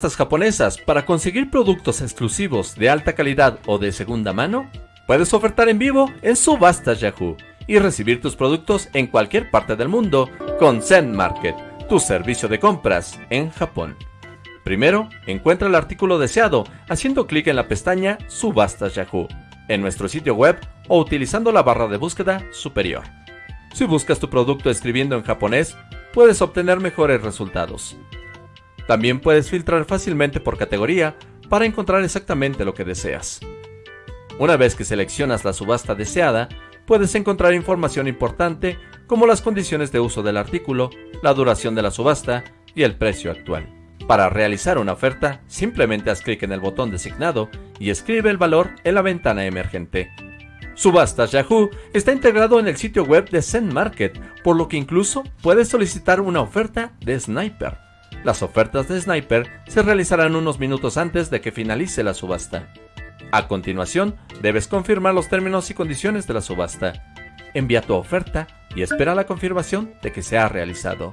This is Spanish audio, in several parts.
japonesas para conseguir productos exclusivos de alta calidad o de segunda mano? Puedes ofertar en vivo en Subastas Yahoo y recibir tus productos en cualquier parte del mundo con Zen Market, tu servicio de compras en Japón. Primero, encuentra el artículo deseado haciendo clic en la pestaña Subastas Yahoo en nuestro sitio web o utilizando la barra de búsqueda superior. Si buscas tu producto escribiendo en japonés, puedes obtener mejores resultados. También puedes filtrar fácilmente por categoría para encontrar exactamente lo que deseas. Una vez que seleccionas la subasta deseada, puedes encontrar información importante como las condiciones de uso del artículo, la duración de la subasta y el precio actual. Para realizar una oferta, simplemente haz clic en el botón designado y escribe el valor en la ventana emergente. Subastas Yahoo está integrado en el sitio web de Zen Market, por lo que incluso puedes solicitar una oferta de Sniper. Las ofertas de Sniper se realizarán unos minutos antes de que finalice la subasta. A continuación, debes confirmar los términos y condiciones de la subasta. Envía tu oferta y espera la confirmación de que se ha realizado.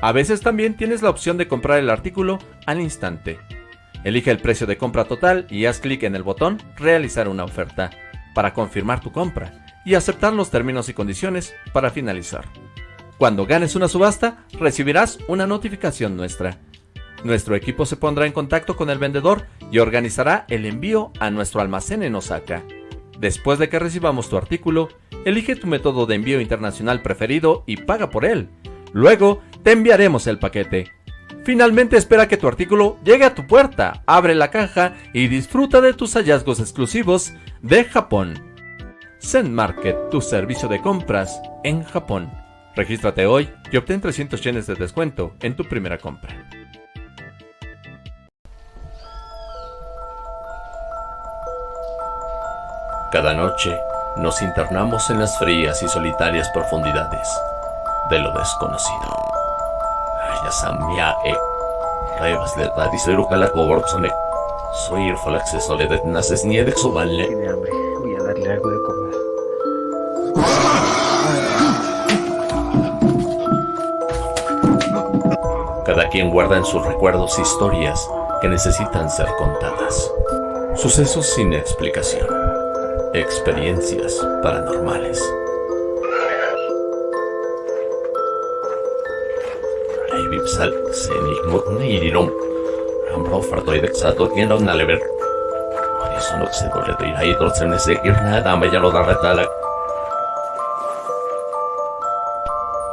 A veces también tienes la opción de comprar el artículo al instante. Elige el precio de compra total y haz clic en el botón Realizar una oferta para confirmar tu compra y aceptar los términos y condiciones para finalizar. Cuando ganes una subasta, recibirás una notificación nuestra. Nuestro equipo se pondrá en contacto con el vendedor y organizará el envío a nuestro almacén en Osaka. Después de que recibamos tu artículo, elige tu método de envío internacional preferido y paga por él. Luego, te enviaremos el paquete. Finalmente espera que tu artículo llegue a tu puerta, abre la caja y disfruta de tus hallazgos exclusivos de Japón. Zen Market, tu servicio de compras en Japón. Regístrate hoy y obtén 300 yenes de descuento en tu primera compra. Cada noche nos internamos en las frías y solitarias profundidades de lo desconocido. Soy el Falaxe Soledad Naces Niede Soballe. Voy a darle algo de comer. Cada quien guarda en sus recuerdos historias que necesitan ser contadas. Sucesos sin explicación. Experiencias paranormales.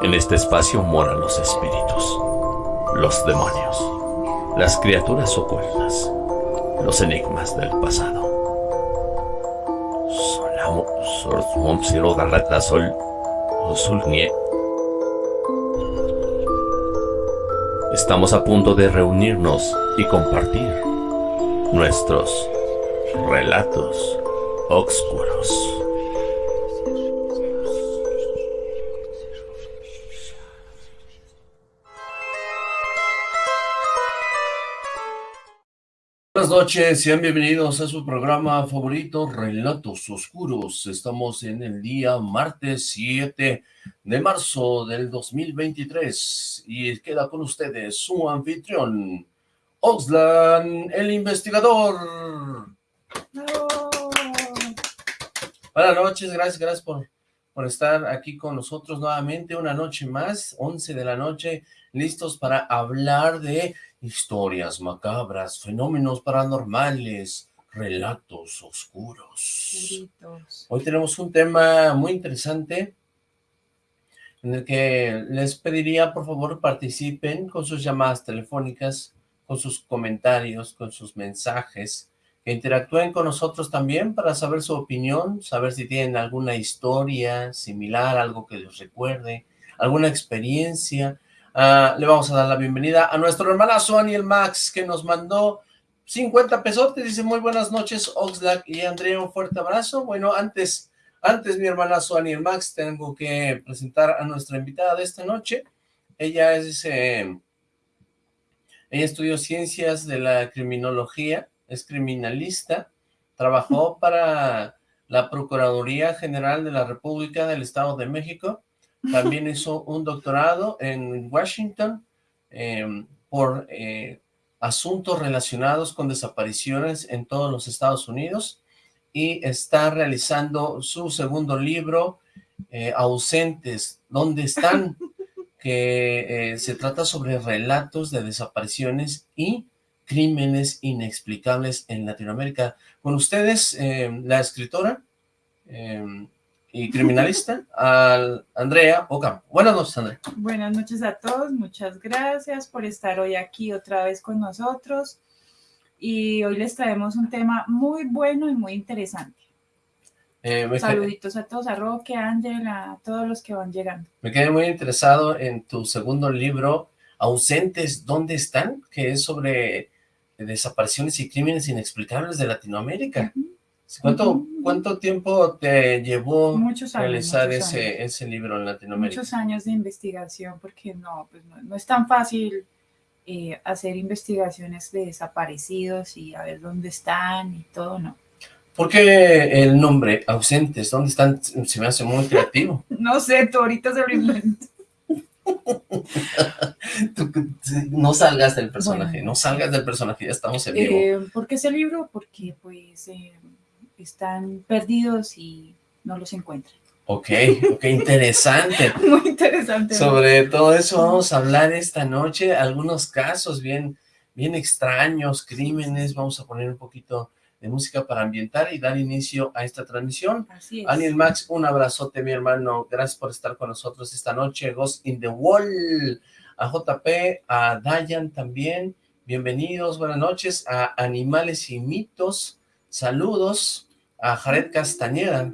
En este espacio moran los espíritus los demonios, las criaturas ocultas, los enigmas del pasado. Estamos a punto de reunirnos y compartir nuestros relatos oscuros. Buenas noches, sean bienvenidos a su programa favorito, Relatos Oscuros. Estamos en el día martes 7 de marzo del 2023 y queda con ustedes su anfitrión, Oxlan, el investigador. Buenas noches, gracias, gracias por, por estar aquí con nosotros nuevamente, una noche más, 11 de la noche, listos para hablar de historias macabras, fenómenos paranormales, relatos oscuros. Hoy tenemos un tema muy interesante en el que les pediría por favor participen con sus llamadas telefónicas, con sus comentarios, con sus mensajes, que interactúen con nosotros también para saber su opinión, saber si tienen alguna historia similar, algo que les recuerde, alguna experiencia, Ah, le vamos a dar la bienvenida a nuestro hermanazo Aniel Max, que nos mandó 50 pesotes, dice muy buenas noches Oxlack y Andrea, un fuerte abrazo. Bueno, antes, antes mi hermanazo Aniel Max, tengo que presentar a nuestra invitada de esta noche. Ella es, ella estudió ciencias de la criminología, es criminalista, trabajó para la Procuraduría General de la República del Estado de México, también hizo un doctorado en Washington em, por eh, asuntos relacionados con desapariciones en todos los Estados Unidos y está realizando su segundo libro, eh, Ausentes, ¿dónde están? que eh, se trata sobre relatos de desapariciones y crímenes inexplicables en Latinoamérica. Con ustedes, eh, la escritora y criminalista, al Andrea Ocampo. Buenas noches, Andrea. Buenas noches a todos, muchas gracias por estar hoy aquí otra vez con nosotros. Y hoy les traemos un tema muy bueno y muy interesante. Eh, Saluditos a todos, a Roque, a Ángela, a todos los que van llegando. Me quedé muy interesado en tu segundo libro, Ausentes, ¿dónde están? Que es sobre desapariciones y crímenes inexplicables de Latinoamérica. ¿Cuánto, ¿Cuánto tiempo te llevó realizar ese, ese libro en Latinoamérica? Muchos años de investigación, porque no, pues no, es tan fácil eh, hacer investigaciones de desaparecidos y a ver dónde están y todo, no. ¿Por qué el nombre, ausentes? ¿Dónde están? Se me hace muy creativo. no sé, tú ahorita se lo invento. no salgas del personaje, no salgas del personaje, ya estamos en vivo. Eh, ¿Por qué ese libro? Porque pues eh, están perdidos y no los encuentran. Ok, ok, interesante. Muy interesante. Sobre todo eso vamos a hablar esta noche, algunos casos bien, bien extraños, crímenes, vamos a poner un poquito de música para ambientar y dar inicio a esta transmisión. Así es. Daniel Max, un abrazote mi hermano, gracias por estar con nosotros esta noche, Ghost in the Wall, a JP, a Dayan también, bienvenidos, buenas noches, a Animales y Mitos, saludos, a Jared Castañeda,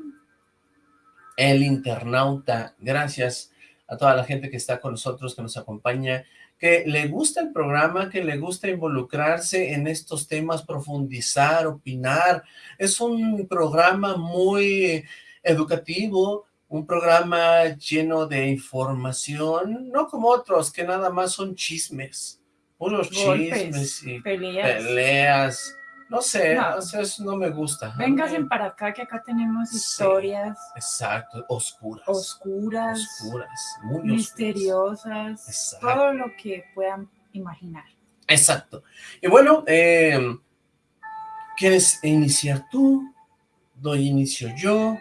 el internauta, gracias a toda la gente que está con nosotros, que nos acompaña, que le gusta el programa, que le gusta involucrarse en estos temas, profundizar, opinar. Es un programa muy educativo, un programa lleno de información, no como otros que nada más son chismes, unos chismes y peleas no sé, no. eso no me gusta. Vénganse para acá, que acá tenemos historias. exacto, oscuras. Oscuras. Oscuras, muy Misteriosas. Todo lo que puedan imaginar. Exacto. Y bueno, eh, ¿quieres iniciar tú? ¿Doy inicio yo?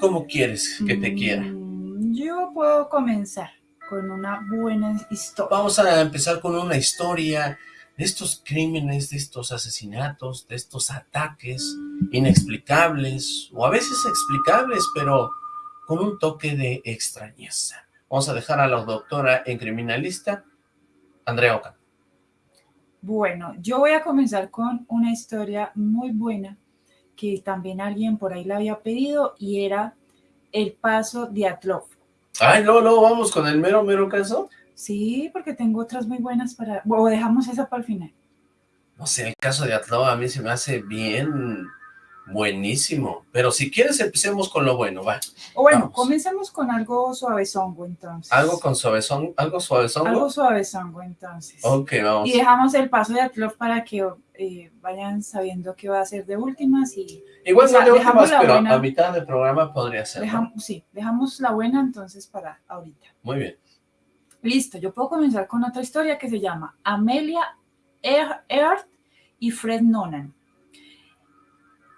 ¿Cómo quieres que te quiera? Mm, yo puedo comenzar con una buena historia. Vamos a empezar con una historia de estos crímenes, de estos asesinatos, de estos ataques inexplicables, o a veces explicables, pero con un toque de extrañeza. Vamos a dejar a la doctora en criminalista, Andrea Oca. Bueno, yo voy a comenzar con una historia muy buena que también alguien por ahí la había pedido y era el paso de Atlov. Ay, no, no, vamos con el mero, mero caso. Sí, porque tengo otras muy buenas para... O dejamos esa para el final. No sé, el caso de Atlo a mí se me hace bien buenísimo. Pero si quieres empecemos con lo bueno, va. O bueno, comencemos con algo suavezongo entonces. ¿Algo con suavezongo? ¿Algo suavezongo? Algo suavezongo entonces. Ok, vamos. Y dejamos el paso de Atlo para que eh, vayan sabiendo qué va a ser de últimas y... Igual no de últimas, pero a mitad del programa podría ser, Sí, dejamos la buena entonces para ahorita. Muy bien. Listo, yo puedo comenzar con otra historia que se llama Amelia Earth y Fred Nonan.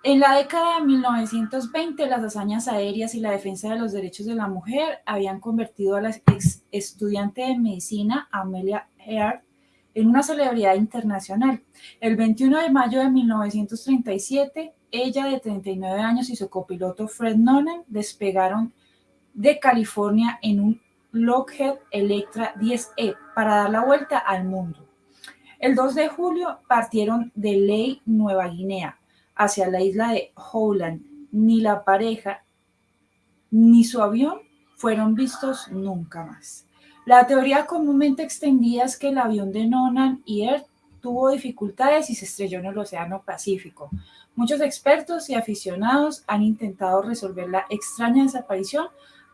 En la década de 1920, las hazañas aéreas y la defensa de los derechos de la mujer habían convertido a la ex estudiante de medicina Amelia Earth en una celebridad internacional. El 21 de mayo de 1937, ella de 39 años y su copiloto Fred Nonan despegaron de California en un Lockheed Electra 10E para dar la vuelta al mundo. El 2 de julio partieron de Ley, Nueva Guinea, hacia la isla de Howland. Ni la pareja ni su avión fueron vistos nunca más. La teoría comúnmente extendida es que el avión de Nonan y Earth tuvo dificultades y se estrelló en el Océano Pacífico. Muchos expertos y aficionados han intentado resolver la extraña desaparición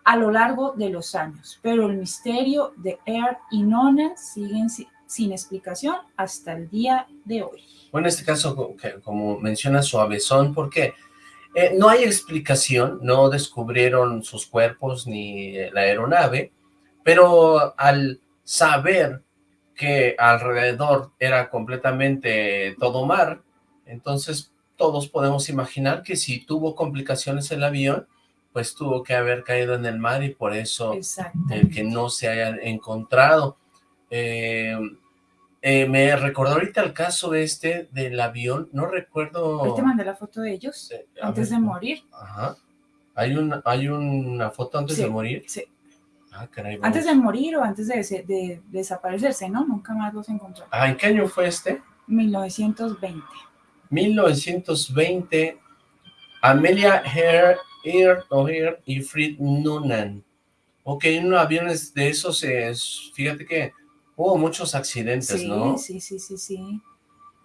a lo largo de los años, pero el misterio de Air y Nona siguen sin explicación hasta el día de hoy. Bueno, en este caso, como menciona Suavezón, porque eh, no hay explicación, no descubrieron sus cuerpos ni la aeronave, pero al saber que alrededor era completamente todo mar, entonces todos podemos imaginar que si tuvo complicaciones el avión, pues tuvo que haber caído en el mar y por eso el que no se hayan encontrado. Eh, eh, me recordó ahorita el caso este del avión, no recuerdo... Ahí te mandé la foto de ellos eh, antes de morir. Ajá. ¿Hay, un, ¿Hay una foto antes de morir? Sí. Ah, caray, antes de morir o antes de, de, desaparecerse, ¿no? Nunca más los encontró. Ah, ¿en qué año fue este? 1920. 1920, Amelia Hare Ear y Fred Noonan. Ok, en aviones de esos, es, fíjate que hubo muchos accidentes, ¿no? Sí, sí, sí, sí,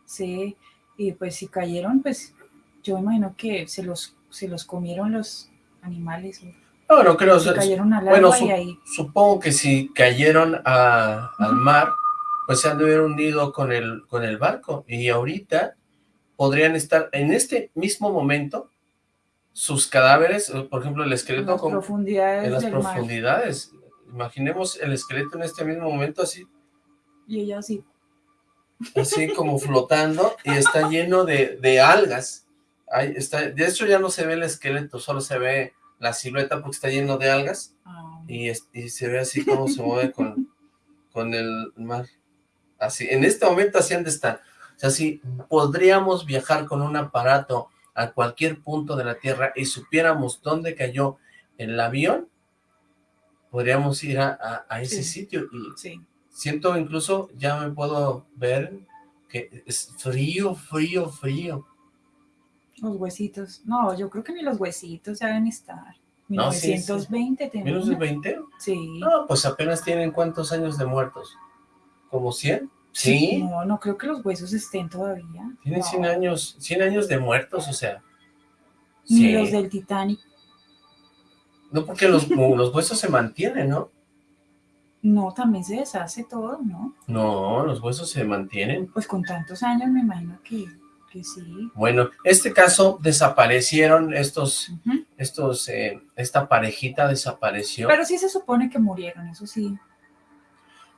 sí, y pues si cayeron, pues yo imagino que se los, se los comieron los animales. No, no creo. Se cayeron al bueno, y ahí... supongo que si cayeron a, al mar, pues se han de haber hundido con el, con el barco, y ahorita podrían estar en este mismo momento sus cadáveres, por ejemplo, el esqueleto... En las profundidades En las profundidades. Imaginemos el esqueleto en este mismo momento así. Y ella así. Así como flotando y está lleno de, de algas. Ahí está, de hecho ya no se ve el esqueleto, solo se ve la silueta porque está lleno de algas. Ah. Y, y, se ve así como se mueve con, con el mar. Así, en este momento así han de estar. O sea, si podríamos viajar con un aparato a cualquier punto de la Tierra y supiéramos dónde cayó el avión, podríamos ir a, ese sitio y siento incluso, ya me puedo ver que es frío, frío, frío. Los huesitos, no, yo creo que ni los huesitos ya deben estar. 1920 no, sí, ¿1920? Sí. No, pues apenas tienen cuántos años de muertos, ¿como 100? ¿Sí? No, no creo que los huesos estén todavía. Tienen 100 años, 100 años de muertos, o sea. Ni los del Titanic. No, porque los, los huesos se mantienen, ¿no? No, también se deshace todo, ¿no? No, los huesos se mantienen. Pues con tantos años me imagino que, que sí. Bueno, este caso desaparecieron estos, estos, eh, esta parejita desapareció. Pero sí se supone que murieron, eso sí.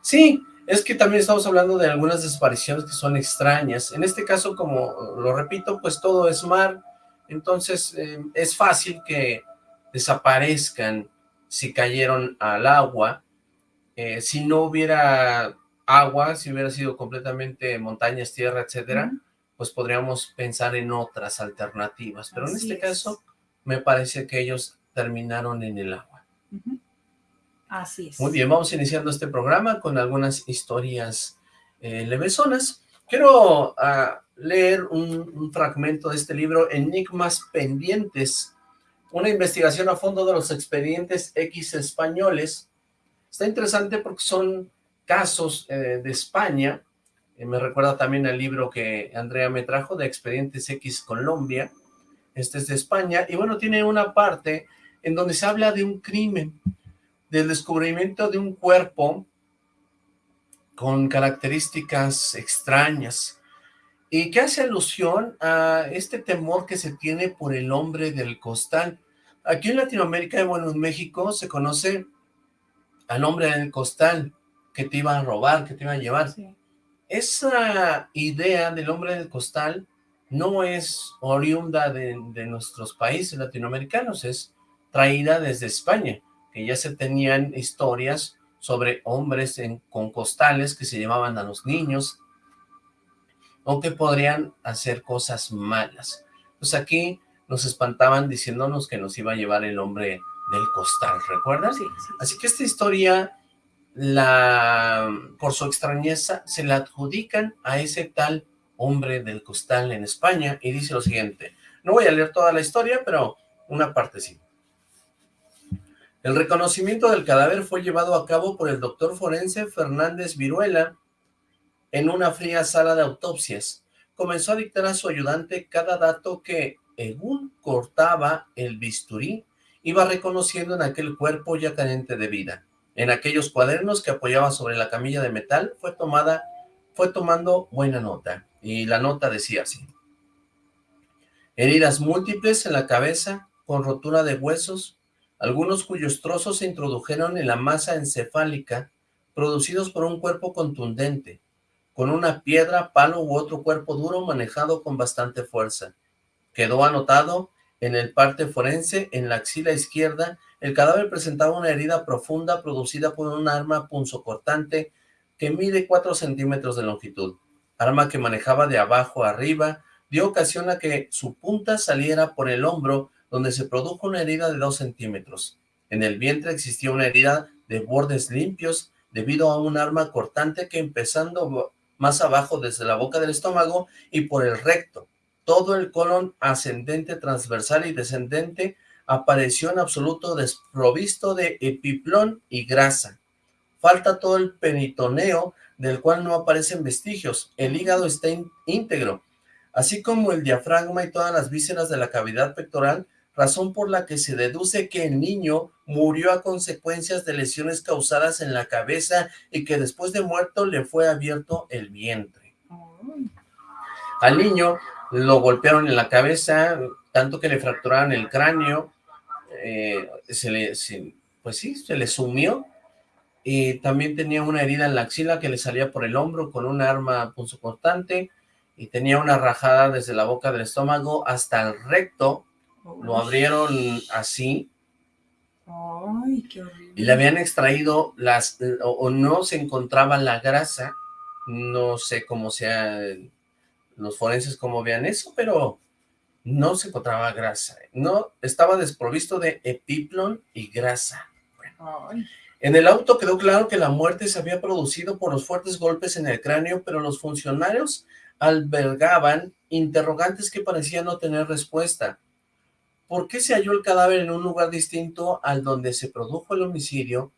Sí, es que también estamos hablando de algunas desapariciones que son extrañas. En este caso, como lo repito, pues todo es mar, entonces eh, es fácil que desaparezcan si cayeron al agua. Eh, si no hubiera agua, si hubiera sido completamente montañas, tierra, etcétera, pues podríamos pensar en otras alternativas. Pero en este caso, me parece que ellos terminaron en el agua. Así es. Muy bien, vamos iniciando este programa con algunas historias eh, levesonas. Quiero ah, leer un, fragmento de este libro, Enigmas Pendientes, una investigación a fondo de los expedientes X españoles. Está interesante porque son casos eh, de España, eh, me recuerda también al libro que Andrea me trajo de Expedientes X Colombia, este es de España, y bueno, tiene una parte en donde se habla de un crimen, del descubrimiento de un cuerpo con características extrañas y que hace alusión a este temor que se tiene por el hombre del costal. Aquí en Latinoamérica y bueno, en México se conoce al hombre del costal que te iba a robar, que te iba a llevar. Esa idea del hombre del costal no es oriunda de, de nuestros países latinoamericanos, es traída desde España que ya se tenían historias sobre hombres con costales que se llevaban a los niños o que podrían hacer cosas malas. Pues aquí nos espantaban diciéndonos que nos iba a llevar el hombre del costal, ¿recuerdas? Sí, Así que esta historia, la por su extrañeza, se la adjudican a ese tal hombre del costal en España y dice lo siguiente. No voy a leer toda la historia, pero una parte sí. El reconocimiento del cadáver fue llevado a cabo por el doctor forense Fernández Viruela en una fría sala de autopsias. Comenzó a dictar a su ayudante cada dato que, según cortaba el bisturí, iba reconociendo en aquel cuerpo ya carente de vida. En aquellos cuadernos que apoyaba sobre la camilla de metal fue tomada, fue tomando buena nota, y la nota decía así. Heridas múltiples en la cabeza, con rotura de huesos, algunos cuyos trozos se introdujeron en la masa encefálica, producidos por un cuerpo contundente, con una piedra, palo u otro cuerpo duro manejado con bastante fuerza. Quedó anotado en el parte forense, en la axila izquierda, el cadáver presentaba una herida profunda producida por un arma punzocortante que mide 4 centímetros de longitud, arma que manejaba de abajo a arriba, dio ocasión a que su punta saliera por el hombro, donde se produjo una herida de 2 centímetros. En el vientre existía una herida de bordes limpios debido a un arma cortante que empezando más abajo desde la boca del estómago y por el recto. Todo el colon ascendente, transversal y descendente apareció en absoluto desprovisto de epiplón y grasa. Falta todo el peritoneo, del cual no aparecen vestigios. El hígado está íntegro, así como el diafragma y todas las vísceras de la cavidad pectoral, razón por la que se deduce que el niño murió a consecuencias de lesiones causadas en la cabeza y que después de muerto le fue abierto el vientre. Al niño lo golpearon en la cabeza, tanto que le fracturaron el cráneo, eh, se le, pues sí, se le sumió, y también tenía una herida en la axila que le salía por el hombro con un arma punzocortante, y tenía una rajada desde la boca del estómago hasta el recto, lo abrieron así, y le habían extraído las, o, no se encontraba la grasa, no sé cómo sea los forenses cómo vean eso, pero no se encontraba grasa, no, estaba desprovisto de epiplon y grasa. En el auto quedó claro que la muerte se había producido por los fuertes golpes en el cráneo, pero los funcionarios albergaban interrogantes que parecían no tener respuesta. ¿Por qué se halló el cadáver en un lugar distinto al donde se produjo el homicidio?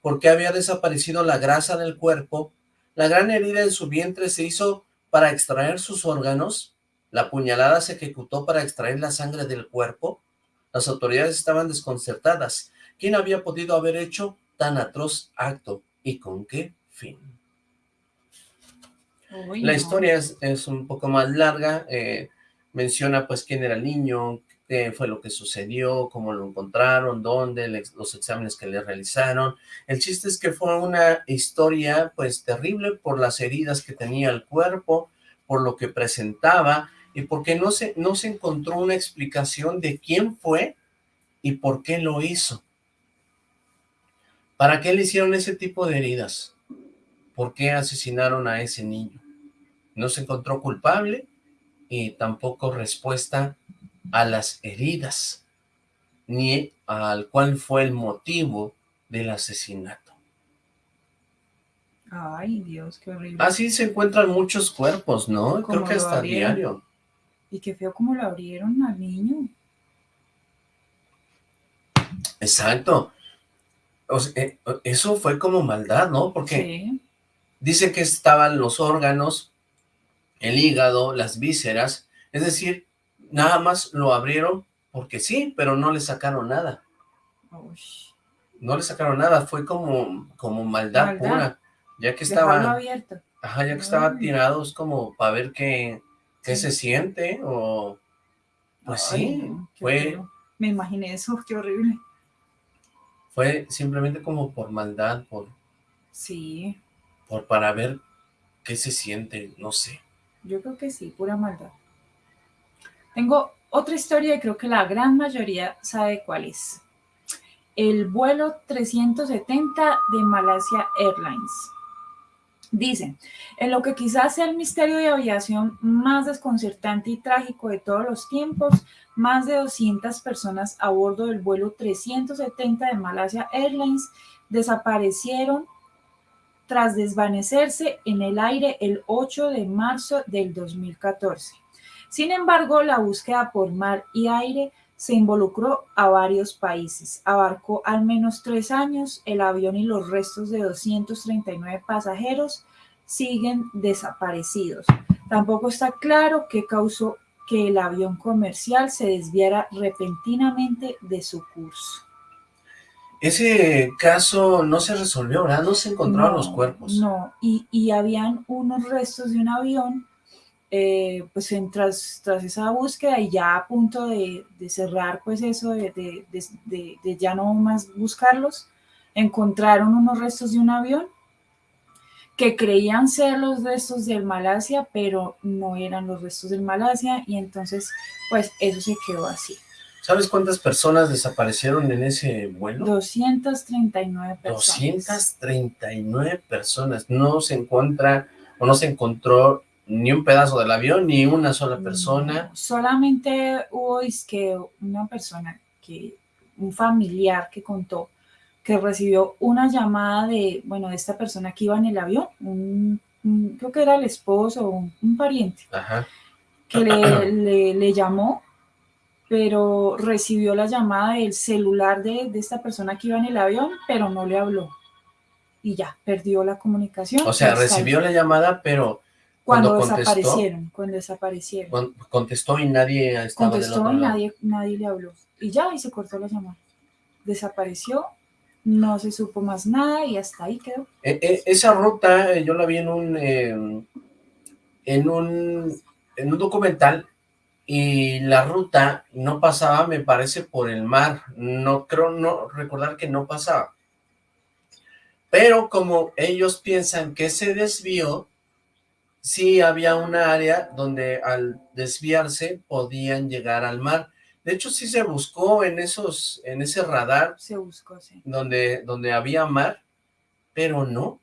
¿Por qué había desaparecido la grasa del cuerpo? La gran herida en su vientre se hizo para extraer sus órganos. La puñalada se ejecutó para extraer la sangre del cuerpo. Las autoridades estaban desconcertadas. ¿Quién había podido haber hecho tan atroz acto? ¿Y con qué fin? la historia es, un poco más larga. Eh, menciona pues quién era el niño, qué fue lo que sucedió, cómo lo encontraron, dónde, los exámenes que le realizaron. El chiste es que fue una historia pues terrible por las heridas que tenía el cuerpo, por lo que presentaba y porque no se, no se encontró una explicación de quién fue y por qué lo hizo. ¿Para qué le hicieron ese tipo de heridas? ¿Por qué asesinaron a ese niño? No se encontró culpable y tampoco respuesta a las heridas, ni al cuál fue el motivo del asesinato. Ay, Dios, qué horrible. Así se encuentran muchos cuerpos, ¿no? Creo que hasta diario. Y qué feo como lo abrieron al niño. Exacto. Eh, eso fue como maldad, ¿no? Porque dice que estaban los órganos, el hígado, las vísceras, es decir, nada más lo abrieron porque sí, pero no le sacaron nada. No le sacaron nada, fue como, como maldad, pura. Ya que estaba... abierto. Ajá, ya que estaba tirado, es como para ver qué, qué se siente, o... Pues sí, fue... Me imaginé eso, qué horrible. Fue simplemente como por maldad, por... Sí. Por para ver qué se siente, no sé. Yo creo que sí, pura maldad. Tengo otra historia y creo que la gran mayoría sabe cuál es. El vuelo 370 de Malaysia Airlines. Dice, en lo que quizás sea el misterio de aviación más desconcertante y trágico de todos los tiempos, más de 200 personas a bordo del vuelo 370 de Malaysia Airlines desaparecieron tras desvanecerse en el aire el 8 de marzo del 2014. Sin embargo, la búsqueda por mar y aire se involucró a varios países. Abarcó al menos tres años. El avión y los restos de 239 pasajeros siguen desaparecidos. Tampoco está claro qué causó que el avión comercial se desviara repentinamente de su curso. Ese caso no se resolvió, ¿verdad? No se encontraron los cuerpos. No, y, y habían unos restos de un avión eh, pues tras, tras, esa búsqueda y ya a punto de, cerrar pues eso, de, de, ya no más buscarlos, encontraron unos restos de un avión que creían ser los restos del Malasia, pero no eran los restos del Malasia y entonces pues eso se quedó así. ¿Sabes cuántas personas desaparecieron en ese vuelo? 239 personas. 239 personas. No se encuentra o no se encontró ni un pedazo del avión, ni una sola persona. solamente hubo es que una persona, que un familiar que contó que recibió una llamada de, bueno, de esta persona que iba en el avión, un, creo que era el esposo o un, pariente, que le, le llamó pero recibió la llamada del celular de, de, esta persona que iba en el avión, pero no le habló. Y ya, perdió la comunicación. O sea, recibió la llamada, pero cuando, desaparecieron, cuando desaparecieron. contestó y nadie estaba Contestó y nadie, nadie le habló. Y ya, y se cortó la llamada. Desapareció, no se supo más nada y hasta ahí quedó. E, e, esa ruta eh, yo la vi en un, em, en un, en un documental y la ruta no pasaba, me parece, por el mar. No creo no recordar que no pasaba. Pero como ellos piensan que se desvió, sí había una área donde al desviarse podían llegar al mar. De hecho, sí se buscó en esos, en ese radar. Se buscó, sí. Donde, donde había mar, pero no.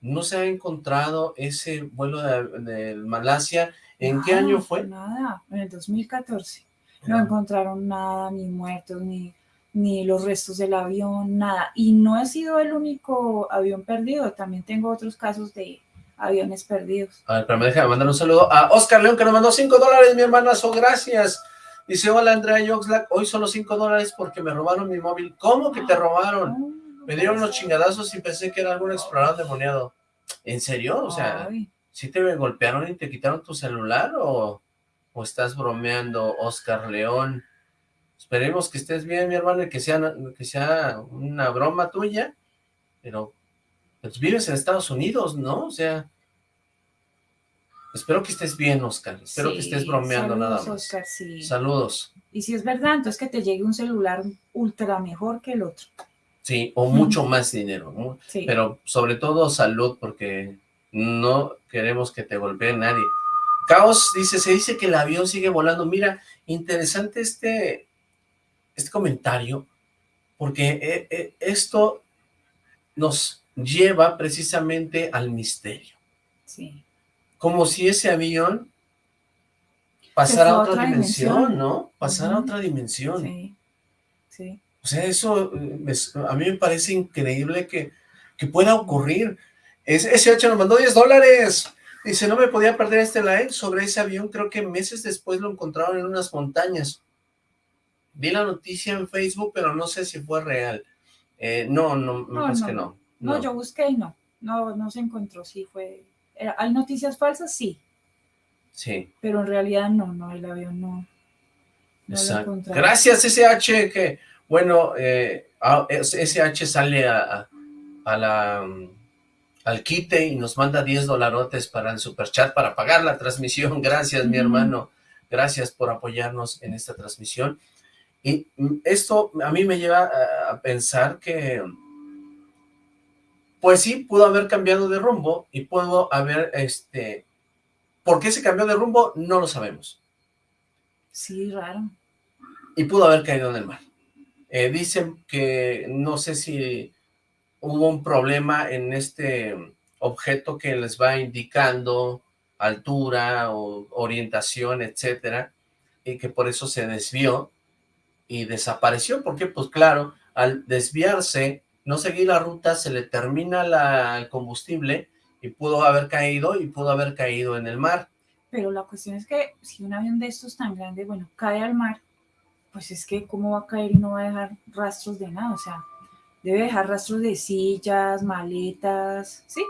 No se ha encontrado ese vuelo de Malasia ¿En qué año fue? Nada, en el 2014. No encontraron nada, ni muertos, ni, ni los restos del avión, nada. Y no ha sido el único avión perdido, también tengo otros casos de aviones perdidos. A ver, pero me deja mandar un saludo a Oscar León, que nos mandó 5 dólares, mi hermanazo, gracias. Dice, hola Andrea Yoxlack, hoy solo 5 dólares porque me robaron mi móvil. ¿Cómo que te robaron? me dieron unos chingadazos y pensé que era algún explorador demoniado. ¿En serio? O sea... ¿Sí te golpearon y te quitaron tu celular o, o estás bromeando, Oscar León? Esperemos que estés bien, mi hermano, y que sea, que sea una broma tuya, pero pues vives en Estados Unidos, ¿no? O sea, espero que estés bien, Oscar. Espero que estés bromeando nada más. Oscar, sí. Saludos. Y si es verdad, entonces que te llegue un celular ultra mejor que el otro. Sí, o mucho más dinero, sí. pero sobre todo salud, porque no queremos que te golpee nadie. Caos dice, se dice que el avión sigue volando. Mira, interesante este, este comentario, porque eh, eh, esto nos lleva precisamente al misterio. Sí. Como si ese avión pasara a otra, dimensión, ¿no? Pasara a otra dimensión. Sí, sí. O sea, eso eh, a mí me parece increíble que, que pueda ocurrir. Ese H nos mandó 10 dólares. Dice, no me podía perder este live sobre ese avión. Creo que meses después lo encontraron en unas montañas. Vi la noticia en Facebook, pero no sé si fue real. Eh, no, no, me parece que no, no. yo busqué y no. No, no se encontró. Sí, fue... ¿Hay noticias falsas? Sí. Sí. Pero en realidad no, no, el avión no. Exacto. Gracias, SH, que, bueno, eh, SH sale a, a la al quite y nos manda 10 dolarotes para el superchat para pagar la transmisión. Gracias, mi hermano. Gracias por apoyarnos en esta transmisión. Y esto a mí me lleva a pensar que, pues sí, pudo haber cambiado de rumbo y pudo haber, este, ¿por qué se cambió de rumbo? No lo sabemos. Sí, raro. Y pudo haber caído en el mar. Eh, dicen que, no sé si hubo un problema en este objeto que les va indicando altura o orientación, etcétera, y que por eso se desvió y desapareció, porque pues claro, al desviarse, no seguir la ruta, se le termina la, el combustible y pudo haber caído y pudo haber caído en el mar. Pero la cuestión es que si un avión de estos tan grande, bueno, cae al mar, pues es que cómo va a caer y no va a dejar rastros de nada, o sea, Debe dejar rastros de sillas, maletas, sí.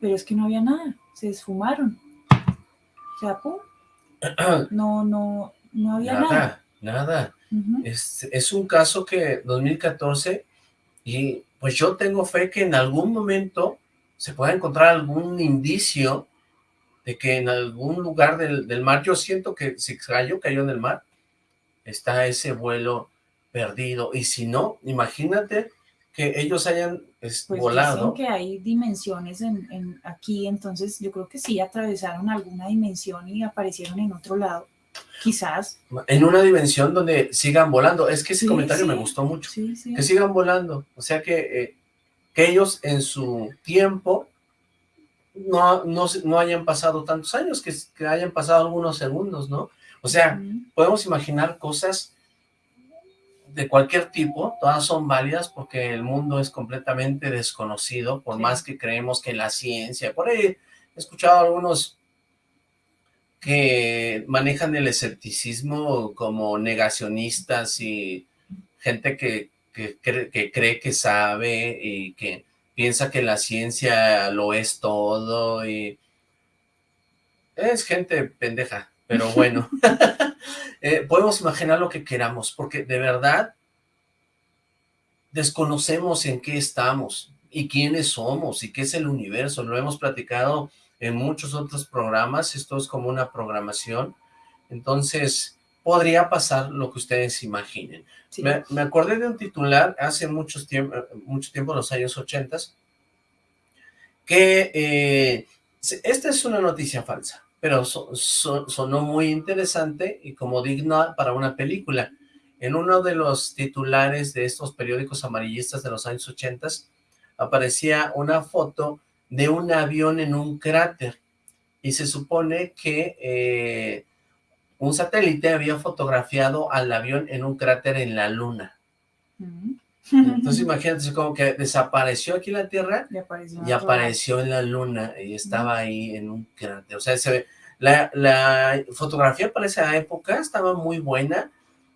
Pero es que no había nada, se esfumaron. O sea, pum. No, no, no había nada. Nada, es, es un caso que 2014 y pues yo tengo fe que en algún momento se pueda encontrar algún indicio de que en algún lugar del, del, mar, yo siento que si cayó, cayó en el mar, está ese vuelo perdido. Y si no, imagínate que ellos hayan es Pues volado. dicen que hay dimensiones en, en aquí, entonces yo creo que sí atravesaron alguna dimensión y aparecieron en otro lado. Quizás. En una dimensión donde sigan volando. Es que ese Sí, comentario sí. me gustó mucho. Sí. Que sigan volando. O sea que, eh, que ellos en su tiempo no, no, no hayan pasado tantos años, que, que hayan pasado algunos segundos, ¿no? O sea, podemos imaginar cosas de cualquier tipo, todas son válidas porque el mundo es completamente desconocido, por Sí. más que creemos que la ciencia, por ahí he escuchado algunos que manejan el escepticismo como negacionistas y gente que, que, cree, que cree que sabe y que piensa que la ciencia lo es todo y es gente pendeja, pero bueno. Eh, podemos imaginar lo que queramos, porque de verdad desconocemos en qué estamos y quiénes somos y qué es el universo. Lo hemos platicado en muchos otros programas, esto es como una programación, entonces podría pasar lo que ustedes imaginen. Sí. Me, me acordé de un titular hace muchos tiempo, mucho tiempo, los años 80, que eh, esta es una noticia falsa, pero so- so- sonó muy interesante y como digna para una película. En uno de los titulares de estos periódicos amarillistas de los años 80 aparecía una foto de un avión en un cráter y se supone que eh, un satélite había fotografiado al avión en un cráter en la luna. Ujú. Entonces imagínate, como que desapareció aquí la Tierra Y apareció, y en otro apareció en la luna y estaba ahí en un cráter. O sea, se ve, la, la fotografía para esa época estaba muy buena.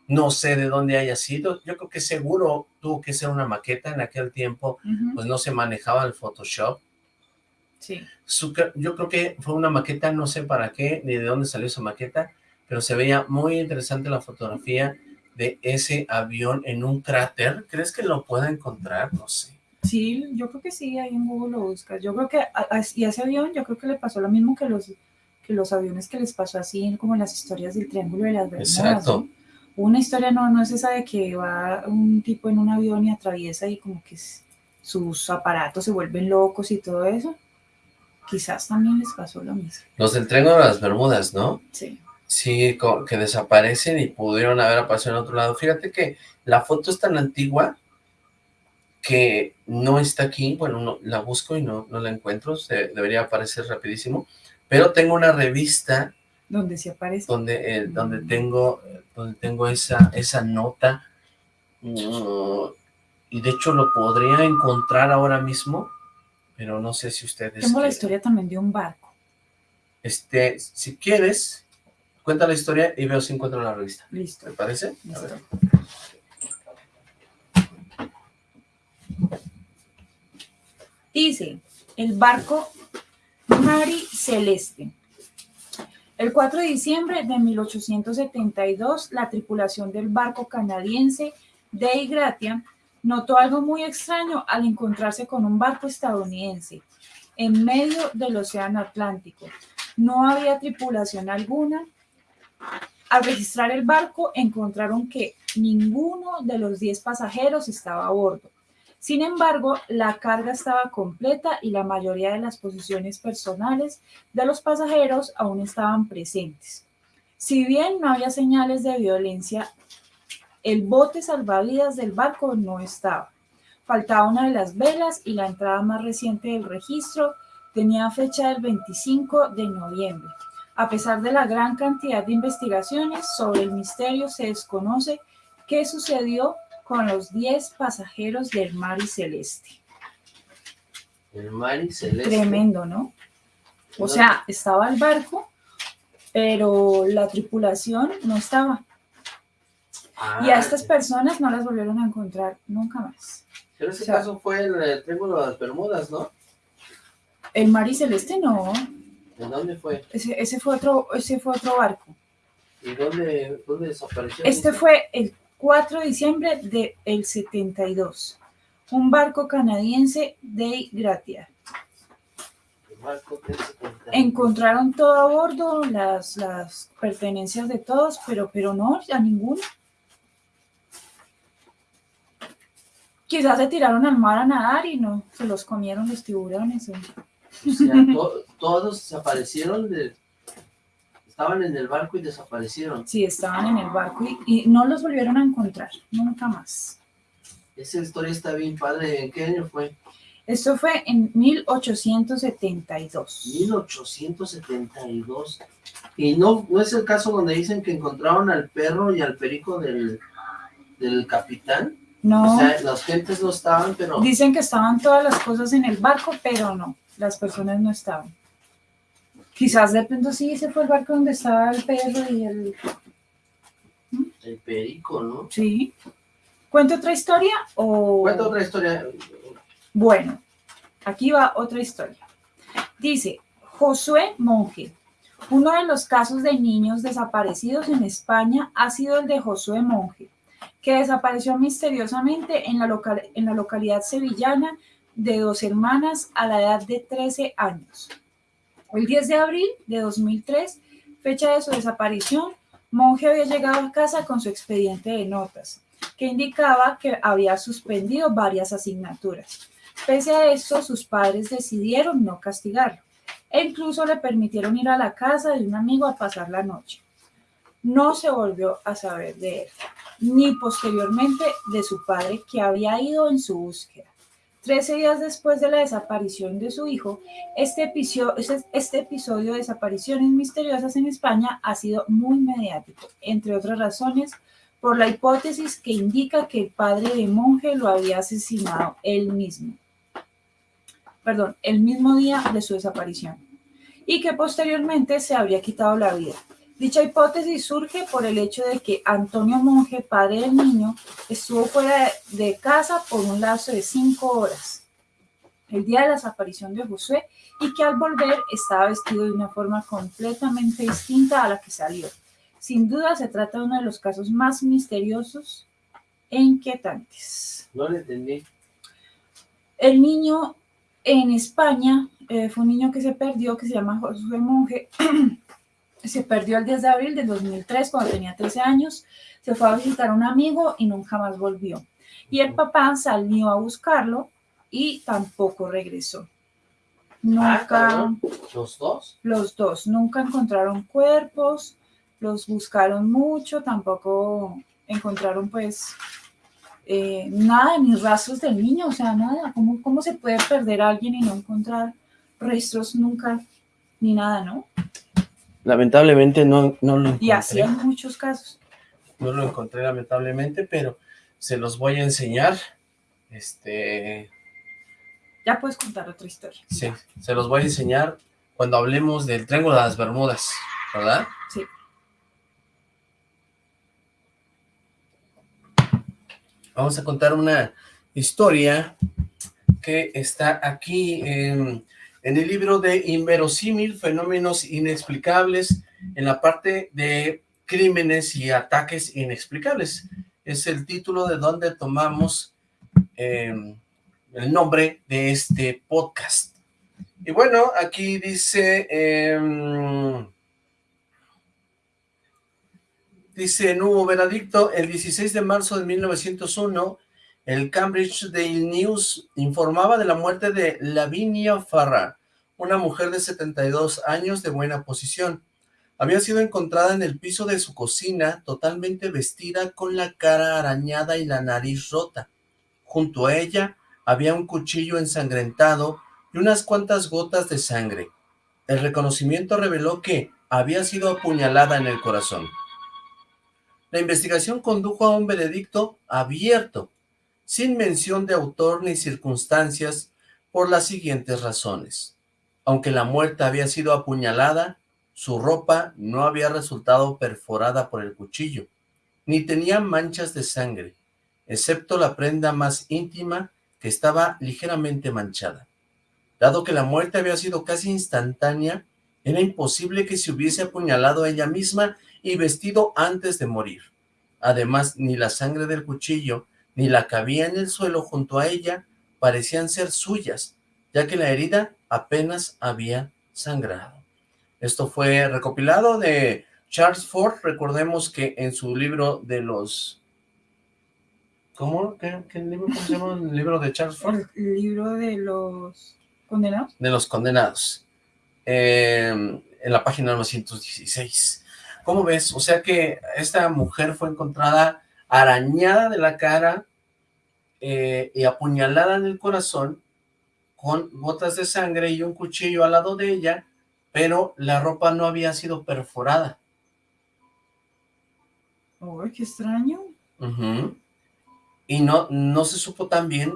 No sé de dónde haya sido. Yo creo que seguro tuvo que ser una maqueta en aquel tiempo, pues no se manejaba el Photoshop. Sí. Su yo creo que fue una maqueta, no sé para qué, ni de dónde salió esa maqueta, pero se veía muy interesante la fotografía de ese avión en un cráter. ¿Crees que lo pueda encontrar? No sé. Sí, yo creo que sí, ahí en Google lo buscas. Yo creo que, a- a- y a ese avión, yo creo que le pasó lo mismo que los, que los aviones que les pasó así, como en las historias del Triángulo de las Bermudas. Exacto. Una historia no, no es esa de que va un tipo en un avión y atraviesa y como que sus aparatos se vuelven locos y todo eso. Quizás también les pasó lo mismo. Los del Triángulo de las Bermudas, ¿no? Sí. Sí, que desaparecen y pudieron haber aparecido en otro lado. Fíjate que la foto es tan antigua que no está aquí. Bueno, no, la busco y no, no la encuentro. Se, debería aparecer rapidísimo. Pero tengo una revista Donde se aparece. donde, eh, donde Mm. tengo, donde tengo esa, esa nota. Mm, y de hecho lo podría encontrar ahora mismo, pero no sé si ustedes... Tengo la quieren. historia también de un barco. Este, si quieres, cuenta la historia y veo si encuentro la revista. Listo. ¿Te parece? A ver. Dice, el barco Mari Celeste. El 4 de diciembre de 1872, la tripulación del barco canadiense Dei Gratia notó algo muy extraño al encontrarse con un barco estadounidense en medio del Océano Atlántico. No había tripulación alguna. Al registrar el barco, encontraron que ninguno de los 10 pasajeros estaba a bordo. Sin embargo, la carga estaba completa y la mayoría de las posiciones personales de los pasajeros aún estaban presentes. Si bien no había señales de violencia, el bote salvavidas del barco no estaba. Faltaba una de las velas y la entrada más reciente del registro tenía fecha del 25 de noviembre. A pesar de la gran cantidad de investigaciones sobre el misterio, se desconoce qué sucedió con los 10 pasajeros del Mari Celeste. El Mari Celeste. Tremendo, ¿no? O sea, estaba el barco, pero la tripulación no estaba. Ah, Y a estas personas no las volvieron a encontrar nunca más. Pero ese o sea- caso fue el, eh, Triángulo de las Bermudas, ¿no? El Mari Celeste no, ¿De dónde fue? ese, ese fue otro, ese fue otro barco. ¿Y dónde, dónde desapareció? Este fue el 4 de diciembre del 72. Un barco canadiense de Gratia. El barco del 70. Encontraron todo a bordo, las, las pertenencias de todos, pero, pero no, a ninguno. Quizás se tiraron al mar a nadar y no, se los comieron los tiburones. o- O sea, to- todos desaparecieron, de, estaban en el barco y desaparecieron. Sí, estaban en el barco y, y no los volvieron a encontrar, nunca más. Esa historia está bien padre. ¿En qué año fue? Esto fue en 1872. 1872. Y no, no es el caso donde dicen que encontraron al perro y al perico del, del capitán. No, O sea, las gentes no estaban, pero dicen que estaban todas las cosas en el barco, pero no, las personas no estaban. Quizás de pronto sí, ese fue el barco donde estaba el perro y el... el perico, ¿no? Sí. ¿Cuento otra historia o...? Cuenta otra historia. Bueno, aquí va otra historia. Dice, Josué Monje. Uno de los casos de niños desaparecidos en España ha sido el de Josué Monje, que desapareció misteriosamente en la, local- en la localidad sevillana de dos hermanas a la edad de 13 años. El 10 de abril de 2003, fecha de su desaparición, Monje había llegado a casa con su expediente de notas, que indicaba que había suspendido varias asignaturas. Pese a esto, sus padres decidieron no castigarlo e incluso le permitieron ir a la casa de un amigo a pasar la noche. No se volvió a saber de él, ni posteriormente de su padre que había ido en su búsqueda. Trece días después de la desaparición de su hijo, este episodio, este episodio de desapariciones misteriosas en España ha sido muy mediático, entre otras razones, por la hipótesis que indica que el padre de monje lo había asesinado él mismo. Perdón, el mismo día de su desaparición. Y que posteriormente se habría quitado la vida. Dicha hipótesis surge por el hecho de que Antonio Monje, padre del niño, estuvo fuera de, casa por un lapso de cinco horas, el día de la desaparición de Josué, y que al volver estaba vestido de una forma completamente distinta a la que salió. Sin duda se trata de uno de los casos más misteriosos e inquietantes. No le entendí. El niño en España eh, fue un niño que se perdió, que se llama Josué Monje. se perdió el 10 de abril del 2003 cuando tenía 13 años. Se fue a visitar a un amigo y nunca más volvió. Y el papá salió a buscarlo y tampoco regresó. Nunca, cabrón. ¿Los dos? los dos, nunca encontraron cuerpos, los buscaron mucho, tampoco encontraron pues eh, nada, ni rastros del niño, o sea, nada. ¿Cómo, ¿Cómo se puede perder a alguien y no encontrar restos nunca, ni nada, no? Lamentablemente no, no lo Y así encontré. hay muchos casos. No lo encontré lamentablemente, pero se los voy a enseñar. Este, Ya puedes contar otra historia. sí, se los voy a enseñar cuando hablemos del Triángulo de las Bermudas, ¿verdad? Sí. Vamos a contar una historia que está aquí en, en el libro de Inverosímil, Fenómenos Inexplicables, en la parte de Crímenes y Ataques Inexplicables. Es el título de donde tomamos eh, el nombre de este podcast. Y bueno, aquí dice... em, Dice, no hubo veredicto. El 16 de marzo de 1901, el Cambridge Daily News informaba de la muerte de Lavinia Farrar, una mujer de 72 años de buena posición. Había sido encontrada en el piso de su cocina, totalmente vestida con la cara arañada y la nariz rota. Junto a ella había un cuchillo ensangrentado y unas cuantas gotas de sangre. El reconocimiento reveló que había sido apuñalada en el corazón. La investigación condujo a un veredicto abierto, sin mención de autor ni circunstancias, por las siguientes razones. Aunque la muerta había sido apuñalada, su ropa no había resultado perforada por el cuchillo, ni tenía manchas de sangre, excepto la prenda más íntima que estaba ligeramente manchada. Dado que la muerte había sido casi instantánea, era imposible que se hubiese apuñalado a ella misma y vestido antes de morir. Además, ni la sangre del cuchillo, ni la que había en el suelo junto a ella, parecían ser suyas, ya que la herida apenas había sangrado. Esto fue recopilado de Charles Ford, recordemos que en su libro de los ¿Cómo? ¿Qué, qué libro? ¿Cómo se llama el libro de Charles Ford? El libro de los condenados. De los condenados. Eh, en la página 916. ¿Cómo ves? O sea que esta mujer fue encontrada arañada de la cara eh, y apuñalada en el corazón con gotas de sangre y un cuchillo al lado de ella, pero la ropa no había sido perforada. ¡Ay, qué extraño! Y no, no se supo tan bien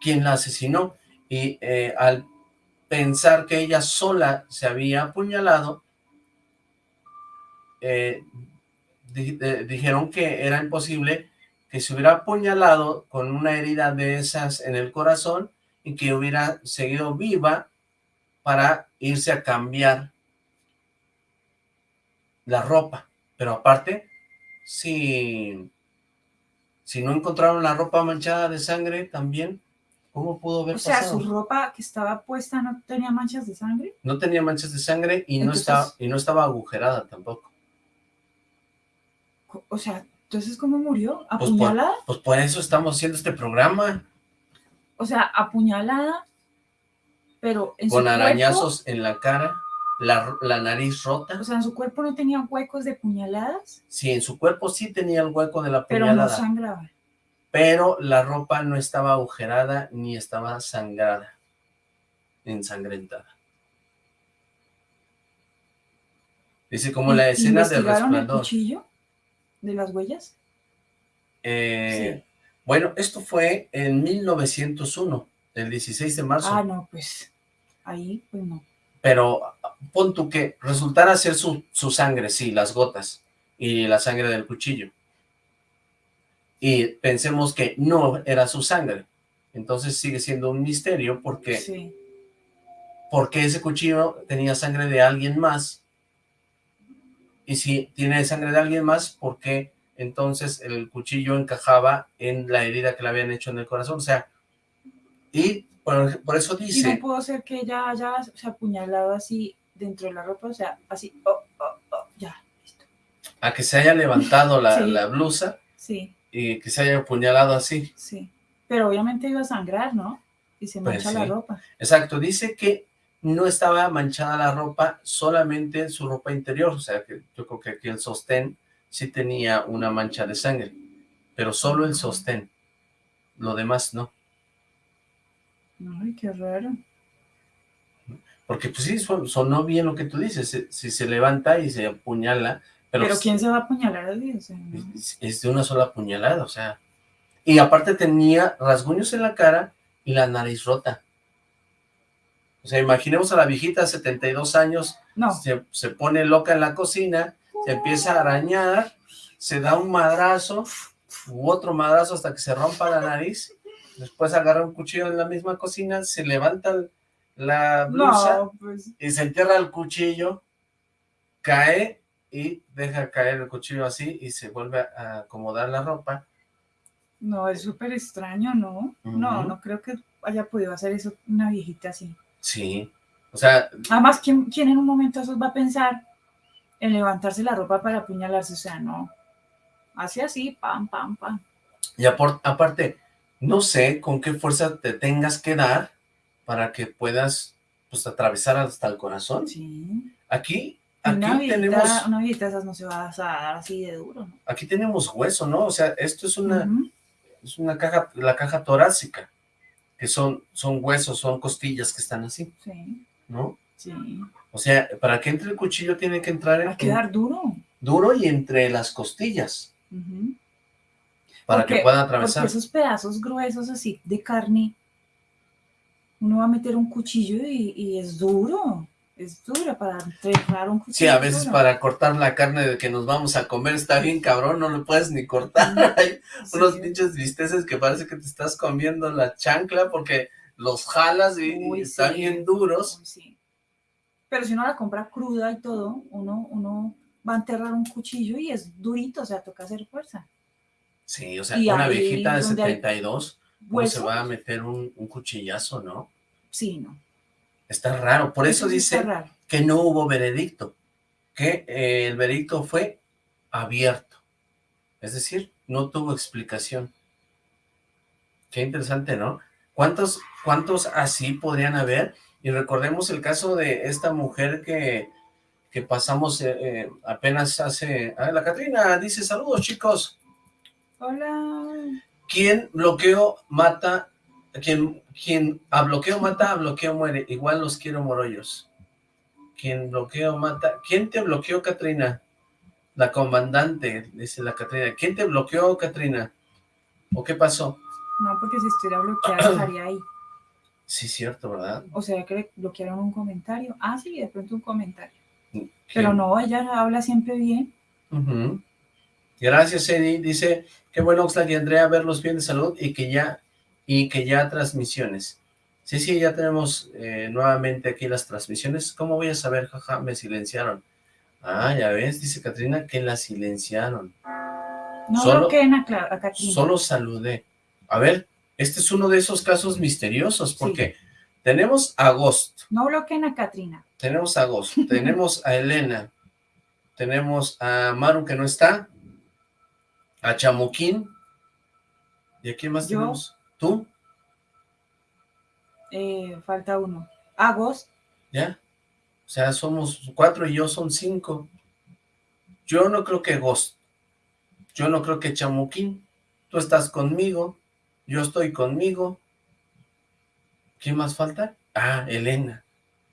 quién la asesinó. Y eh, al pensar que ella sola se había apuñalado, eh, di- de- dijeron que era imposible que se hubiera apuñalado con una herida de esas en el corazón y que hubiera seguido viva para irse a cambiar la ropa. Pero aparte, si, si no encontraron la ropa manchada de sangre también, ¿cómo pudo haber O sea, pasado? su ropa que estaba puesta no tenía manchas de sangre. No tenía manchas de sangre y, no, estaba, y no estaba agujerada tampoco. Co- O sea, entonces, ¿cómo murió? Pues por- ¿Apuñalada? Pues por eso estamos haciendo este programa, O sea, apuñalada, pero en con su arañazos en la cara, la, la nariz rota. o sea, en su cuerpo no tenía huecos de puñaladas, Sí, en su cuerpo sí tenía el hueco de la pero no puñalada, sangraba. pero la ropa no estaba agujerada ni estaba sangrada, ensangrentada. Dice como la ¿Y- escena del ¿Investigaron el resplandor. cuchillo de las huellas? Eh, Bueno, esto fue en 1901, el 16 de marzo. Ah, no, pues ahí, pues no. pero pon tú que resultara ser su, su sangre, sí, las gotas y la sangre del cuchillo. Y pensemos que no era su sangre. Entonces sigue siendo un misterio porque, Sí. porque ese cuchillo tenía sangre de alguien más. Y si tiene sangre de alguien más, ¿por qué entonces el cuchillo encajaba en la herida que le habían hecho en el corazón? O sea, y por, por eso Y dice... no pudo ser que ella haya se apuñalado así dentro de la ropa, o sea, así, oh, oh, oh, ya, listo. a que se haya levantado la, Sí. la blusa Sí, y que se haya apuñalado así. sí. Pero obviamente iba a sangrar, ¿no? Y se Pues mancha la sí. ropa. Exacto, dice que no estaba manchada la ropa, solamente su ropa interior, o sea que yo creo que aquí el sostén sí tenía una mancha de sangre, pero solo el sostén, lo demás no, Ay, qué raro. porque pues sí, son- sonó bien lo que tú dices, si, si se levanta y se apuñala, pero, Pero, ¿quién se va a apuñalar sea, no. es, es de una sola puñalada, o sea, y aparte tenía rasguños en la cara y la nariz rota. O sea, imaginemos a la viejita de 72 años No, se, se pone loca en la cocina, se empieza a arañar, se da un madrazo, u otro madrazo hasta que se rompa la nariz, después agarra un cuchillo en la misma cocina, se levanta la blusa no, pues, y se entierra el cuchillo, cae y deja caer el cuchillo así y se vuelve a acomodar la ropa. no, es súper extraño, ¿no? No, no creo que haya podido hacer eso una viejita así. Sí, o sea, Además, ¿quién, quién en un momento eso va a pensar en levantarse la ropa para apuñalarse? O sea, no. Hace así, pam, pam, pam. y aparte, no sé con qué fuerza te tengas que dar para que puedas pues atravesar hasta el corazón. Sí. Aquí, Una aquí viejita, tenemos, una viejita esas no se va a dar así de duro, ¿no? aquí tenemos hueso, ¿no? O sea, esto es una, es una caja, la caja torácica, que son, son huesos, son costillas que están así, Sí, ¿no? sí. O sea, para que entre el cuchillo tiene que entrar Va en, a quedar duro. duro y entre las costillas, para Porque- que pueda Porque atravesar. esos pedazos gruesos así de carne, uno va a meter un cuchillo y, y es duro. Es duro para entregar un cuchillo. Sí, a es veces duro. para cortar la carne de que nos vamos a comer está bien cabrón, no lo puedes ni cortar. Hay unos pinches bisteces que parece que te estás comiendo la chancla porque los jalas y, Uy, están sí. bien duros. Uy, sí. Pero si uno la compra cruda y todo, uno, uno va a enterrar un cuchillo y es durito, o sea, toca hacer fuerza. Sí, o sea, Y una viejita de donde hay 72, ¿cómo se va a meter un, un cuchillazo, no? sí, no. Está raro. Por eso, dice que no hubo veredicto, que eh, el veredicto fue abierto. Es decir, no tuvo explicación. Qué interesante, ¿no? ¿Cuántos, cuántos así podrían haber? Y recordemos el caso de esta mujer que, que pasamos eh, eh, apenas hace... Ah, la Catrina dice, saludos chicos. Hola. ¿Quién bloqueo mata? Quien, quien a bloqueo mata, a bloqueo muere. Igual los quiero morollos. Quien bloqueo mata... ¿Quién te bloqueó, Catrina? La comandante, dice la Catrina. ¿Quién te bloqueó, Catrina? ¿O qué pasó? No, porque si estuviera bloqueada estaría ahí. Sí, cierto, ¿verdad? O sea, que le bloquearon un comentario. Ah, sí, de pronto un comentario. ¿Qué? Pero no, ella habla siempre bien. Gracias, Eddie. Dice, qué bueno, Oxlack y Andrea, verlos bien de salud y que ya, y que ya transmisiones. Sí, sí, ya tenemos eh, nuevamente aquí las transmisiones. ¿Cómo voy a saber? Jaja, me silenciaron. Ah, ya ves, dice Katrina que la silenciaron. No Solo- bloqueen a, a Catrina. Solo saludé. A ver, este es uno de esos casos misteriosos porque tenemos a Ghost, No bloqueen a Catrina. tenemos a Ghost, tenemos a Elena, tenemos a Maru que no está, a Chamuquín, ¿y a quién más Yo. tenemos? ¿Tú? Eh, falta uno. Agos. ¿Ya? O sea, somos cuatro y yo son cinco. Yo no creo que Ghost, yo no creo que Chamuquín, tú estás conmigo, yo estoy conmigo. ¿Quién más falta? Ah, Elena.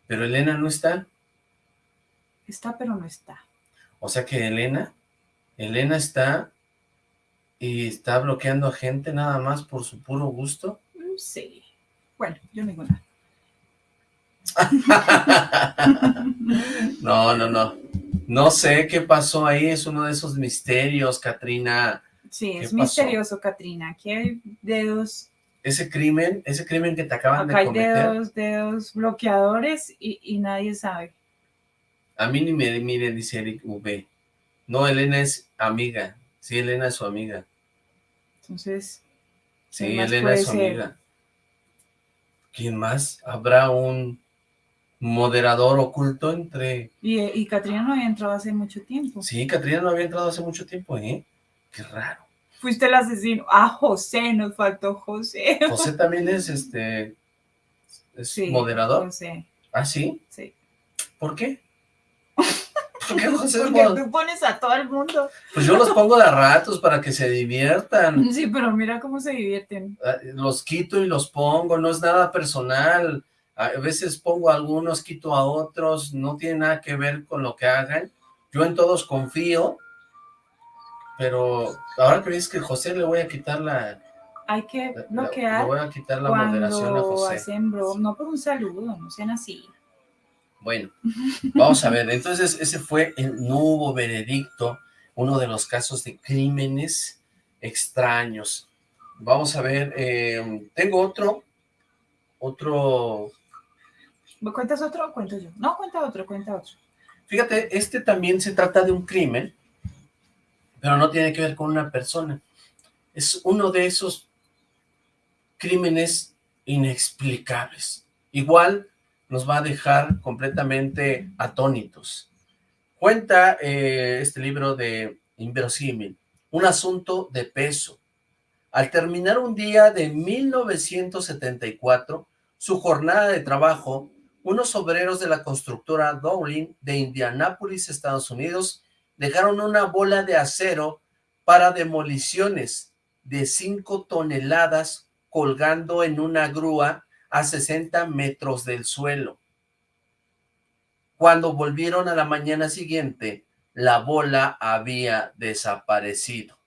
Pero Elena no está. Está, pero no está. O sea que Elena, Elena está y está bloqueando a gente nada más por su puro gusto. Mm, Sí. Bueno, yo nada. no, no, no. No sé qué pasó ahí, es uno de esos misterios, Katrina. Sí, ¿Qué es pasó? misterioso, Catrina. Aquí hay dedos, Ese crimen, ese crimen que te acaban acá de hay cometer, dedos, dedos bloqueadores y, y nadie sabe. a mí ni me mire, dice Eric V. No, Elena es amiga. Sí, Elena es su amiga. Entonces, Sí, ¿Quién más Elena es su ser? amiga. ¿Quién más? ¿Habrá un moderador oculto entre... y, y Catrina no había entrado hace mucho tiempo. Sí, Catrina no había entrado hace mucho tiempo, ¿eh? Qué raro. Fuiste el asesino. Ah, José, nos faltó José. José también es, este... ¿Es Sí, moderador? José, ¿Ah, sí? sí. ¿Por qué? ¿Por qué José es Porque tú pones a todo el mundo. Pues yo los pongo de a ratos para que se diviertan. Sí, pero mira cómo se divierten. Ah, Los quito y los pongo, no es nada personal. A veces pongo a algunos, quito a otros, no tiene nada que ver con lo que hagan. Yo en todos confío, pero ahora que ves que José le voy a quitar la, Hay que la- bloquear le voy a quitar la moderación a José. hacen bro, no por un saludo, no sean así. Bueno, vamos a ver, entonces ese fue el hubo veredicto, uno de los casos de crímenes extraños. Vamos a ver, eh, tengo otro, otro, ¿Me cuentas otro o cuento yo? No, cuenta otro, cuenta otro. fíjate, este también se trata de un crimen, pero no tiene que ver con una persona. Es uno de esos crímenes inexplicables. Igual nos va a dejar completamente atónitos. Cuenta eh, este libro de Inverosímil, un asunto de peso. Al terminar un día de 1974, su jornada de trabajo, unos obreros de la constructora Dowling de Indianápolis, Estados Unidos, dejaron una bola de acero para demoliciones de 5 toneladas colgando en una grúa a 60 metros del suelo. Cuando volvieron a la mañana siguiente, la bola había desaparecido.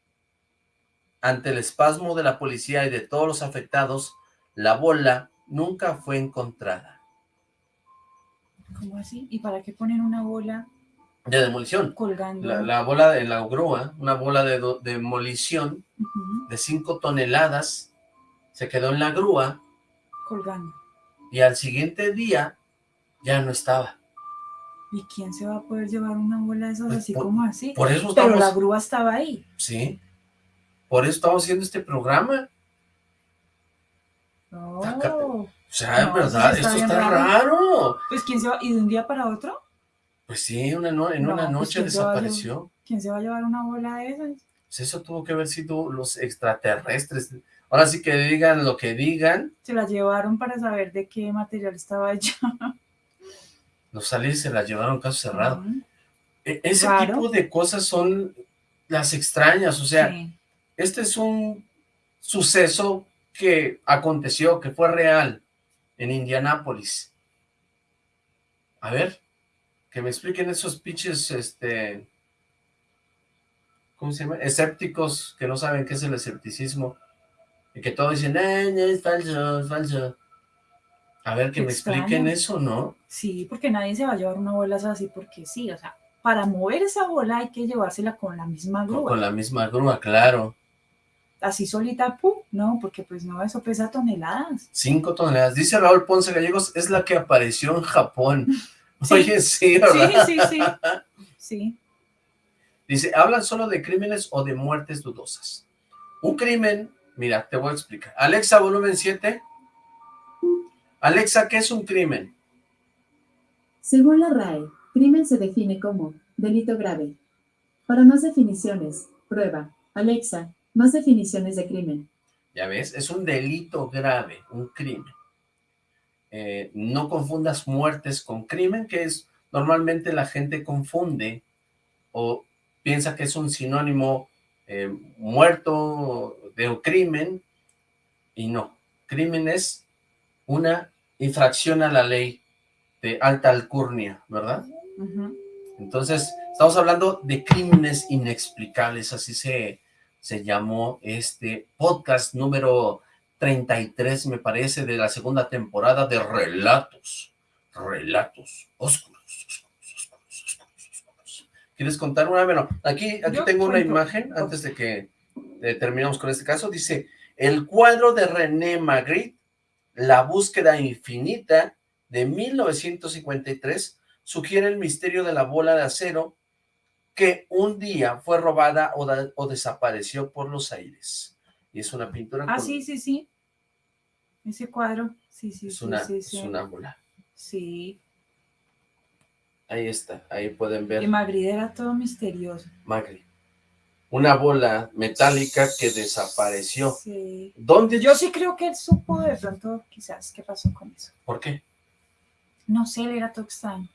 Ante el espasmo de la policía y de todos los afectados, la bola nunca fue encontrada. ¿Cómo así? ¿Y para qué ponen una bola De demolición. colgando? La, la bola de la grúa, una bola de do- demolición de 5 toneladas, se quedó en la grúa colgando. y al siguiente día ya no estaba. ¿Y quién se va a poder llevar una bola de esas Pues así por- como así? Por eso Pero estamos, la grúa estaba ahí. sí, por eso estamos haciendo este programa. No. O sea, No, ¿verdad? eso sí está Esto está raro. raro. Pues quién se va, ¿y de un día para otro? Pues sí, una no- en No, una pues, noche ¿quién se va a desapareció. ¿Quién se va a llevar una bola de esas? Pues eso tuvo que haber sido los extraterrestres. Ahora sí que digan lo que digan. Se la llevaron para saber de qué material estaba hecha. Los aliens se la llevaron caso cerrado. E- Ese tipo de cosas son las extrañas, o sea, Sí. este es un suceso que aconteció, que fue real en Indianápolis. A ver, que me expliquen esos pinches, este, ¿cómo se llama? Escépticos que no saben qué es el escepticismo y que todos dicen, eh, no, es falso, es falso. A ver, que me extraño. expliquen eso, ¿no? Sí, porque nadie se va a llevar una bola así porque sí, o sea, para mover esa bola hay que llevársela con la misma grúa. con la misma grúa, claro. Así solita, ¡pum! No, porque pues no, eso pesa toneladas. Cinco toneladas. Dice Raúl Ponce Gallegos, es la que apareció en Japón. Sí. Oye, sí, Sí, ¿verdad? sí, sí. Sí. Dice, ¿hablan solo de crímenes o de muertes dudosas? Un crimen, mira, te voy a explicar. Alexa, volumen 7. Alexa, ¿qué es un crimen? Según la RAE, crimen se define como delito grave. Para más definiciones, prueba. Alexa, más definiciones de crimen. Ya ves, es un delito grave, un crimen. Eh, no confundas muertes con crimen, que es normalmente la gente confunde o piensa que es un sinónimo eh, muerto de un crimen y no. Crimen es una infracción a la ley de alta alcurnia, ¿verdad? Entonces, estamos hablando de crímenes inexplicables, así se, se llamó este podcast número 33, me parece, de la segunda temporada de Relatos, Relatos Oscuros, Oscuros, Oscuros, Oscuros, Oscuros. ¿Quieres contar una? Bueno, aquí, aquí Yo tengo una imagen, antes de que eh, terminemos con este caso, dice, el cuadro de René Magritte, La búsqueda infinita, de 1953, sugiere el misterio de la bola de acero que un día fue robada o, da- o desapareció por los aires. Y es una pintura Ah, con- sí, sí, sí. Ese cuadro. Sí, sí, es, sí, una, sí, es una bola. Sí. Ahí está, ahí pueden ver Y Magritte era todo misterioso. Magri. Una bola metálica que desapareció. Sí. ¿Dónde? Yo sí creo que él supo de pronto, quizás, qué pasó con eso. ¿Por qué? No sé, él era todo extraño.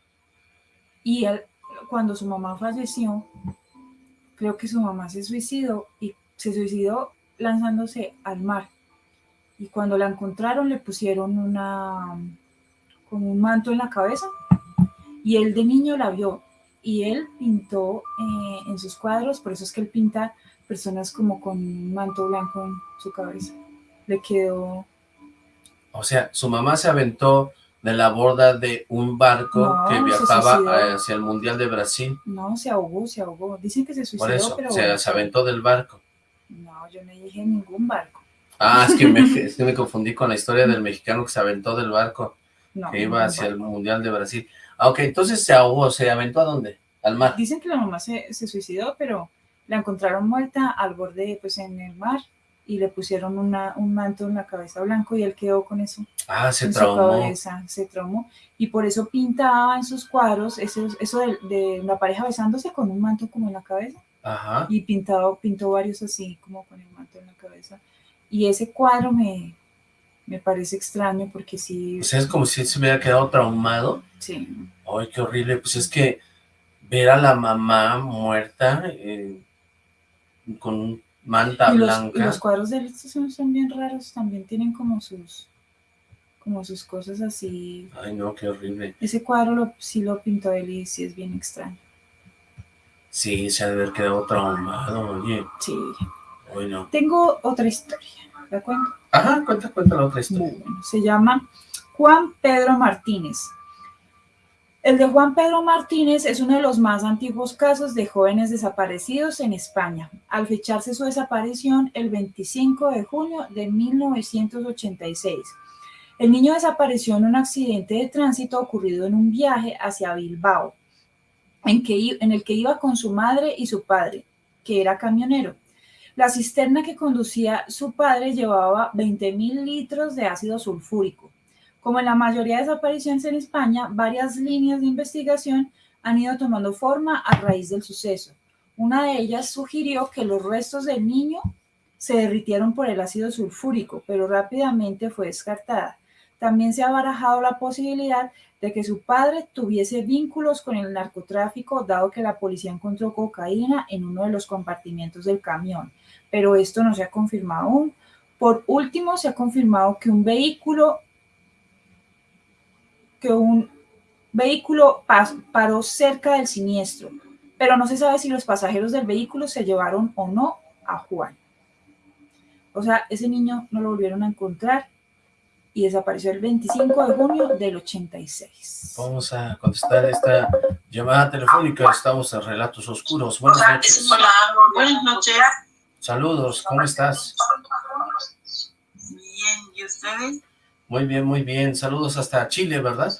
Y él, cuando su mamá falleció, creo que su mamá se suicidó y se suicidó lanzándose al mar. Y cuando la encontraron le pusieron una como un manto en la cabeza y él de niño la vio y él pintó eh, en sus cuadros, por eso es que él pinta personas como con un manto blanco en su cabeza. Le quedó O sea, su mamá se aventó de la borda de un barco No, que viajaba hacia el Mundial de Brasil. No, se ahogó, se ahogó. Dicen que se suicidó, Por eso, pero se, bueno, se aventó del barco. No, yo no dije ningún barco. Ah, es que, me, es que me confundí con la historia del mexicano que se aventó del barco, No, que iba hacia el. Mundial de Brasil. Ah, ok, entonces se ahogó, ¿se aventó a dónde? Al mar. Dicen que la mamá se, se suicidó, pero la encontraron muerta al borde, pues en el mar, y le pusieron una, un manto en la cabeza blanco y él quedó con eso Ah, se traumó. cabeza, se traumó. Y por eso pintaba en sus cuadros eso, eso de, de la pareja besándose con un manto como en la cabeza. Ajá. y pintado, pintó varios así, como con el manto en la cabeza. Y ese cuadro me, me parece extraño porque sí, O sea, es como si él se hubiera quedado traumado. sí, Ay, qué horrible. Pues es que ver a la mamá muerta eh, con manta y los, blanca. y los cuadros de él son, son bien raros, también tienen como sus, como sus cosas así. Ay, no, qué horrible. Ese cuadro lo, sí lo pintó él y sí es bien extraño. Sí, se ha de haber quedado traumado, oye. Sí. Ay, no. Tengo otra historia, ¿la cuento? Ajá, cuenta, cuenta la otra historia. Bueno, se llama Juan Pedro Martínez. El de Juan Pedro Martínez es uno de los más antiguos casos de jóvenes desaparecidos en España, al fecharse su desaparición el 25 de junio de 1986. El niño desapareció en un accidente de tránsito ocurrido en un viaje hacia Bilbao, en, en el que iba con su madre y su padre, que era camionero. La cisterna que conducía su padre llevaba 20.000 litros de ácido sulfúrico. Como en la mayoría de desapariciones en España, varias líneas de investigación han ido tomando forma a raíz del suceso. Una de ellas sugirió que los restos del niño se derritieron por el ácido sulfúrico, pero rápidamente fue descartada. También se ha barajado la posibilidad de que su padre tuviese vínculos con el narcotráfico, dado que la policía encontró cocaína en uno de los compartimientos del camión, pero esto no se ha confirmado aún. Por último, se ha confirmado que un vehículo que un vehículo paró cerca del siniestro, pero no se sabe si los pasajeros del vehículo se llevaron o no a Juan. O sea, ese niño no lo volvieron a encontrar y desapareció el 25 de junio del 86. Vamos a contestar esta llamada telefónica. Estamos en Relatos Oscuros. Buenas noches. Hola, buenas noches. Saludos, ¿cómo estás? Bien, ¿y ustedes? Muy bien, muy bien. Saludos hasta Chile, ¿verdad?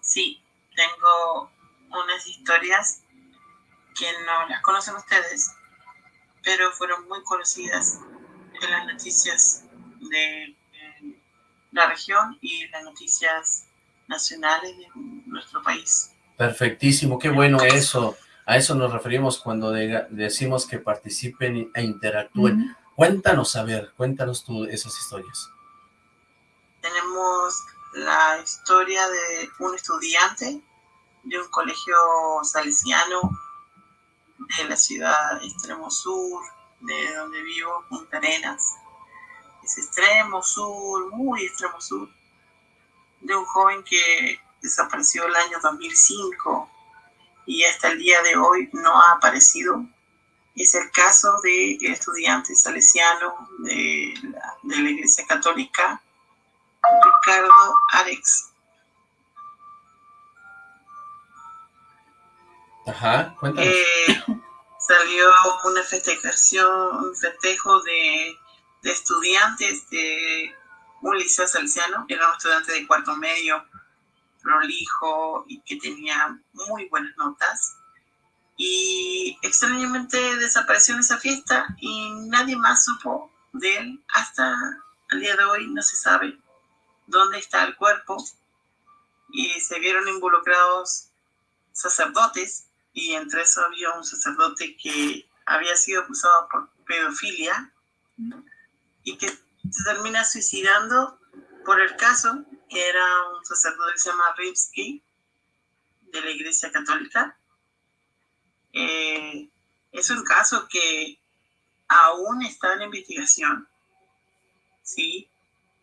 Sí, tengo unas historias que no las conocen ustedes, pero fueron muy conocidas en las noticias de la región y las noticias nacionales de nuestro país. Perfectísimo, qué bueno eso. A eso nos referimos cuando decimos que participen e interactúen. Cuéntanos, a ver, cuéntanos tú esas historias. Tenemos la historia de un estudiante de un colegio salesiano de la ciudad extremo sur, de donde vivo, Punta Arenas. Es extremo sur, muy extremo sur, de un joven que desapareció el año 2005 y hasta el día de hoy no ha aparecido. Es el caso de estudiante salesiano de la, de la Iglesia Católica, Ricardo Alex. Ajá, cuéntanos. Eh, salió una festejación, un festejo de, de, estudiantes de un liceo salesiano, era un estudiante de cuarto medio, prolijo y que tenía muy buenas notas. Y extrañamente desapareció en esa fiesta y nadie más supo de él hasta el día de hoy, no se sabe dónde está el cuerpo. Y se vieron involucrados sacerdotes y entre eso había un sacerdote que había sido acusado por pedofilia y que termina suicidando por el caso, que era un sacerdote que se llama Rimsky, de la Iglesia Católica. Eh, es un caso que aún está en investigación, ¿sí?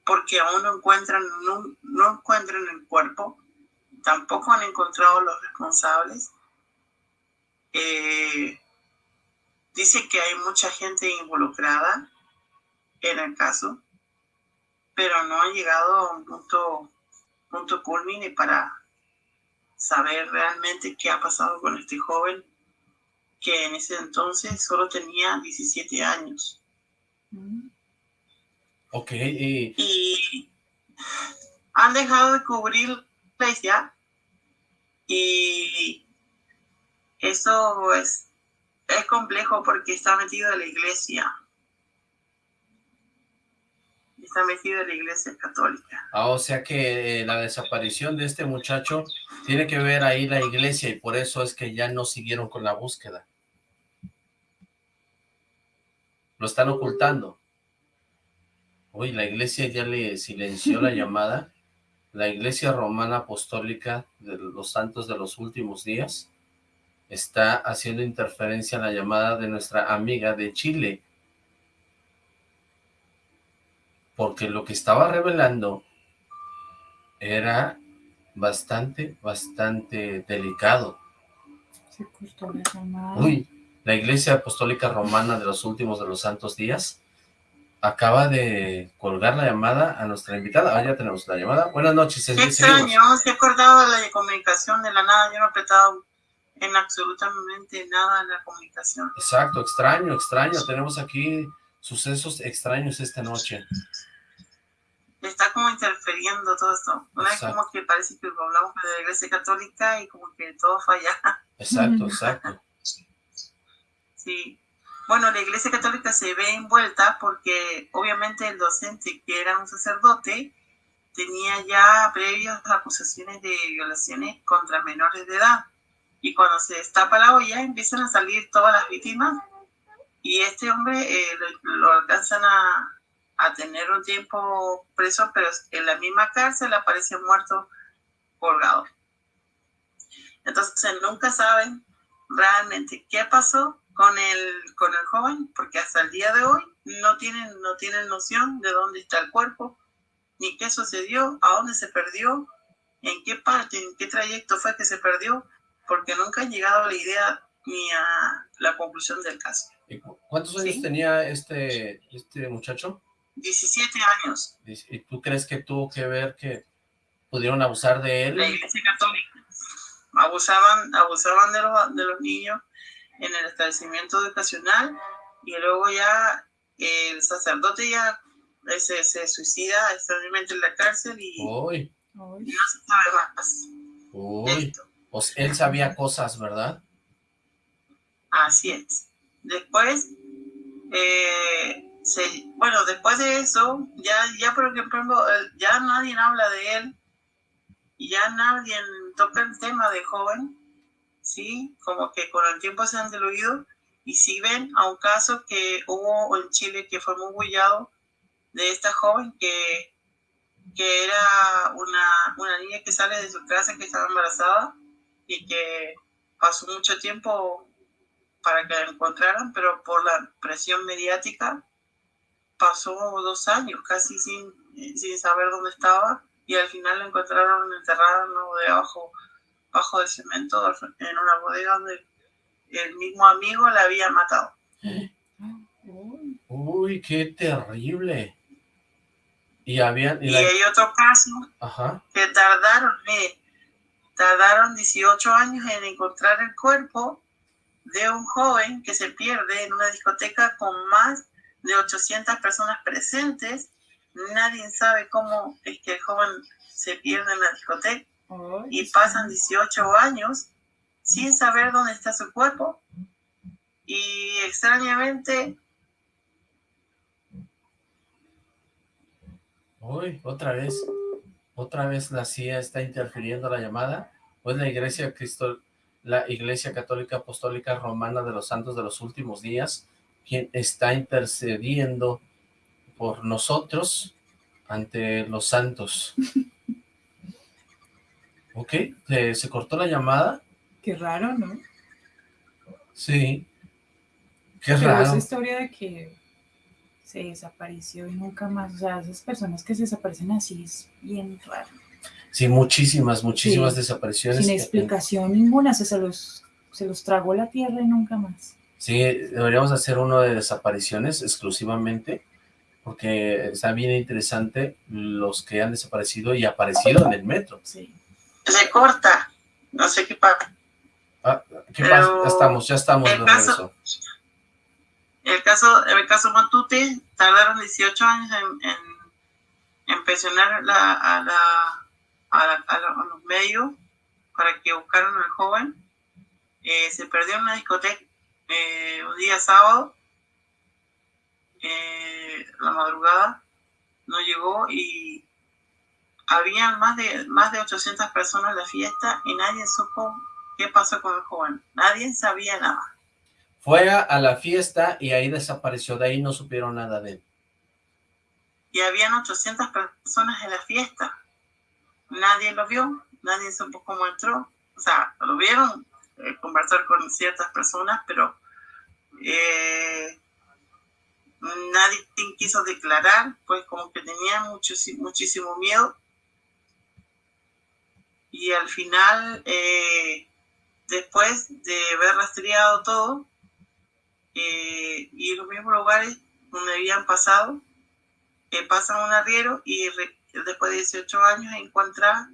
Porque aún no encuentran, no, no encuentran el cuerpo, tampoco han encontrado los responsables, eh, dice que hay mucha gente involucrada en el caso, pero no ha llegado a un punto, punto culmine para saber realmente qué ha pasado con este joven que en ese entonces solo tenía 17 años. Ok. Y han dejado de cubrir la iglesia y eso es, es complejo porque está metido en la iglesia. Está metido en la iglesia católica. Ah, o sea que eh, la desaparición de este muchacho tiene que ver ahí la iglesia y por eso es que ya no siguieron con la búsqueda. Lo están ocultando. Uy, la iglesia ya le silenció la llamada. La iglesia romana apostólica de los santos de los últimos días está haciendo interferencia en la llamada de nuestra amiga de Chile. Porque lo que estaba revelando era bastante, bastante delicado. Uy, la Iglesia Apostólica Romana de los Últimos de los Santos Días acaba de colgar la llamada a nuestra invitada. Ah, ya tenemos la llamada. Buenas noches. Qué extraño, se ha acordado de la comunicación de la nada. Yo no he apretado en absolutamente nada la comunicación. Exacto, extraño, extraño. Tenemos aquí sucesos extraños esta noche. Está como interfiriendo todo esto. Una vez como que parece que hablamos de la iglesia católica y como que todo falla. Exacto, exacto. Sí. Bueno, la iglesia católica se ve envuelta porque obviamente el docente, que era un sacerdote, tenía ya previas acusaciones de violaciones contra menores de edad y cuando se destapa la olla empiezan a salir todas las víctimas Y este hombre eh, lo, lo alcanzan a, a tener un tiempo preso, pero en la misma cárcel aparece muerto colgado. Entonces nunca saben realmente qué pasó con el, con el joven, porque hasta el día de hoy no tienen, no tienen noción de dónde está el cuerpo, ni qué sucedió, a dónde se perdió, en qué parte, en qué trayecto fue que se perdió, porque nunca han llegado a la idea ni a la conclusión del caso. ¿Cuántos años tenía este, este muchacho? 17 años. ¿Y tú crees que tuvo que ver que pudieron abusar de él? La iglesia católica. Abusaban, abusaban de los, de los niños en el establecimiento educacional y luego ya el sacerdote ya se, se suicida extrañamente en la cárcel y Uy. no se sabe más. Uy. Pues él sabía cosas, ¿verdad? Así es. Después, eh, se, bueno, después de eso, ya, ya por ejemplo, ya nadie habla de él, y ya nadie toca el tema de joven, ¿sí? Como que con el tiempo se han diluido, y si ven a un caso que hubo en Chile que fue muy bullado, de esta joven que, que era una, una niña que sale de su casa que estaba embarazada, y que pasó mucho tiempo para que la encontraran, pero por la presión mediática pasó dos años casi sin, sin saber dónde estaba y al final la encontraron enterrada debajo bajo del cemento en una bodega donde el mismo amigo la había matado. Uy, qué terrible. Y, había, y, hay otro caso que tardaron, eh, tardaron 18 años en encontrar el cuerpo de un joven que se pierde en una discoteca con más de 800 personas presentes. Nadie sabe cómo es que el joven se pierde en la discoteca y pasan 18 años sin saber dónde está su cuerpo. Y extrañamente... Uy, otra vez, otra vez la CIA está interfiriendo la llamada. Pues la Iglesia Cristo, la Iglesia Católica Apostólica Romana de los Santos de los Últimos Días quien está intercediendo por nosotros ante los santos. ok, ¿se, cortó la llamada? Qué raro, ¿no? Sí, qué Pero raro. esa historia de que se desapareció y nunca más, o sea, esas personas que se desaparecen así es bien raro. Sí, muchísimas, muchísimas Sí. desapariciones. Sin explicación ninguna, se, se los, se los tragó la tierra y nunca más. Sí, deberíamos hacer uno de desapariciones exclusivamente, porque está bien interesante los que han desaparecido y aparecido en el metro. Sí. Se corta, no sé qué pasa. Ah, ¿Qué pasa? Ya estamos, ya estamos el de caso-. El caso, el caso Matute tardaron 18 años en, en, en presionar la, a, la, a, la- a la- a los medios para que buscaran al joven. Eh, se perdió en una discoteca eh, un día sábado, eh, la madrugada, no llegó y habían más de, más de 800 personas en la fiesta y nadie supo qué pasó con el joven. Nadie sabía nada. Fue a, la fiesta y ahí desapareció, de ahí no supieron nada de él. y habían 800 personas en la fiesta. Nadie lo vio, nadie supo cómo entró. O sea, lo vieron eh, conversar con ciertas personas, pero eh, nadie quiso declarar, pues como que tenía mucho, muchísimo miedo. Y al final, eh, después de haber rastreado todo, eh, y los mismos lugares donde habían pasado, eh, pasan un arriero y re- después de 18 años encuentra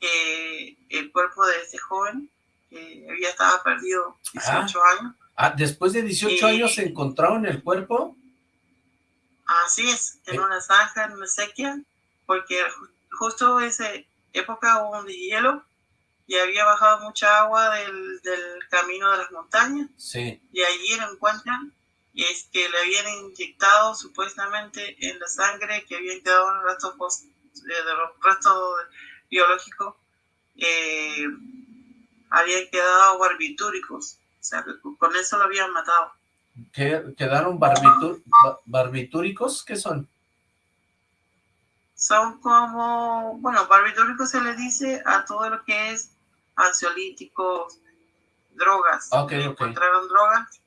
eh, el cuerpo de este joven que había estado perdido 18 años. Ah, después de 18 Y- años se encontraron el cuerpo. Así es, en Eh. una zanja, en una sequía, porque ju- justo esa época hubo un hielo y había bajado mucha agua del, del camino de las montañas Sí. y allí lo encuentran y es que le habían inyectado supuestamente en la sangre que habían quedado en los restos eh, de los restos biológicos eh, habían quedado barbitúricos o sea con eso lo habían matado ¿Qué, ¿Quedaron barbitúricos? ¿Qué son? Son como, bueno, barbitúricos se le dice a todo lo que es ansiolíticos, drogas. Ok, Encontraron drogas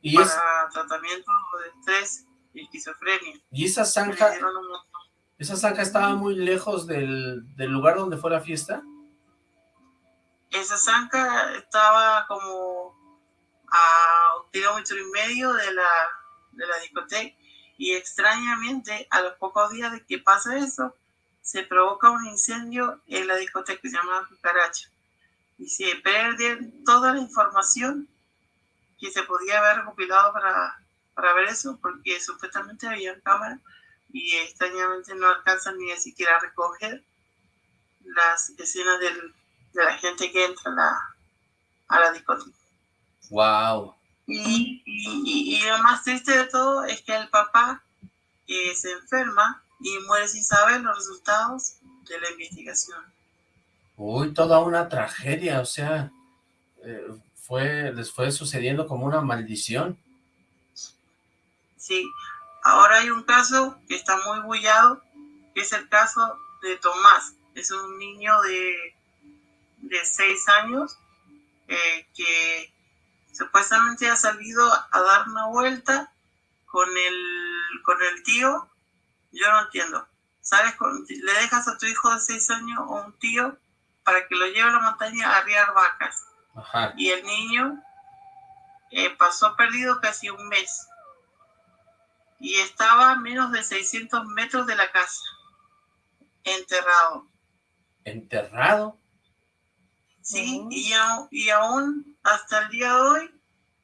¿Y para tratamiento de estrés y esquizofrenia. ¿Y esa zanja, esa zanja estaba muy lejos del, del lugar donde fue la fiesta? Esa zanja estaba como a un kilómetro y medio de la, de la discoteca y extrañamente a los pocos días de que pasa eso se provoca un incendio en la discoteca que se llama Cucaracha y se pierde toda la información que se podía haber recopilado para, para ver eso porque supuestamente había cámara y extrañamente no alcanzan ni siquiera a recoger las escenas del, de la gente que entra a la, a la discoteca. Wow. Y, y, lo más triste de todo es que el papá eh, se enferma y muere sin saber los resultados de la investigación. Uy, toda una tragedia, o sea, eh, fue, les fue sucediendo como una maldición. Sí, ahora hay un caso que está muy bullado, que es el caso de Tomás. Es un niño de, de seis años eh, que supuestamente ha salido a dar una vuelta con el, con el tío, yo no entiendo. ¿Sabes? Le dejas a tu hijo de seis años o un tío para que lo lleve a la montaña a arriar vacas. Y el niño eh, pasó perdido casi un mes. Y estaba a menos de 600 metros de la casa. Enterrado. ¿Enterrado? Sí, y, y aún hasta el día de hoy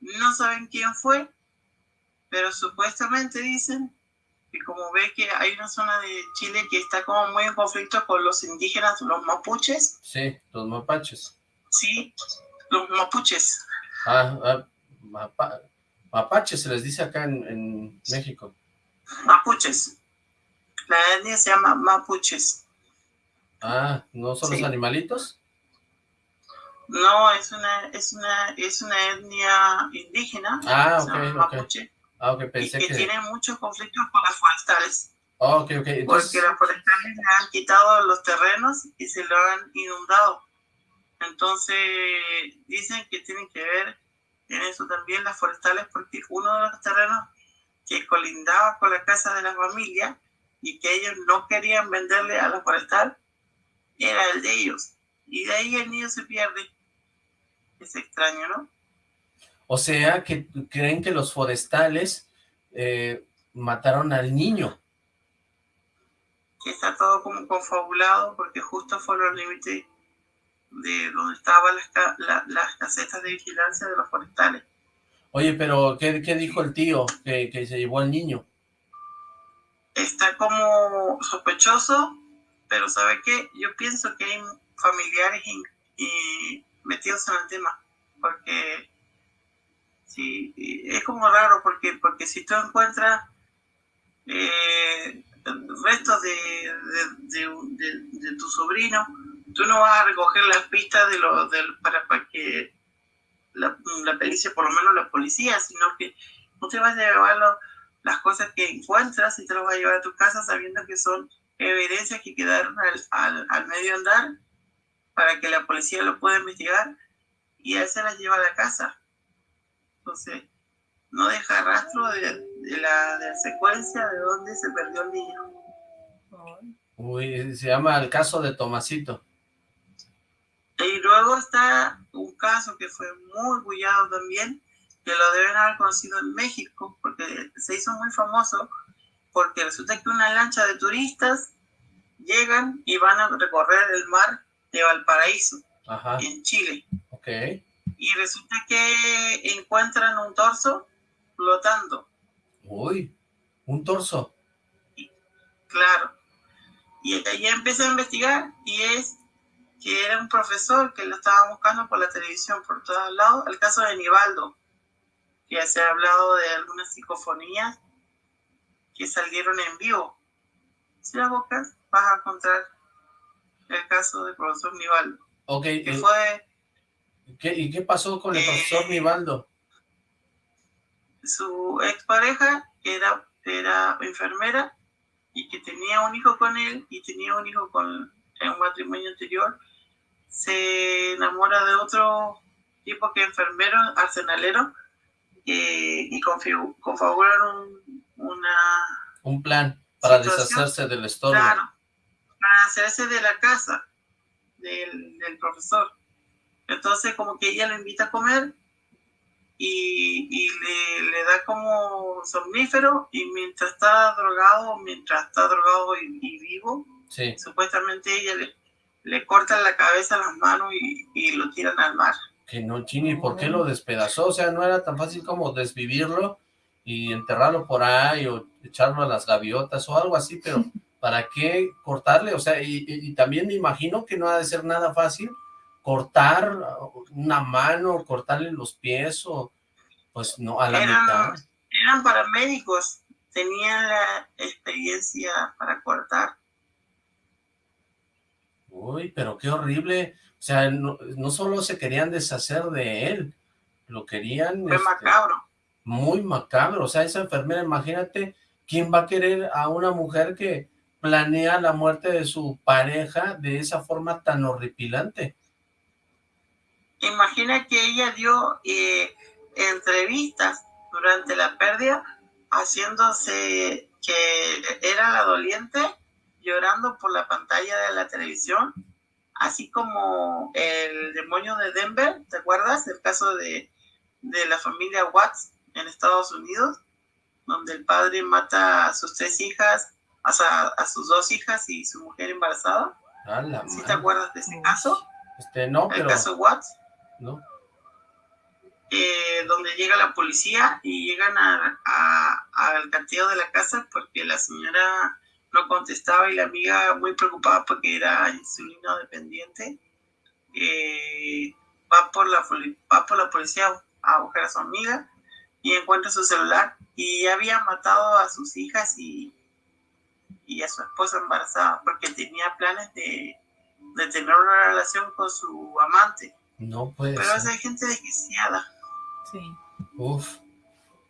no saben quién fue, pero supuestamente dicen que como ve que hay una zona de Chile que está como muy en conflicto con los indígenas, los mapuches. Sí, los mapaches. Sí, los mapuches. Ah, ah mapaches se les dice acá en, en, México. Mapuches. La etnia se llama mapuches. Ah, ¿no son los animalitos? No, es una, es una, es una etnia indígena. Ah, Mapuche, Ah, pensé y que, tiene muchos conflictos con las forestales. Ok, ok. Entonces... Porque las forestales le han quitado los terrenos y se lo han inundado. Entonces, dicen que tienen que ver en eso también las forestales, porque uno de los terrenos que colindaba con la casa de la familia y que ellos no querían venderle a la forestal era el de ellos. Y de ahí el niño se pierde. Es extraño, ¿no? O sea, que creen que los forestales eh, mataron al niño. Que está todo como confabulado porque justo fue los límites de donde estaban las, casetas de vigilancia de los forestales. Oye, pero ¿qué, dijo el tío que, que, se llevó al niño? Está como sospechoso, pero ¿sabe qué? Yo pienso que hay familiares y metidos en el tema, porque sí, es como raro, porque, porque si tú encuentras eh, restos de, de, tu sobrino, tú no vas a recoger las pistas de lo, para, para que la, la pericia, por lo menos la policía, sino que te vas a llevar las cosas que encuentras y te las vas a llevar a tu casa sabiendo que son evidencias que quedaron al, al medio andar para que la policía lo pueda investigar y él se la lleva a la casa. Entonces, no deja rastro de, la, secuencia de dónde se perdió el niño. Uy, se llama el caso de Tomasito. Y luego está un caso que fue muy bullado también, que lo deben haber conocido en México, porque se hizo muy famoso, porque resulta que una lancha de turistas llegan y van a recorrer el mar de Valparaíso, en Chile. Okay. Y resulta que encuentran un torso flotando. Uy, un torso. claro. Y ahí empecé a investigar y es que era un profesor que lo estaba buscando por la televisión por todos lados, el caso de Nivaldo, que se ha hablado de algunas psicofonías que salieron en vivo. Si la buscas, vas a encontrar el caso del profesor Nivaldo. Ok. Que fue... ¿Y qué pasó con el profesor eh, Nivaldo? su expareja era, era enfermera y que tenía un hijo con él y tenía un hijo con un matrimonio anterior, se enamora de otro tipo que enfermero, arsenalero, eh, y configuraron un, una... Un plan para deshacerse del estorbo. Claro, para hacerse de la casa del, del profesor. Entonces como que ella lo invita a comer y, y le, le, da como somnífero y mientras está drogado, mientras está drogado y, vivo, supuestamente ella le, le corta la cabeza, las manos y, y lo tiran al mar. Que no, Chini, ¿por qué lo despedazó? O sea, no era tan fácil como desvivirlo y enterrarlo por ahí o echarlo a las gaviotas o algo así, pero ¿para qué cortarle? O sea, y, y también me imagino que no ha de ser nada fácil cortar una mano, cortarle los pies o pues no, a la eran, mitad. Eran paramédicos, tenían la experiencia para cortar. Uy, pero qué horrible. O sea, no, no solo se querían deshacer de él, lo querían... Fue este, macabro. Muy macabro. O sea, esa enfermera, imagínate, ¿quién va a querer a una mujer que planea la muerte de su pareja de esa forma tan horripilante? Imagina que ella dio eh, entrevistas durante la pérdida, haciéndose que era la doliente, llorando por la pantalla de la televisión, así como el demonio de Denver, ¿te acuerdas? El caso de, de la familia Watts en Estados Unidos, donde el padre mata a sus tres hijas, a, a sus dos hijas y su mujer embarazada. ¿Sí te acuerdas de ese caso? Este, no, el caso Watts. ¿no? Eh, donde llega la policía y llegan al a, de la casa porque la señora no contestaba y la amiga muy preocupada porque era insulino dependiente eh, va por la va por la policía a buscar a su amiga y encuentra su celular y había matado a sus hijas y, y a su esposa embarazada porque tenía planes de, de tener una relación con su amante no puede Pero hay gente desquiciada. Sí. Uf,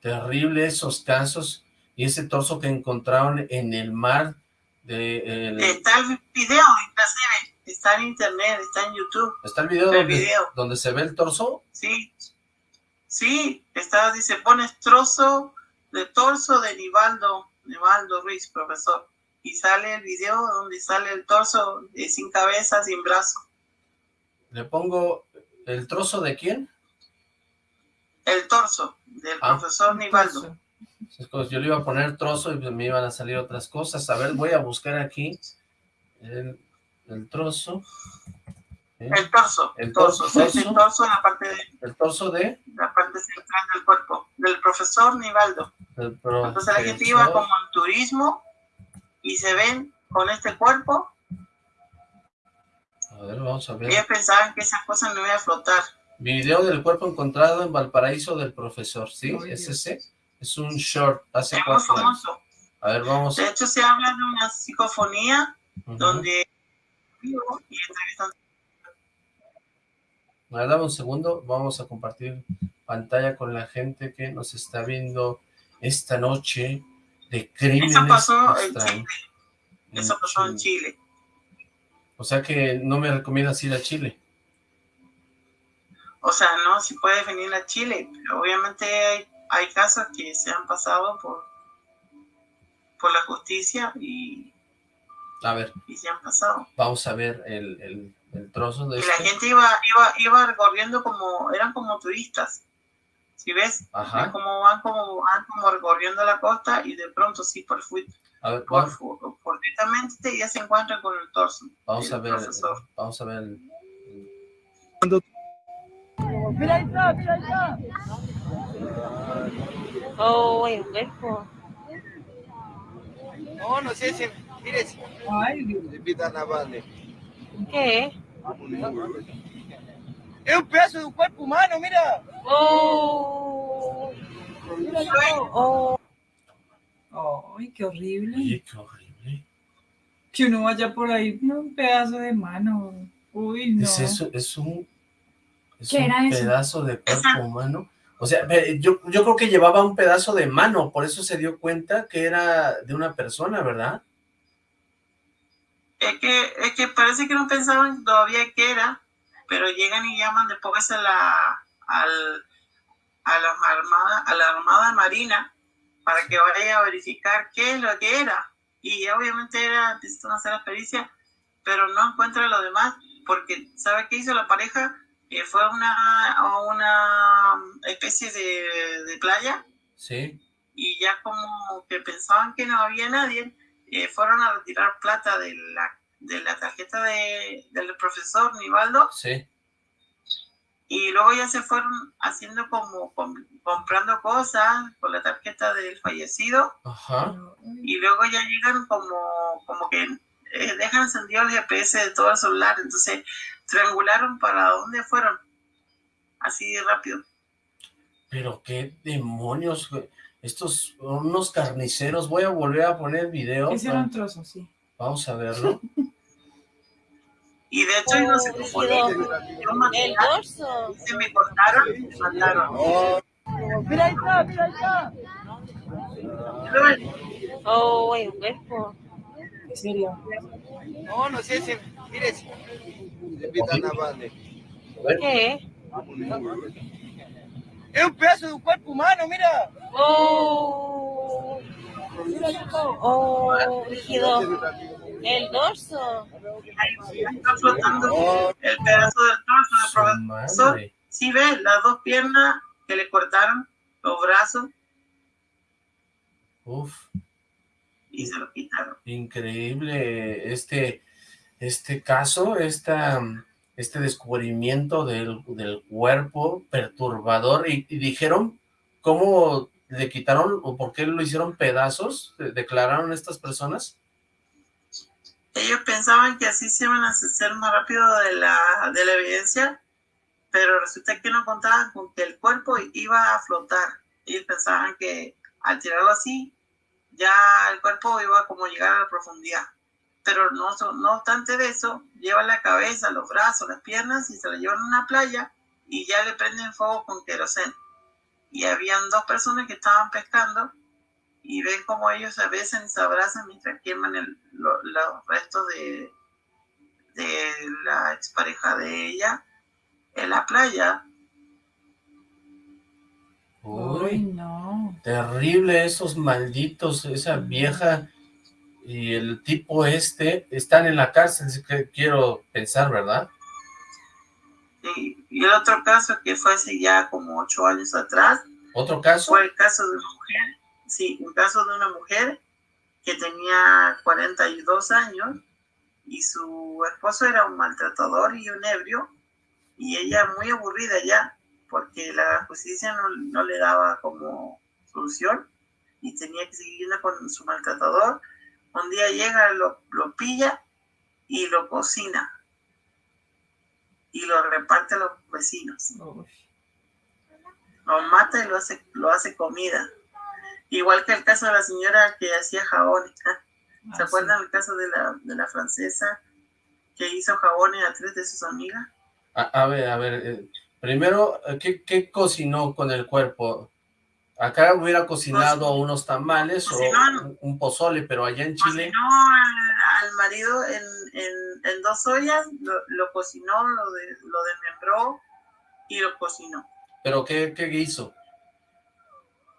terrible esos casos. Y ese torso que encontraron en el mar de... Está el video, está en internet, está en YouTube. ¿Está el video, donde, donde se ve el torso? Sí, sí, está, dice, pones trozo de torso de Nivaldo, Nivaldo Ruiz, profesor. Y sale el video donde sale el torso sin cabeza, sin brazo. Le pongo ¿El trozo de quién? El torso, del ah. profesor Nivaldo. Yo le iba a poner trozo y me iban a salir otras cosas. A ver, voy a buscar aquí el, trozo. El torso. El torso. El torso en la parte de... El torso de... La parte central del cuerpo. Del profesor Nivaldo. Entonces la gente iba como en turismo y se ven con este cuerpo a ver, vamos a ver. Ellos pensaban que esas cosas no iban a flotar. Video del cuerpo encontrado en Valparaíso del profesor, ¿sí? ¿Es ese? Es un short, hace es cuatro famoso. A ver, vamos. De hecho, se habla de una psicofonía donde vivo y entrevistan. A ver, dame un segundo, vamos a compartir pantalla con la gente que nos está viendo esta noche de crímenes Eso pasó en Chile. Eso pasó en Chile. O sea que no me recomiendas ir a Chile. O sea, no, si puedes venir a Chile, pero obviamente hay, hay casos que se han pasado por, por la justicia y, a ver, y se han pasado. Vamos a ver el, el, trozo de Y la gente iba, iba, iba recorriendo como, eran como turistas. Si ves, Ajá. como van como van como recorriendo la costa y de pronto sí por ver, por, por, ya se encuentran con el torso. Vamos a ver, vamos a ver. Mira ahí está, mira ahí está. Oh, el cuerpo. No, no sé si, mire, si Ay, invitan a Vale. ¿Qué? Es un pedazo de un cuerpo humano, mira. Oh. Mira, oh. Ay, qué horrible. Oye, qué horrible. Que uno vaya por ahí, un pedazo de mano. Uy, no. Es eso, es un, es un pedazo de cuerpo humano. O sea, yo, yo creo que llevaba un pedazo de mano, por eso se dio cuenta que era de una persona, ¿verdad? Es que, es que parece que no pensaban todavía que era, pero llegan y llaman después a la, al, a la armada, a la armada marina para que vaya a verificar qué es lo que era. Y obviamente era, necesitan hacer la pericia, pero no encuentra lo demás, porque ¿sabe qué hizo la pareja? que fue una, una especie de, playa. Sí. Y ya como que pensaban que no había nadie, eh, fueron a retirar plata de la, de la tarjeta de, del profesor Nivaldo. Sí. Y luego ya se fueron haciendo como comprando cosas con la tarjeta del fallecido. Ajá. Y luego ya llegan como, como que eh, dejan encendido el GPS de todo el celular. Entonces triangularon para dónde fueron. Así de rápido. Pero qué demonios, estos unos carniceros. Voy a volver a poner el video. Ese era un trozo, sí. Vamos a verlo. y de hecho, no se oh, El dorso. Se me cortaron y me mataron. Mira ahí está, mira ahí está. Oh, el cuerpo. ¿En serio? No, no sé, ese, mire. ¿Qué? Es un pedazo de un cuerpo humano, mira. Oh. Oh, rígido. El dorso. Está flotando el pedazo del torso del profesor. Sí ve las dos piernas que le cortaron, los brazos. Uf. Y se lo quitaron. Increíble este este caso, esta, este descubrimiento del, cuerpo perturbador, y, dijeron cómo le quitaron o por qué lo hicieron pedazos, declararon estas personas. Ellos pensaban que así se iban a hacer más rápido de la, de la evidencia, pero resulta que no contaban con que el cuerpo iba a flotar. Ellos pensaban que al tirarlo así, ya el cuerpo iba a como llegar a la profundidad pero no, no obstante de eso, lleva la cabeza, los brazos, las piernas y se la llevan a una playa y ya le prenden fuego con queroseno. Y habían dos personas que estaban pescando y ven como ellos se besan y se abrazan mientras queman los restos de, de la expareja de ella en la playa. Uy, no. Terrible esos malditos, esa vieja y el tipo este están en la cárcel, que quiero pensar, ¿verdad? Sí, y el otro caso que fue hace ya como ocho años atrás. ¿Otro caso? Fue el caso de una mujer, sí, un caso de una mujer que tenía 42 años y su esposo era un maltratador y un ebrio y ella muy aburrida ya porque la justicia no, no le daba como solución y tenía que seguir con su maltratador un día llega, lo, lo pilla y lo cocina. Y lo reparte a los vecinos. Lo mata y lo hace, lo hace comida. Igual que el caso de la señora que hacía jabones. ¿Se ah, acuerdan el caso de la, de la francesa que hizo jabones a tres de sus amigas? A, ver, a ver, eh, primero, ¿qué, ¿qué, cocinó con el cuerpo? Acá hubiera cocinado unos tamales o un, pozole, pero allá en Chile... Cocinó al, marido en, en, dos ollas, lo, cocinó, lo, de, lo desmembró y lo cocinó. ¿Pero qué, qué hizo?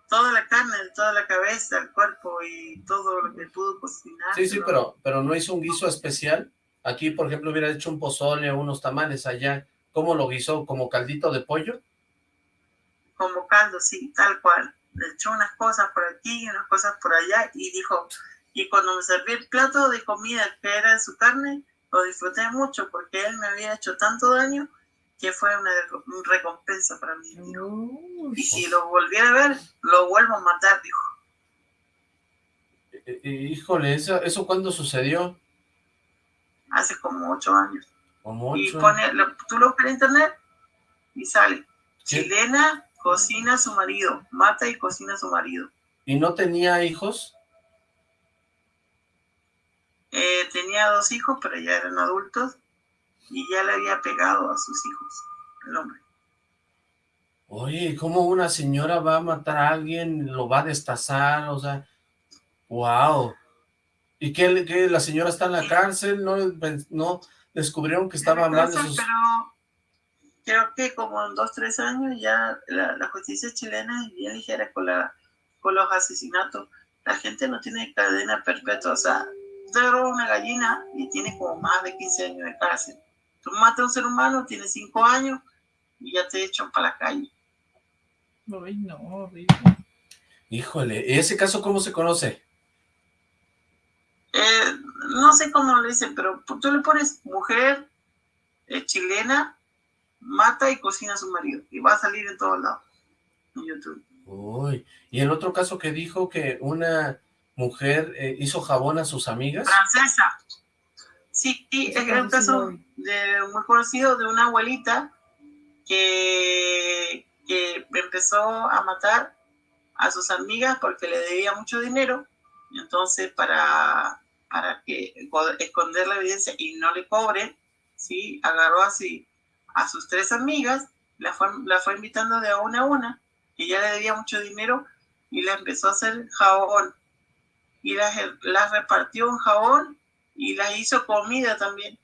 Toda la carne, toda la cabeza, el cuerpo y todo lo que pudo cocinar. Sí, sí, pero, pero no hizo un guiso especial. Aquí, por ejemplo, hubiera hecho un pozole o unos tamales allá. ¿Cómo lo guisó? ¿Como caldito de pollo? Como caldo, sí, tal cual. Le echó unas cosas por aquí y unas cosas por allá y dijo, y cuando me serví el plato de comida que era de su carne, lo disfruté mucho porque él me había hecho tanto daño que fue una, recompensa para mí. Y si lo volviera a ver, lo vuelvo a matar, dijo. Eh, eh, híjole, ¿eso, ¿eso cuándo sucedió? Hace como ocho años. Como ocho. Y pone, tú lo ves en internet y sale. Chilena Cocina a su marido, mata y cocina a su marido. ¿Y no tenía hijos? Eh, tenía dos hijos, pero ya eran adultos y ya le había pegado a sus hijos, el hombre. Oye, ¿cómo una señora va a matar a alguien, lo va a destazar? O sea, wow. ¿Y qué, qué la señora está en la cárcel? ¿No, no descubrieron que estaba mal de sus... Pero creo que como en dos, tres años ya la, la justicia chilena es bien ligera con, la, con los asesinatos. La gente no tiene cadena perpetua, o sea, usted roba una gallina y tiene como más de 15 años de cárcel. Tú matas a un ser humano, tiene 5 años y ya te echan para la calle. Ay, no, horrible. Híjole, ¿y ese caso cómo se conoce? Eh, no sé cómo lo dicen, pero tú le pones mujer eh, chilena, mata y cocina a su marido. Y va a salir en todos lados, en YouTube. Uy, y el otro caso que dijo que una mujer eh, hizo jabón a sus amigas. Francesa. Sí, sí es un caso de, muy conocido de una abuelita que, que empezó a matar a sus amigas porque le debía mucho dinero. Entonces, para, para que esconder la evidencia y no le cobren, ¿sí? agarró así a sus tres amigas, la fue, la fue invitando de una a una, que ya le debía mucho dinero, y le empezó a hacer jabón. Y las, las repartió en jabón y las hizo comida también.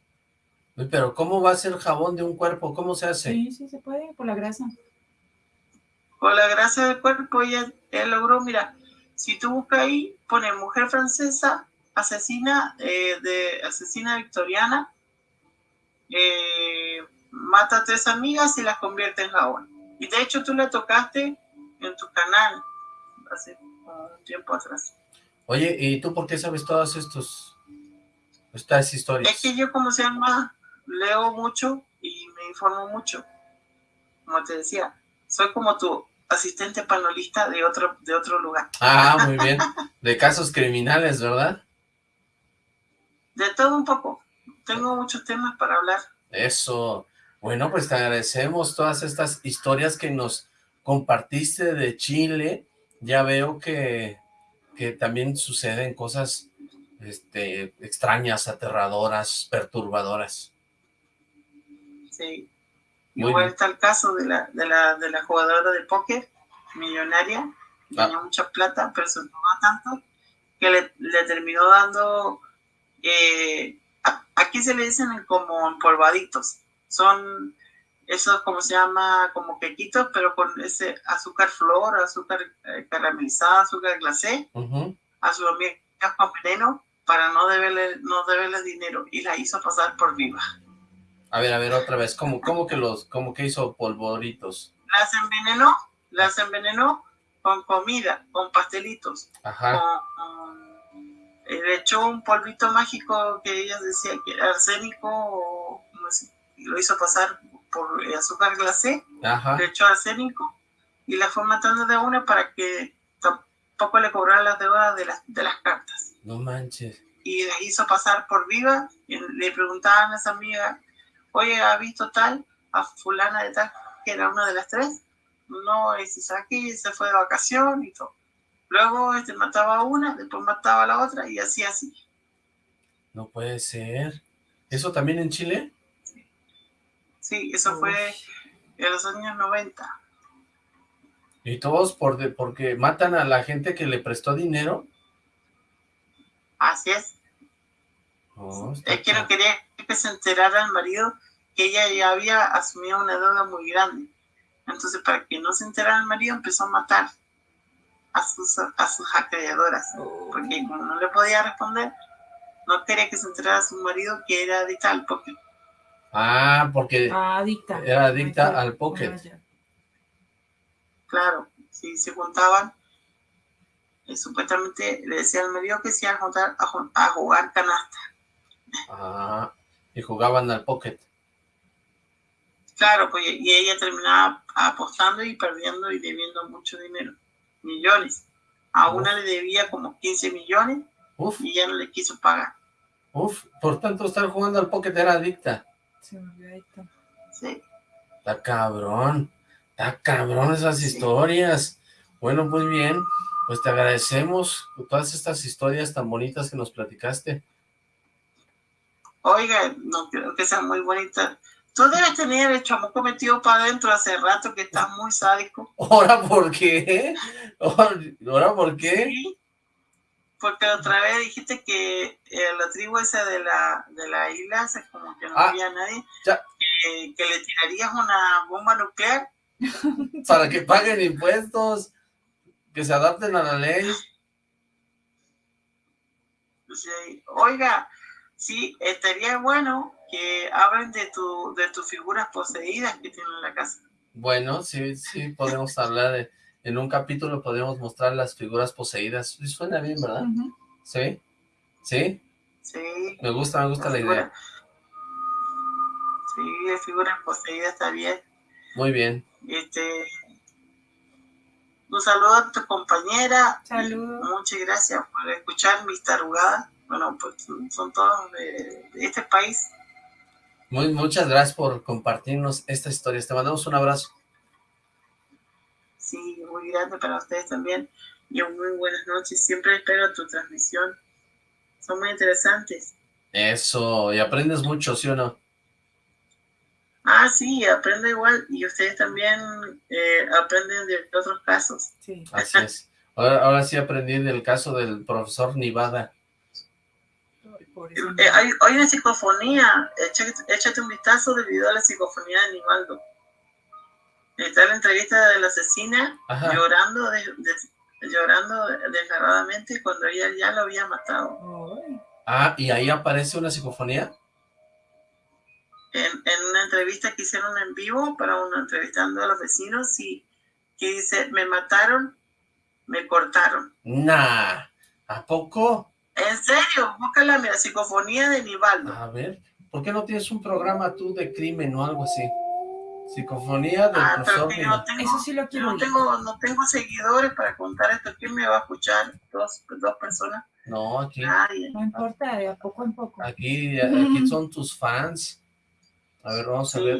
Pero ¿cómo va a ser jabón de un cuerpo? ¿Cómo se hace? Sí, sí se puede, por la grasa. Con la grasa del cuerpo ella, ella logró, mira, si tú buscas ahí, pone mujer francesa, asesina, eh, de, asesina victoriana, eh, mata a tres amigas y las convierte en jabón. Y de hecho tú la tocaste en tu canal hace un tiempo atrás. Oye, ¿y tú por qué sabes todas estos, estas historias? Es que yo, como se llama, leo mucho y me informo mucho. Como te decía, soy como tu asistente panelista de otro, de otro lugar. Ah, muy bien. De casos criminales, ¿verdad? De todo un poco. Tengo muchos temas para hablar. Eso. Bueno, pues te agradecemos todas estas historias que nos compartiste de Chile. Ya veo que, que también suceden cosas este, extrañas, aterradoras, perturbadoras. Sí. Igual está el caso de la, de la, de la jugadora de póker, millonaria, tenía mucha plata, pero se no tanto, que le, le terminó dando, eh, aquí se le dicen como empolvaditos, son esos, como se llama, como quequitos, pero con ese azúcar flor, azúcar eh, caramelizada, azúcar glacé, a su amiga con veneno, para no deberle, no deberle dinero, y la hizo pasar por viva. A ver, a ver, otra vez, ¿cómo, cómo que los, cómo que hizo polvoritos? Las envenenó, las envenenó con comida, con pastelitos. Ajá. Eh, le echó un polvito mágico que ella decía que era arsénico, o lo hizo pasar por azúcar glacé, Ajá. le echó arsénico, y la fue matando de una para que tampoco le cobrara las deudas de las, de las cartas. No manches. Y la hizo pasar por viva, y le preguntaban a esa amiga, oye, ¿ha visto tal? A fulana de tal, que era una de las tres. No, ese aquí se fue de vacación y todo. Luego este mataba a una, después mataba a la otra y así, así. No puede ser. ¿Eso también en Chile? Sí, eso fue en los años 90. ¿Y todos por de, porque matan a la gente que le prestó dinero? Así es. Oh, es que no quería que se enterara el marido que ella ya había asumido una deuda muy grande. Entonces, para que no se enterara el marido, empezó a matar a sus, a sus acreedoras. Porque como no le podía responder, no quería que se enterara su marido que era adicta al póker. Ah, porque Ah, adicta. era adicta al póker. Ya. Claro, si se juntaban, eh, supuestamente le decía al marido que se iba a juntar a, ju- a jugar canasta. Ah, y jugaban al póker. Claro, pues y ella terminaba apostando y perdiendo y debiendo mucho dinero, millones. A una le debía como 15 millones Uf, y ya no le quiso pagar. uf, por tanto estar jugando al póker era adicta. Se adicta. Sí. Está cabrón, está cabrón esas Sí. historias. Bueno, muy bien, pues te agradecemos todas estas historias tan bonitas que nos platicaste. Oiga, no creo que sean muy bonitas. Tú debes tener el chamuco metido para adentro hace rato que estás muy sádico. ¿Ahora por qué? ¿Ahora por qué? Sí, porque otra vez dijiste que eh, la tribu esa de la, de la isla, sea, como que no Ah, había nadie, que, le tirarías una bomba nuclear. Para que paguen impuestos, que se adapten a la ley. O sea, Oiga, sí, estaría bueno que hablen de, tu, de tus figuras poseídas que tienen en la casa. Bueno, sí, sí, podemos hablar de... En un capítulo podemos mostrar las figuras poseídas. Suena bien, ¿verdad? ¿Sí? ¿Sí? Sí, Me gusta, me gusta la idea. figura- Sí, de figuras poseídas está bien. Muy bien. Este, un saludo a tu compañera. Saludos. Muchas gracias por escuchar mis tarugadas. Bueno, pues son todos de, de este país. Muy, muchas gracias por compartirnos esta historia. Te mandamos un abrazo. Sí, muy grande para ustedes también. Y muy buenas noches. Siempre espero tu transmisión. Son muy interesantes. Eso, y aprendes mucho, ¿sí o no? Ah, sí, aprendo igual. Y ustedes también eh, aprenden de otros casos. Sí. Así es. Ahora, ahora sí aprendí del caso del profesor Nivada. Eh, hay, hay una psicofonía. Échate, échate un vistazo del video de la psicofonía de Nivaldo. Está la entrevista de la asesina Ajá. llorando de, de- llorando desgarradamente cuando ella ya lo había matado. Ah, y ahí aparece una psicofonía. En, en una entrevista que hicieron en vivo para una entrevistando a los vecinos y que dice, me mataron, me cortaron. Nah, ¿a poco? En serio, búscala, mira, psicofonía de Nivaldo. A ver, ¿por qué no tienes un programa tú de crimen o algo así? Psicofonía del Ah, profesor no tengo, Eso sí lo quiero no tengo, no tengo seguidores para contar esto. ¿Quién me va a escuchar? Dos, dos personas. No, aquí, Nadie. No importa, de a poco en poco. aquí, aquí son tus fans. A ver, vamos a ver.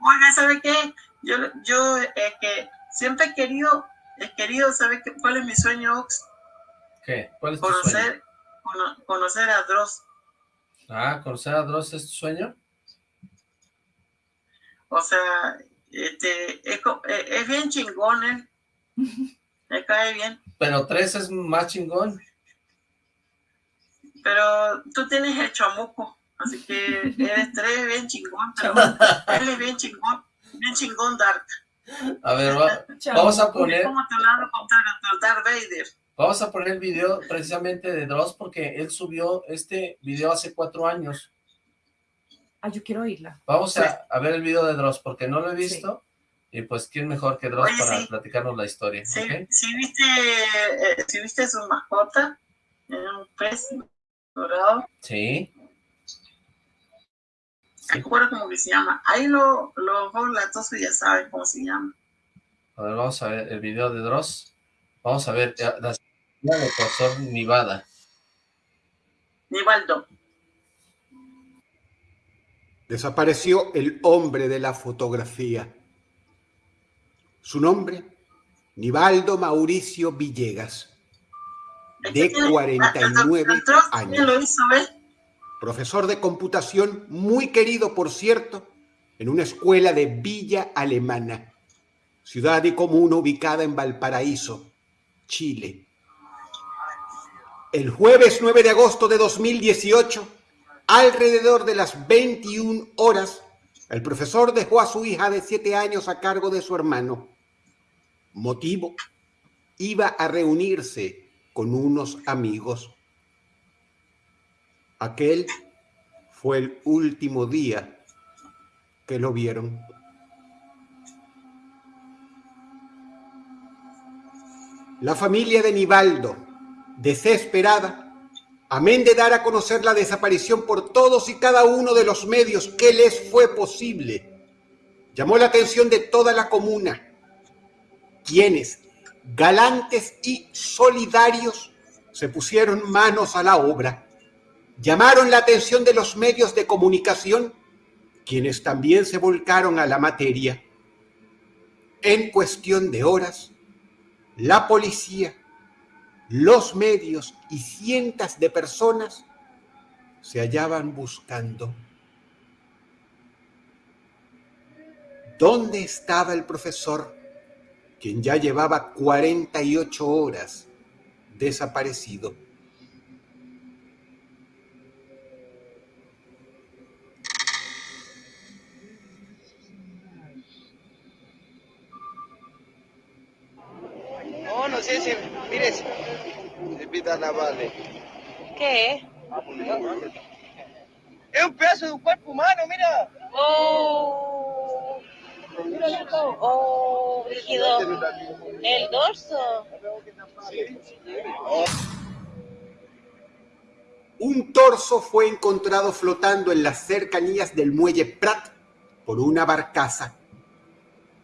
Oiga, ¿sabe qué? Yo, yo eh, que siempre he querido, he querido, ¿sabe qué? ¿Cuál es mi sueño, Ox? ¿Qué? ¿Cuál es tu sueño? Conocer, cono- conocer a Dross. Ah, ¿conocer a Dross es tu sueño? O sea, este, es, eh, es bien chingón él. Me cae bien. Pero tres es más chingón. Pero tú tienes el chamuco. Así que eres tres bien chingón. Pero él es bien chingón. Bien chingón Dark. A ver, va- vamos a poner, como tu lado contrario, tu Darth Vader. vamos a poner el video precisamente de Dross porque él subió este video hace cuatro años. Ah, yo quiero oírla. Vamos a, a ver el video de Dross porque no lo he Sí. visto. Y pues, ¿quién mejor que Dross Oye, para sí. platicarnos la historia? Si ¿ok? viste, eh, sí viste su mascota, era un pez dorado, Sí. cómo que se llama. Ahí lo- los latosos ya saben cómo se llama. A ver, vamos a ver el video de Dross. Vamos a ver eh, la del profesor Nivada. Nivaldo. Desapareció el hombre de la fotografía. Su nombre, Nivaldo Mauricio Villegas, de 49 ¿Quién lo años. hizo, ves? Profesor de computación, muy querido, por cierto, en una escuela de Villa Alemana, ciudad y comuna ubicada en Valparaíso, Chile. El jueves 9 de agosto de 2018, alrededor de las 21 horas, el profesor dejó a su hija de 7 años a cargo de su hermano. Motivo, iba a reunirse con unos amigos. Aquel fue el último día que lo vieron. La familia de Nivaldo, desesperada, amén de dar a conocer la desaparición por todos y cada uno de los medios que les fue posible, llamó la atención de toda la comuna, quienes, galantes y solidarios, se pusieron manos a la obra llamaron la atención de los medios de comunicación, quienes también se volcaron a la materia. En cuestión de horas, la policía, los medios y cientos de personas se hallaban buscando. ¿Dónde estaba el profesor, quien ya llevaba 48 horas desaparecido? No, no sé. Mire, ¿Qué? Es un pedazo de un cuerpo humano, mira. Oh. Oh, brígido. El dorso. Un torso fue encontrado flotando en las cercanías del muelle Prat por una barcaza.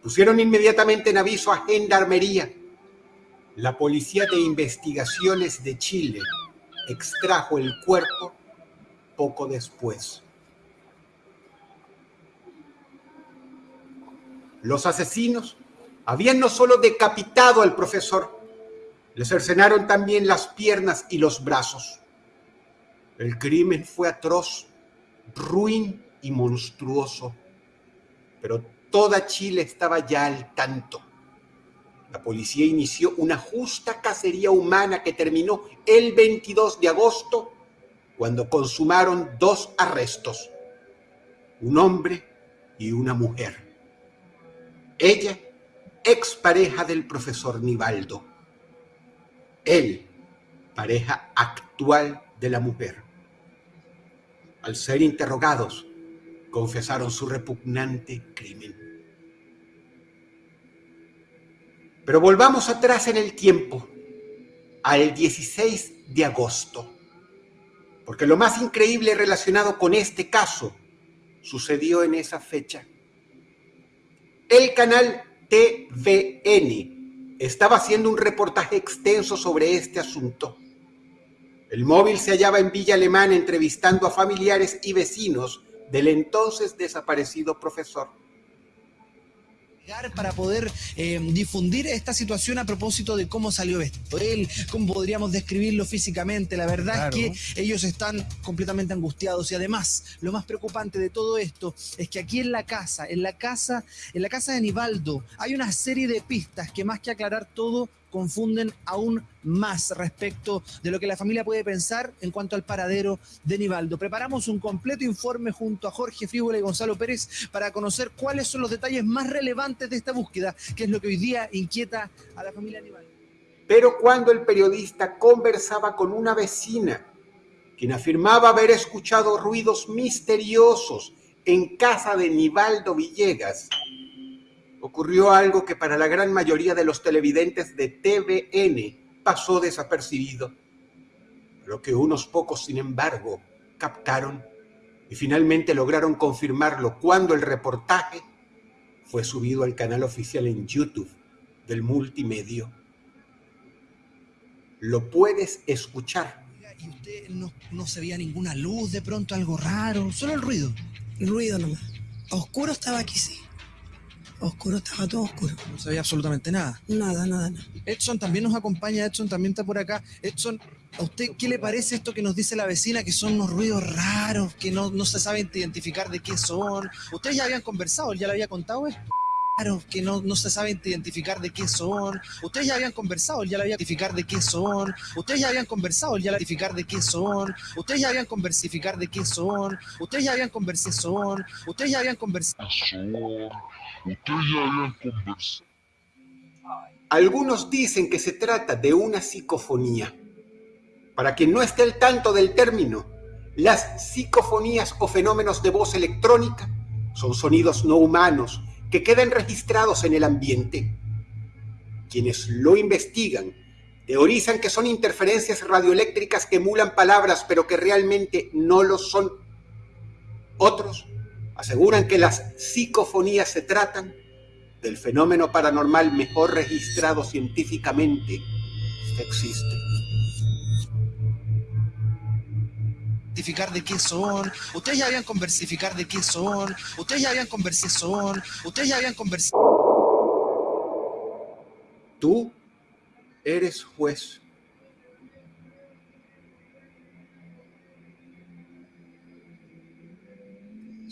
Pusieron inmediatamente en aviso a Gendarmería. La Policía de Investigaciones de Chile extrajo el cuerpo poco después. Los asesinos habían no solo decapitado al profesor, le cercenaron también las piernas y los brazos. El crimen fue atroz, ruin y monstruoso, pero toda Chile estaba ya al tanto. La policía inició una justa cacería humana que terminó el 22 de agosto, cuando consumaron dos arrestos, un hombre y una mujer. Ella, expareja del profesor Nivaldo. Él, pareja actual de la mujer. Al ser interrogados, confesaron su repugnante crimen. Pero volvamos atrás en el tiempo, al 16 de agosto, porque lo más increíble relacionado con este caso sucedió en esa fecha. El canal TVN estaba haciendo un reportaje extenso sobre este asunto. El móvil se hallaba en Villa Alemana entrevistando a familiares y vecinos del entonces desaparecido profesor para poder eh, difundir esta situación a propósito de cómo salió esto. Él, cómo podríamos describirlo físicamente. La verdad es que ellos están completamente angustiados y además lo más preocupante de todo esto es que aquí en la casa, en la casa, en la casa de Nivaldo, hay una serie de pistas que más que aclarar todo confunden aún más respecto de lo que la familia puede pensar en cuanto al paradero de Nivaldo. Preparamos un completo informe junto a Jorge Fríbola y Gonzalo Pérez para conocer cuáles son los detalles más relevantes de esta búsqueda, que es lo que hoy día inquieta a la familia Nivaldo. Pero cuando el periodista conversaba con una vecina, quien afirmaba haber escuchado ruidos misteriosos en casa de Nivaldo Villegas, ocurrió algo que para la gran mayoría de los televidentes de TVN pasó desapercibido, lo que unos pocos, sin embargo, captaron y finalmente lograron confirmarlo cuando el reportaje fue subido al canal oficial en YouTube del multimedio. Lo puedes escuchar. ¿Y usted no, no se veía ninguna luz, de pronto algo raro? Solo el ruido. El ruido nomás. Oscuro estaba aquí, sí. Oscuro, estaba todo oscuro. No se veía absolutamente nada. Nada, nada, nada. Edson también nos acompaña, Edson también está por acá. Edson, ¿a usted qué le parece esto que nos dice la vecina, que son unos ruidos raros, que no, no se sabe identificar de qué son? Ustedes ya habían conversado, él ya le había contado esto. Raros, que no, no se sabe identificar de qué son. Ustedes ya habían conversado, él ya le había identificar de qué son. Ustedes ya habían conversado, él ya le identificar de qué son. Ustedes ya habían conversificar de qué son. Ustedes ya habían conversación. Ustedes ya habían conversado. Algunos dicen que se trata de una psicofonía. Para quien no esté al tanto del término, las psicofonías o fenómenos de voz electrónica son sonidos no humanos que quedan registrados en el ambiente. Quienes lo investigan teorizan que son interferencias radioeléctricas que emulan palabras pero que realmente no lo son. Otros aseguran que las psicofonías se tratan del fenómeno paranormal mejor registrado científicamente que existe. De qué son. Ustedes ya habían conversificar de qué son. Ustedes ya habían conversación. Ustedes ya habían conversado. Tú eres juez.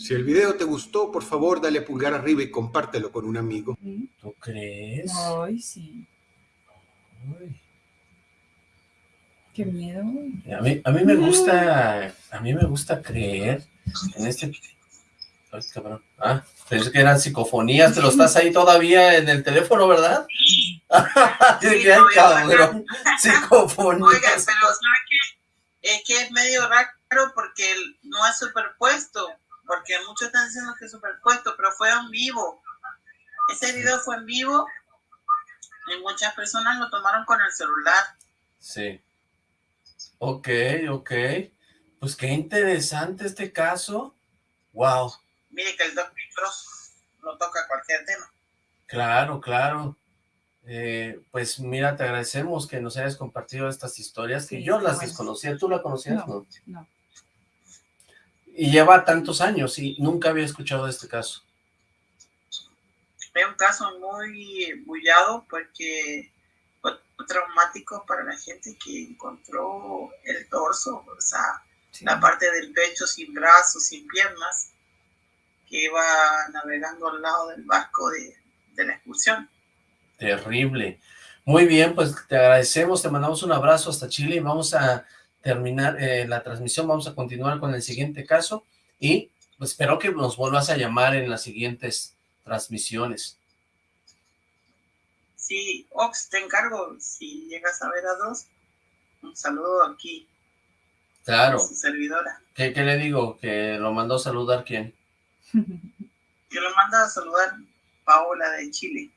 Si el video te gustó, por favor, dale pulgar arriba y compártelo con un amigo. ¿Tú crees? Ay, sí. Qué miedo. A mí, a mí me gusta, a mí me gusta creer en este... Ay, cabrón. Ah, pensé que eran psicofonías, pero estás ahí todavía en el teléfono, ¿verdad? Dije, ay, cabrón, psicofonías. Oiga, pero ¿sabe qué? Es que es medio raro porque no es superpuesto, porque muchos están diciendo que es superpuesto, pero fue en vivo. Ese video fue en vivo y muchas personas lo tomaron con el celular. Sí. Ok, ok. Pues qué interesante este caso. Wow. Mire que el doctor no toca cualquier tema. Claro, claro. Eh, pues mira, te agradecemos que nos hayas compartido estas historias, que Sí, yo las bueno. desconocía. ¿Tú la conocías? No, no. Y lleva tantos años y nunca había escuchado de este caso. Es un caso muy bullado porque fue traumático para la gente que encontró el torso, o sea, la parte del pecho sin brazos, sin piernas, que iba navegando al lado del barco de, de la excursión. Terrible. Muy bien, pues te agradecemos, te mandamos un abrazo hasta Chile y vamos a terminar eh, la transmisión, vamos a continuar con el siguiente caso y pues, espero que nos vuelvas a llamar en las siguientes transmisiones. Sí, Ox, te encargo, si llegas a ver a dos, un saludo aquí Claro. su servidora. ¿Qué, qué le digo? ¿Que lo mandó a saludar quién? Yo lo mando a saludar Paola de Chile.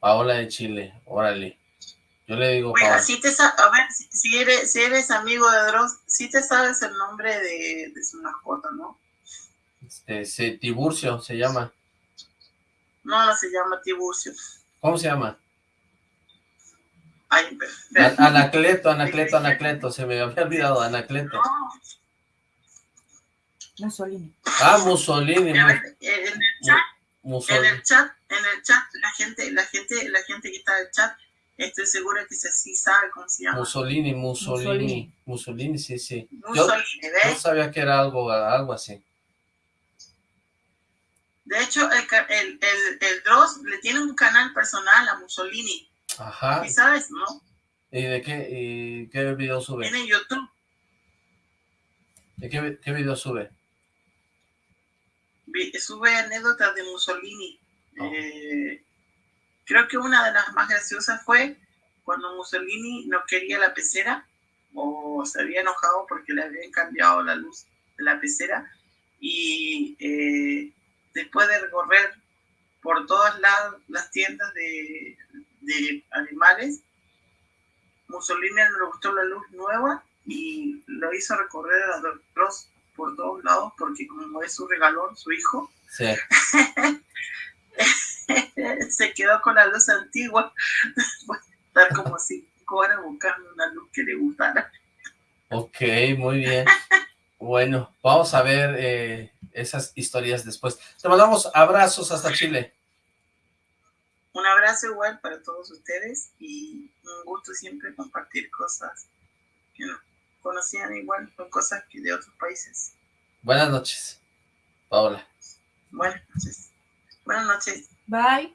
Paola de Chile, órale. Yo le digo Paola. si te a ver, si, eres, si eres amigo de Dross, si te sabes el nombre de, de su mascota, ¿no? Este, se- Tiburcio se llama. No, no se llama Tiburcio. ¿Cómo se llama? Ay, pero- Anacleto, Anacleto, Anacleto. Se me había olvidado, Anacleto. Mussolini. Ah, Mussolini. Mu- En el chat, en el chat, en el chat, la gente, la gente, la gente que está en el chat, estoy segura que se, sí sabe cómo se llama. Mussolini, Mussolini. Mussolini. Mussolini, sí, sí. Yo, Mussolini, ¿ves? yo sabía que era algo, algo así. De hecho, el, el, el, el Dross le tiene un canal personal a Mussolini. Ajá. ¿Y sabes, no? ¿Y de qué, y qué video sube? Tiene YouTube. ¿De qué, qué video sube? Sube anécdotas de Mussolini. Eh, creo que una de las más graciosas fue cuando Mussolini no quería la pecera o se había enojado porque le habían cambiado la luz de la pecera y eh, después de recorrer por todas la- las tiendas de, de animales, Mussolini no le gustó la luz nueva y lo hizo recorrer a los por todos lados porque como es su regalón, su hijo, Sí. se quedó con la luz antigua, estar como cinco horas buscando una luz que le gustara. Ok, muy bien. Bueno, vamos a ver eh, esas historias después. Te mandamos abrazos hasta Chile. Un abrazo igual para todos ustedes y un gusto siempre compartir cosas que no conocían igual, con cosas que de otros países. Buenas noches, Paola. Buenas noches. Buenas noches. Bye.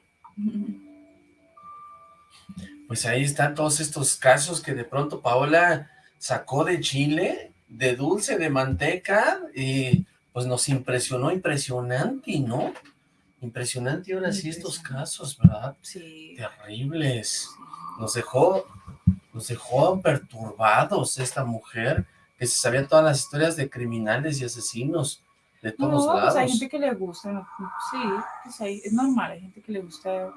Pues ahí están todos estos casos que de pronto Paola sacó de Chile, de dulce, de manteca, y pues nos impresionó, impresionante, ¿no? Impresionante ahora sí estos casos, ¿verdad? Sí. Terribles. Nos dejó, nos dejó perturbados esta mujer, que se sabía todas las historias de criminales y asesinos de No, todos pues lados. hay gente que le gusta, ¿no? sí, pues hay- es normal, hay gente que le gusta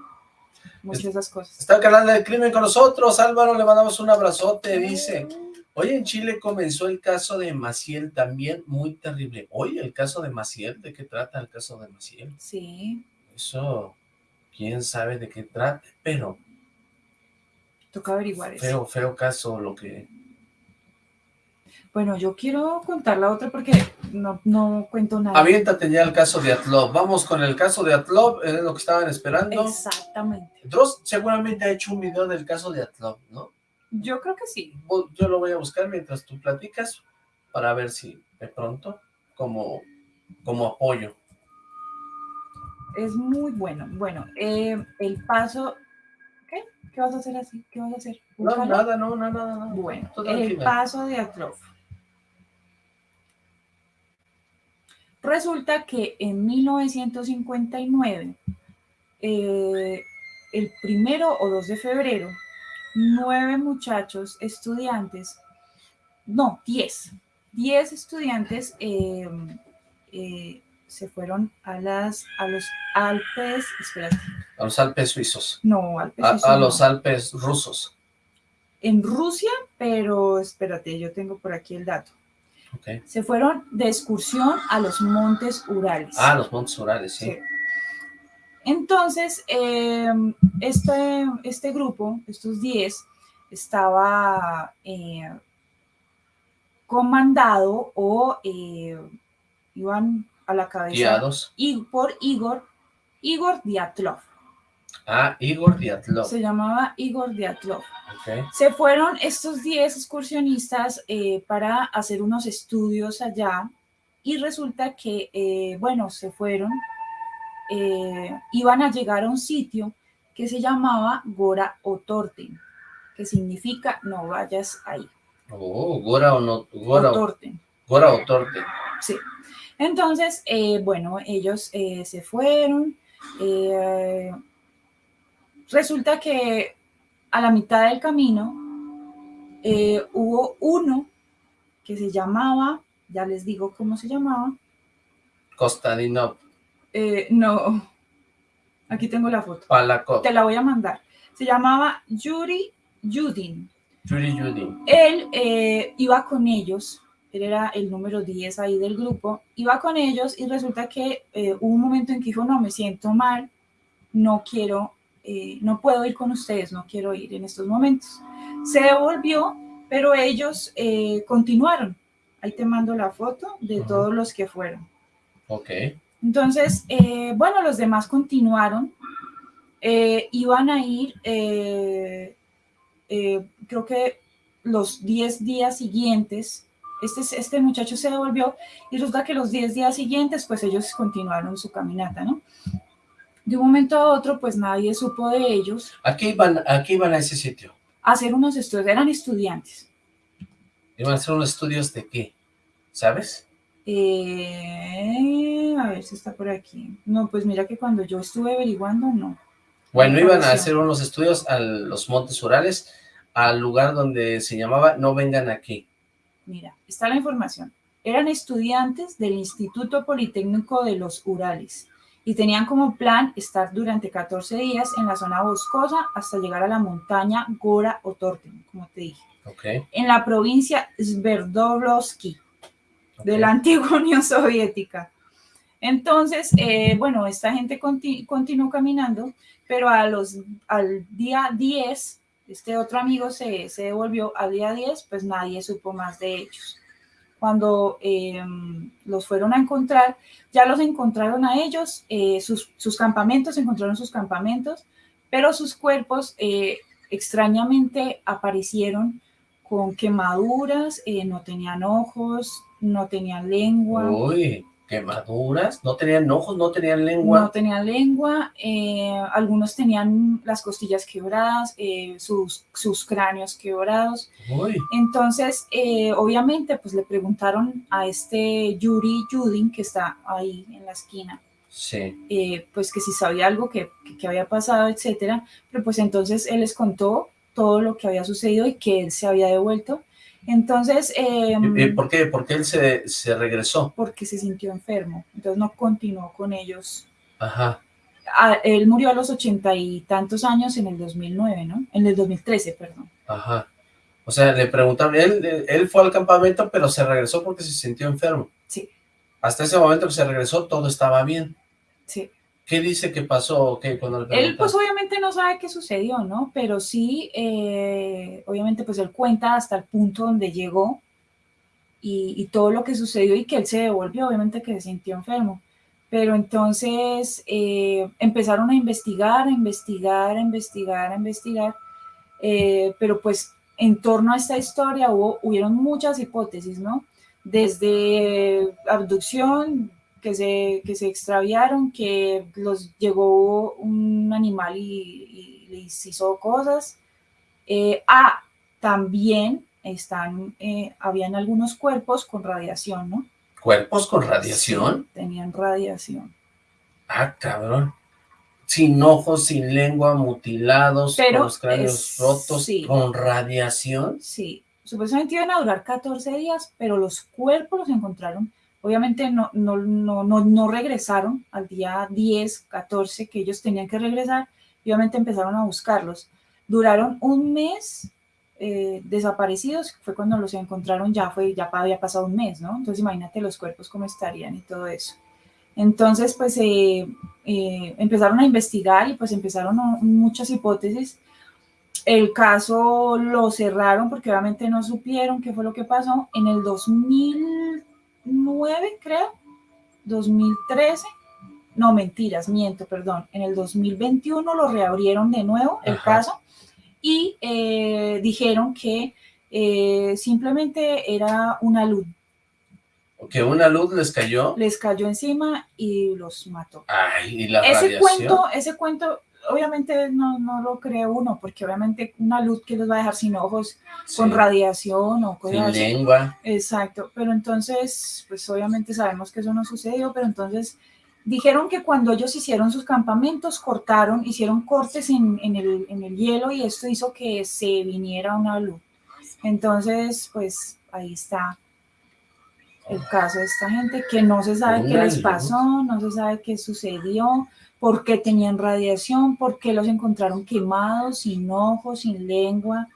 muchas de esas cosas. Está el canal del crimen con nosotros, Álvaro, le mandamos un abrazote, dice. Hoy en Chile comenzó el caso de Maciel, también muy terrible. Hoy el caso de Maciel, ¿de qué trata el caso de Maciel? Sí, Eso, quién sabe de qué trata, pero toca averiguar eso. feo, feo caso lo que... Bueno, yo quiero contar la otra porque no, no cuento nada. Aviéntate ya el caso de Atlov. Vamos con el caso de Atlov, es lo que estaban esperando. Exactamente. Dross seguramente ha hecho un video del caso de Atlov, ¿no? Yo creo que sí. Yo lo voy a buscar mientras tú platicas para ver si de pronto, como, como apoyo. es muy bueno. Bueno, eh, el paso... ¿Qué? ¿Qué vas a hacer así? ¿Qué vas a hacer? No, nada, no, nada, nada. Bueno, el paso de Atrof. Resulta que en 1959, eh, el primero o 2 de febrero, nueve muchachos estudiantes, no, diez, diez estudiantes eh, eh, se fueron a, las, a los Alpes, espérate, A los Alpes suizos. no, Alpes A, suizos a no. los Alpes rusos. en Rusia, pero espérate, yo tengo por aquí el dato. Se fueron de excursión a los montes Urales. Ah, los Montes Urales, sí. Sí. Entonces, eh, este, este grupo, estos 10, estaba eh, comandado o eh, iban a la cabeza Guiados. y por Igor, Igor Diatlov. Ah, Igor Diatlov. Se llamaba Igor Diatlov. Se fueron estos 10 excursionistas eh, para hacer unos estudios allá y resulta que, eh, bueno, se fueron, eh, iban a llegar a un sitio que se llamaba Gora Otorten, que significa no vayas ahí. Oh, Gora o no, Gora, Otorten. Gora o Torte. Sí. Entonces, bueno, ellos se fueron. Resulta que a la mitad del camino eh, hubo uno que se llamaba, ya les digo cómo se llamaba. Kostadinov. eh, no, aquí tengo la foto. Palakov. Te la voy a mandar. Se llamaba Yuri Yudin. Yuri Yudi. Él eh, iba con ellos, él era el número 10 ahí del grupo, iba con ellos y resulta que hubo un momento en que dijo, no, me siento mal, no quiero, eh, no puedo ir con ustedes, no quiero ir en estos momentos. Se devolvió, pero ellos eh, continuaron. Ahí te mando la foto de todos los que fueron. Ok. Entonces, eh, bueno, los demás continuaron. Iban a ir, creo que los 10 días siguientes, este, este muchacho se devolvió y resulta que los 10 días siguientes, pues ellos continuaron su caminata, ¿no? De un momento a otro, pues nadie supo de ellos. ¿A qué iban, a qué iban a ese sitio? a Hacer unos estudios, eran estudiantes. ¿Iban a hacer unos estudios de qué? ¿Sabes? Eh, a ver si está por aquí. No, pues mira que cuando yo estuve averiguando, no. Bueno, iban a hacer unos estudios a los Montes Urales, al lugar donde se llamaba No Vengan Aquí. Mira, está la información. Eran estudiantes del Instituto Politécnico de los Urales y tenían como plan estar durante 14 días en la zona boscosa hasta llegar a la montaña Gora Otorten, como te dije, Ok. en la provincia Sverdlovsky de la antigua Unión Soviética. Entonces, eh, bueno, esta gente conti- continuó caminando, pero a los, al día 10, este otro amigo se, se devolvió, al día 10, pues nadie supo más de ellos. Cuando eh, los fueron a encontrar, ya los encontraron a ellos, eh, sus, campamentos, encontraron sus campamentos, pero sus cuerpos eh, extrañamente aparecieron con quemaduras, eh, no tenían ojos, no tenían lengua. Quemaduras. No tenían ojos, no tenían lengua. No tenían lengua, eh, algunos tenían las costillas quebradas, eh, sus, sus cráneos quebrados. Uy. Entonces, eh, obviamente, pues le preguntaron a este Yuri Yudin, que está ahí en la esquina, Sí. eh, pues que si sabía algo que, que- que había pasado, etcétera. Pero pues entonces él les contó todo lo que había sucedido y que él se había devuelto. Entonces, eh, ¿Y- y ¿Por qué? Porque él se, se regresó. porque se sintió enfermo, entonces no continuó con ellos Ajá. a- él murió a los ochenta y tantos años en el 2009, ¿no? En el 2013, perdón. Ajá. O sea, le preguntaron, él, él fue al campamento, pero se regresó porque se sintió enfermo. Sí. Hasta ese momento que se regresó, todo estaba bien. Sí. ¿Qué dice que pasó qué cuando le Él pues obviamente no sabe qué sucedió, ¿no? Pero sí, eh, obviamente pues él cuenta hasta el punto donde llegó y, y todo lo que sucedió y que él se devolvió, obviamente que se sintió enfermo. Pero entonces eh, empezaron a investigar, a investigar, a investigar, a investigar, eh, pero pues en torno a esta historia hubo, hubieron muchas hipótesis, ¿no? Desde abducción, que se, que se extraviaron, que los llegó un animal y, y les hizo cosas. Eh, ah, también están, eh, habían algunos cuerpos con radiación, ¿no? ¿Cuerpos con radiación? Sí, tenían radiación. Ah, cabrón. Sin ojos, sin lengua, mutilados, Pero con los cráneos es- rotos, sí. con radiación. Sí, supuestamente iban a durar 14 días, pero los cuerpos los encontraron. Obviamente no, no, no, no, regresaron al día 10, 14 que ellos tenían que regresar. y Obviamente empezaron a buscarlos. Duraron un mes eh, desaparecidos, fue cuando los encontraron, ya fue, ya había pasado un mes, ¿no? Entonces imagínate los cuerpos cómo estarían y todo eso. Entonces, pues eh, eh, empezaron a investigar y pues empezaron muchas hipótesis. El caso lo cerraron porque obviamente no supieron qué fue lo que pasó. En el 2009, creo, 2013, no mentiras, miento, perdón. En el 2021 lo reabrieron de nuevo el Ajá. caso y eh, dijeron que eh, simplemente era una luz. Que una luz les cayó. Les cayó encima y los mató. Ay, y la ese radiación. cuento, ese cuento, obviamente no, no lo cree uno, porque obviamente una luz que los va a dejar sin ojos, con radiación o cosas Sin así. lengua. Exacto, pero entonces, pues obviamente sabemos que eso no sucedió, pero entonces dijeron que cuando ellos hicieron sus campamentos, cortaron, hicieron cortes en, en el, en el hielo y esto hizo que se viniera una luz. Entonces, pues ahí está el caso de esta gente que no se sabe qué les pasó, no se sabe qué sucedió, por qué tenían radiación, por qué los encontraron quemados, sin ojos, sin lengua.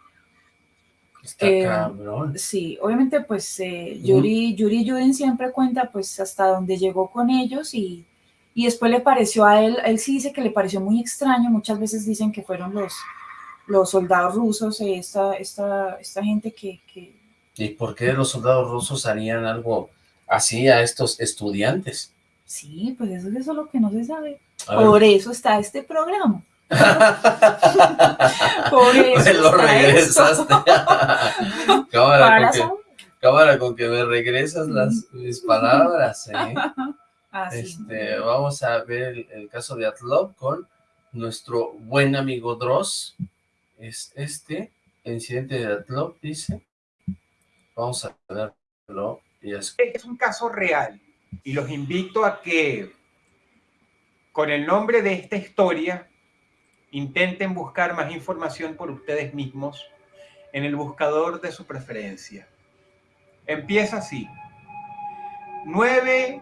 Está Eh, cabrón. Sí, obviamente pues eh, Yuri, Yuri Yudin siempre cuenta pues hasta donde llegó con ellos y, y después le pareció a él, él sí dice que le pareció muy extraño, muchas veces dicen que fueron los, los soldados rusos, eh, esta, esta, esta gente que, que ¿Y por qué los soldados rusos harían algo así a estos estudiantes? Sí, pues eso, eso es lo que no se sabe. A ver. Por eso está este programa. Por eso Me lo regresaste. cámara, con que, saber. cámara, con que me regresas las, mis palabras, ¿eh? Así. Este, vamos a ver el, el caso de Atlov con nuestro buen amigo Dross. Es este, el incidente de Atlov, dice. Vamos a verlo. Y es... Es un caso real y los invito a que con el nombre de esta historia intenten buscar más información por ustedes mismos en el buscador de su preferencia. Empieza así. Nueve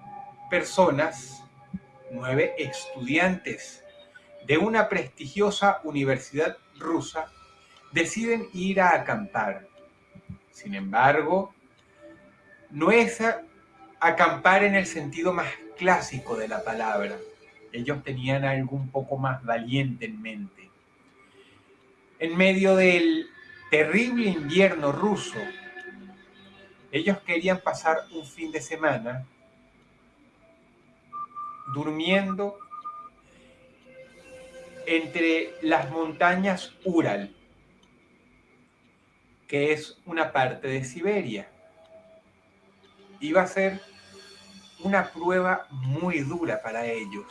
personas, nueve estudiantes de una prestigiosa universidad rusa deciden ir a acampar. Sin embargo, no es acampar en el sentido más clásico de la palabra. Ellos tenían algo un poco más valiente en mente. En medio del terrible invierno ruso, ellos querían pasar un fin de semana durmiendo entre las montañas Ural, que es una parte de Siberia. Iba a ser una prueba muy dura para ellos,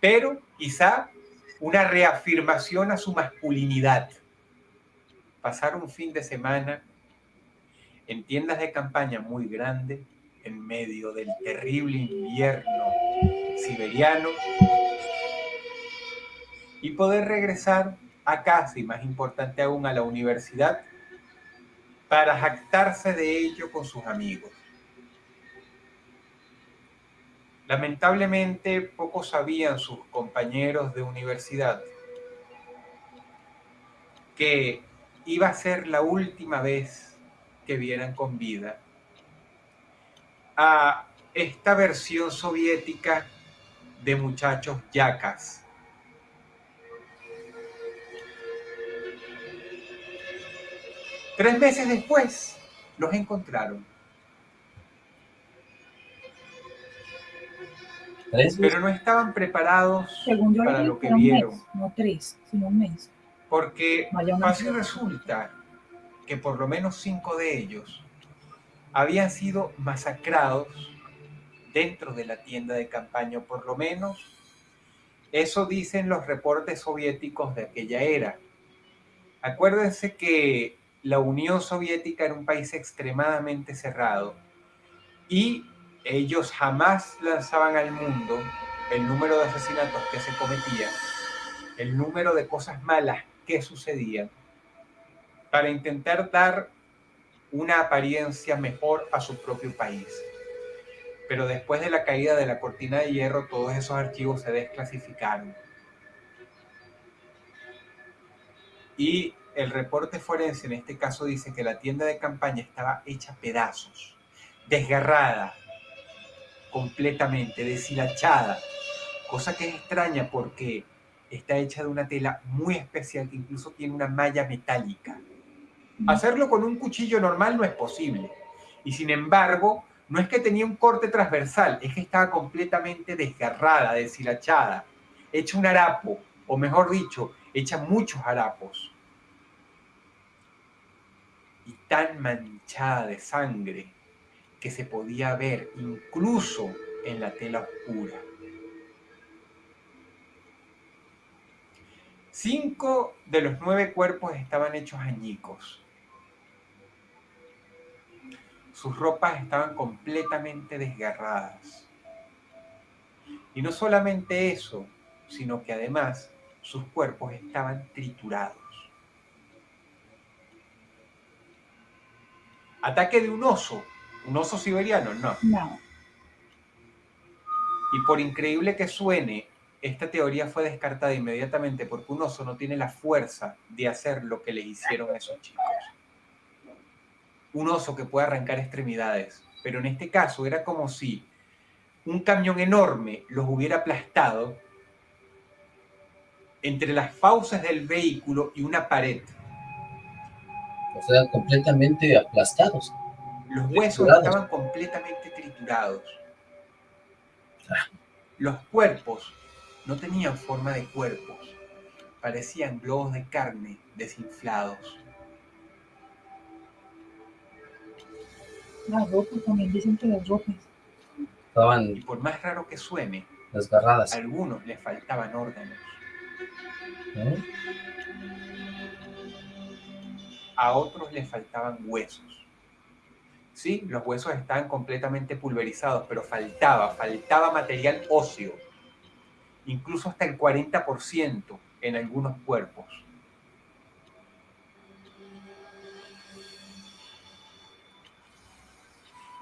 pero quizá una reafirmación a su masculinidad. Pasar un fin de semana en tiendas de campaña muy grandes, en medio del terrible invierno siberiano, y poder regresar a casa, y más importante aún, a la universidad, para jactarse de ello con sus amigos. Lamentablemente, pocos sabían sus compañeros de universidad que iba a ser la última vez que vieran con vida a esta versión soviética de muchachos yacas. Tres meses después los encontraron. Pero no estaban preparados Según yo para lo que vieron. mes, no tres, sino un mes. Porque así resulta que por lo menos cinco de ellos habían sido masacrados dentro de la tienda de campaña, por lo menos eso dicen los reportes soviéticos de aquella era. Acuérdense que la Unión Soviética era un país extremadamente cerrado y ellos jamás lanzaban al mundo el número de asesinatos que se cometían, el número de cosas malas que sucedían, para intentar dar una apariencia mejor a su propio país. Pero después de la caída de la cortina de hierro, todos esos archivos se desclasificaron. Y el reporte forense en este caso dice que la tienda de campaña estaba hecha pedazos, desgarrada completamente, deshilachada, cosa que es extraña porque está hecha de una tela muy especial que incluso tiene una malla metálica. Hacerlo con un cuchillo normal no es posible. Y sin embargo, no es que tenía un corte transversal, es que estaba completamente desgarrada, deshilachada, hecha un harapo, o mejor dicho, hecha muchos harapos. Y tan manchada de sangre que se podía ver incluso en la tela oscura. Cinco de los nueve cuerpos estaban hechos añicos. Sus ropas estaban completamente desgarradas. Y no solamente eso, sino que además sus cuerpos estaban triturados. Ataque de un oso. ¿Un oso siberiano? No. No. Y por increíble que suene, esta teoría fue descartada inmediatamente porque un oso no tiene la fuerza de hacer lo que le hicieron a esos chicos. Un oso que puede arrancar extremidades, pero en este caso era como si un camión enorme los hubiera aplastado entre las fauces del vehículo y una pared. O sea, completamente aplastados. Los huesos Triturados. estaban completamente triturados. Los cuerpos no tenían forma de cuerpos. Parecían globos de carne desinflados. Las ropas también dicen que las ropas. Estaban Y por más raro que suene, desgarradas. a algunos les faltaban órganos. ¿no? a otros les faltaban huesos. Sí, los huesos estaban completamente pulverizados, pero faltaba, faltaba material óseo, incluso hasta el 40% en algunos cuerpos.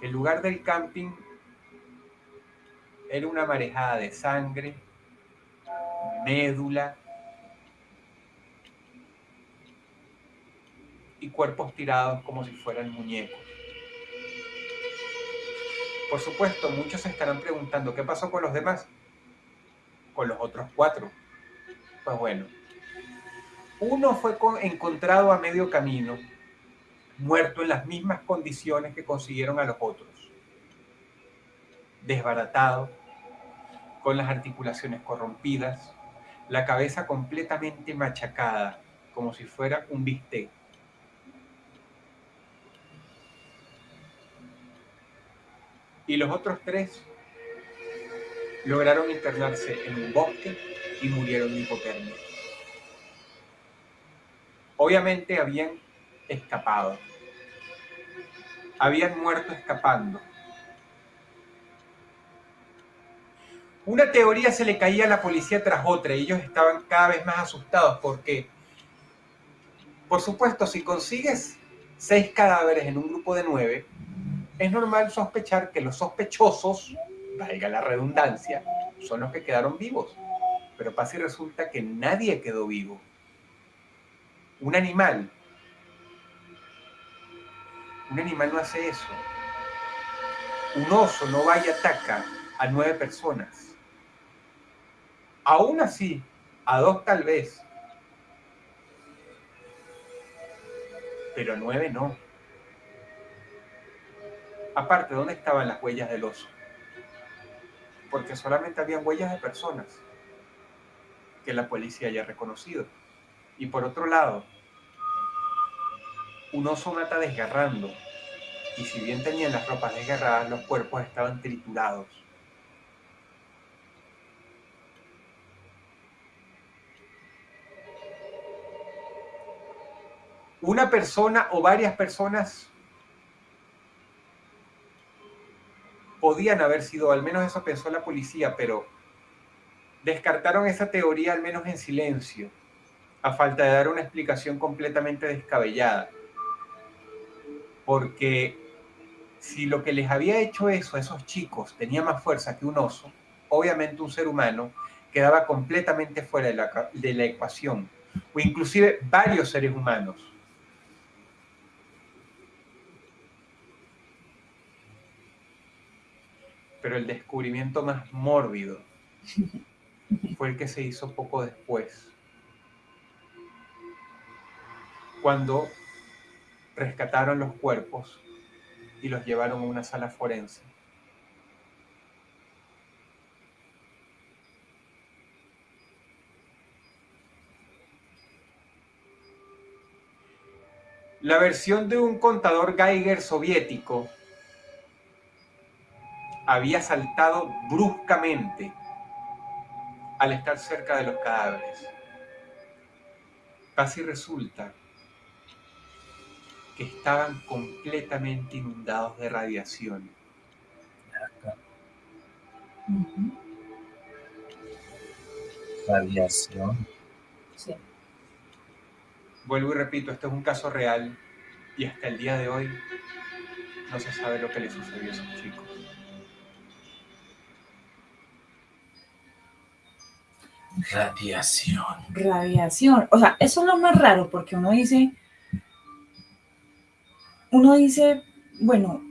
El lugar del camping era una marejada de sangre, médula, y cuerpos tirados como si fueran muñecos. Por supuesto, muchos se estarán preguntando, ¿qué pasó con los demás? Con los otros cuatro. Pues bueno, uno fue con- encontrado a medio camino, muerto en las mismas condiciones que consiguieron a los otros. Desbaratado, con las articulaciones corrompidas, la cabeza completamente machacada, como si fuera un bistec. Y los otros tres lograron internarse en un bosque y murieron de hipotermia. Obviamente habían escapado. Habían muerto escapando. Una teoría se le caía a la policía tras otra y ellos estaban cada vez más asustados porque, por supuesto, si consigues seis cadáveres en un grupo de nueve, es normal sospechar que los sospechosos, valga la redundancia, son los que quedaron vivos. Pero pasa y resulta que nadie quedó vivo. Un animal. Un animal no hace eso. Un oso no va y ataca a nueve personas. Aún así, a dos tal vez. Pero nueve no. Aparte, ¿dónde estaban las huellas del oso? Porque solamente habían huellas de personas que la policía haya reconocido. Y por otro lado, un oso mata desgarrando, Y si bien tenían las ropas desgarradas, los cuerpos estaban triturados. Una persona o varias personas podían haber sido, al menos eso pensó la policía, pero descartaron esa teoría al menos en silencio, a falta de dar una explicación completamente descabellada. Porque si lo que les había hecho eso a esos chicos tenía más fuerza que un oso, obviamente un ser humano quedaba completamente fuera de la, de la ecuación, o inclusive varios seres humanos. Pero el descubrimiento más mórbido fue el que se hizo poco después, cuando rescataron los cuerpos y los llevaron a una sala forense. La versión de un contador Geiger soviético había saltado bruscamente al estar cerca de los cadáveres. Casi resulta que estaban completamente inundados de radiación. Radiación. Sí. Vuelvo y repito, esto es un caso real y hasta el día de hoy no se sabe lo que le sucedió a esos chicos. Radiación. Radiación. O sea, eso es lo más raro porque uno dice, uno dice, bueno,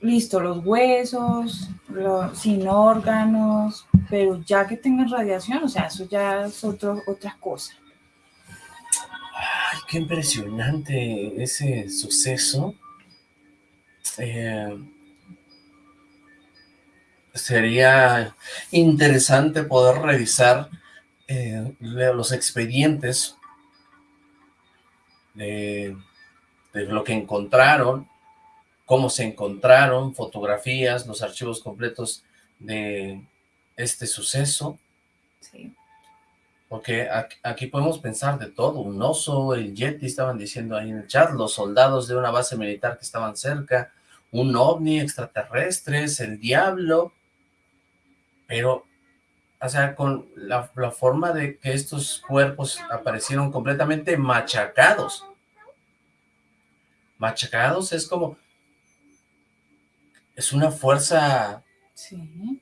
listo, los huesos, los, sin órganos, pero ya que tengan radiación, o sea, eso ya es otro, otra cosa. Ay, qué impresionante ese suceso. Eh, sería interesante poder revisar eh, los expedientes de, de lo que encontraron, cómo se encontraron, fotografías, los archivos completos de este suceso. Sí. Porque aquí, aquí podemos pensar de todo, un oso, el Yeti, estaban diciendo ahí en el chat, los soldados de una base militar que estaban cerca, un ovni, extraterrestres, el diablo, pero, o sea, con la, la forma de que estos cuerpos aparecieron completamente machacados. Machacados es como, es una fuerza Sí.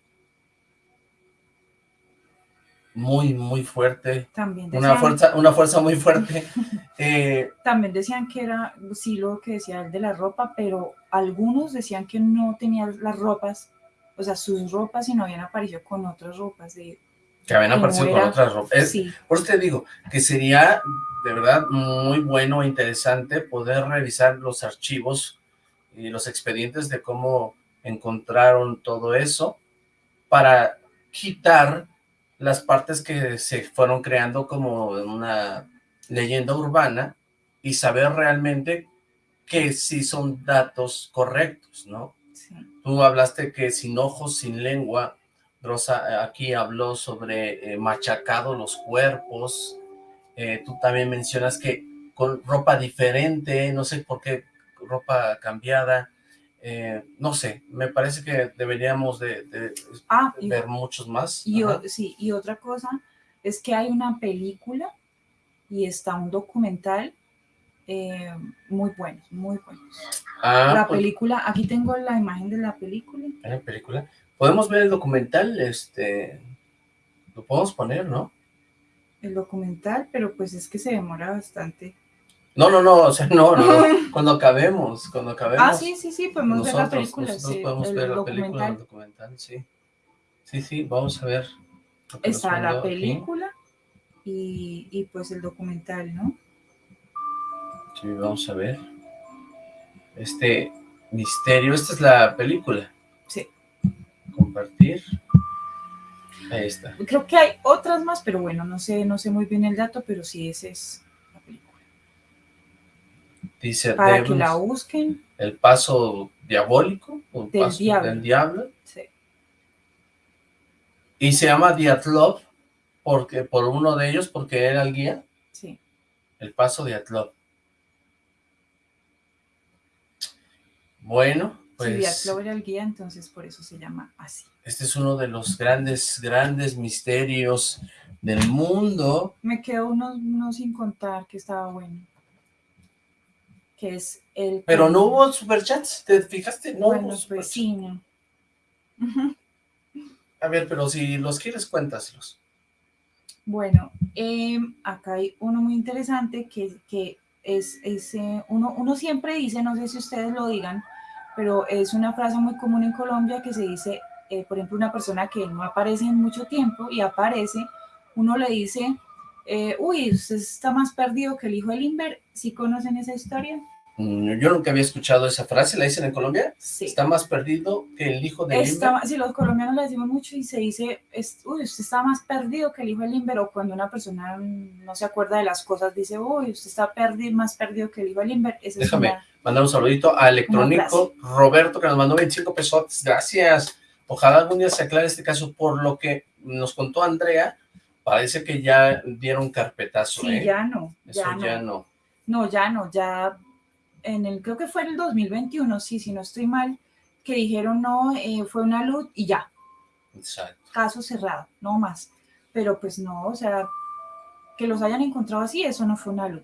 muy, muy fuerte, También una decían, fuerza, una fuerza muy fuerte, eh, también decían que era, sí, lo que decía el de la ropa, pero algunos decían que no tenían las ropas, o sea, sus ropas y no habían aparecido con otras ropas de... que habían aparecido con otras ropas. Es- Sí, Por eso te digo que sería de verdad muy bueno e interesante poder revisar los archivos y los expedientes de cómo encontraron todo eso para quitar las partes que se fueron creando como una leyenda urbana y saber realmente que sí son datos correctos, ¿no? Sí. Tú hablaste que sin ojos, sin lengua, Rosa eh, aquí habló sobre eh, machacado los cuerpos, eh, tú también mencionas que con ropa diferente, no sé por qué ropa cambiada, eh, no sé, me parece que deberíamos de, de Ah, y, ver muchos más. y o- Ajá. sí, y otra cosa es que hay una película y está un documental eh, muy buenos, muy buenos. Ah, la pues, película, aquí tengo la imagen de la película. ¿hay una película? ¿Podemos ver el documental? Este, lo podemos poner, ¿no? el documental, pero pues es que se demora bastante. No, no, no, o sea, no, no, cuando acabemos, cuando acabemos. Ah, sí, sí, sí, podemos ver la película, nosotros sí, podemos la película, documental. el documental, sí. Sí, sí, vamos a ver. Está la película y, y pues el documental, ¿no? Sí, vamos a ver. Este misterio, esta es la película. Sí. Compartir. Ahí está. Creo que hay otras más, pero bueno, no sé, no sé muy bien el dato, pero sí, esa es la película. Dice para que la busquen. el paso diabólico, o el Del paso diablo. del diablo. Sí. Y se llama Diatlov porque, por uno de ellos, porque era el guía. Sí. El paso Diatlov. Bueno, pues Diatlov era el guía, entonces por eso se llama así. este es uno de los grandes, grandes misterios del mundo. Me quedó uno, uno sin contar que estaba bueno. Que es el... Pero no hubo superchats, ¿te fijaste? No Bueno, hubo pues superchats. sí, no. A ver, pero si los quieres, cuéntaselos. Bueno, em, acá hay uno muy interesante que, que es, es, eh, uno, uno siempre dice, no sé si ustedes lo digan, pero es una frase muy común en Colombia que se dice, eh, por ejemplo, una persona que no aparece en mucho tiempo y aparece, uno le dice, eh, uy, usted está más perdido que el hijo de Limber, ¿sí conocen esa historia? Mm, Yo nunca había escuchado esa frase, ¿la dicen en Colombia? Sí. Está más perdido que el hijo de Está- Limber. si los colombianos le decimos mucho y se dice, es- uy, usted está más perdido que el hijo de Limber, o cuando una persona no se acuerda de las cosas, dice, uy, usted está perdido, más perdido que el hijo de Limber. Esa es Déjame una- mandar un saludito a Electrónico Roberto, que nos mandó 25 pesos. Gracias. Ojalá algún día se aclare este caso. Por lo que nos contó Andrea, parece que ya dieron carpetazo, Sí, ¿eh? ya no, Eso ya no. ya no. No, ya no, ya en el, creo que fue en el 2021, sí, si no estoy mal, que dijeron no, eh, fue una luz y ya, Exacto. caso cerrado, no más. Pero pues no, o sea, que los hayan encontrado así, eso no fue una luz.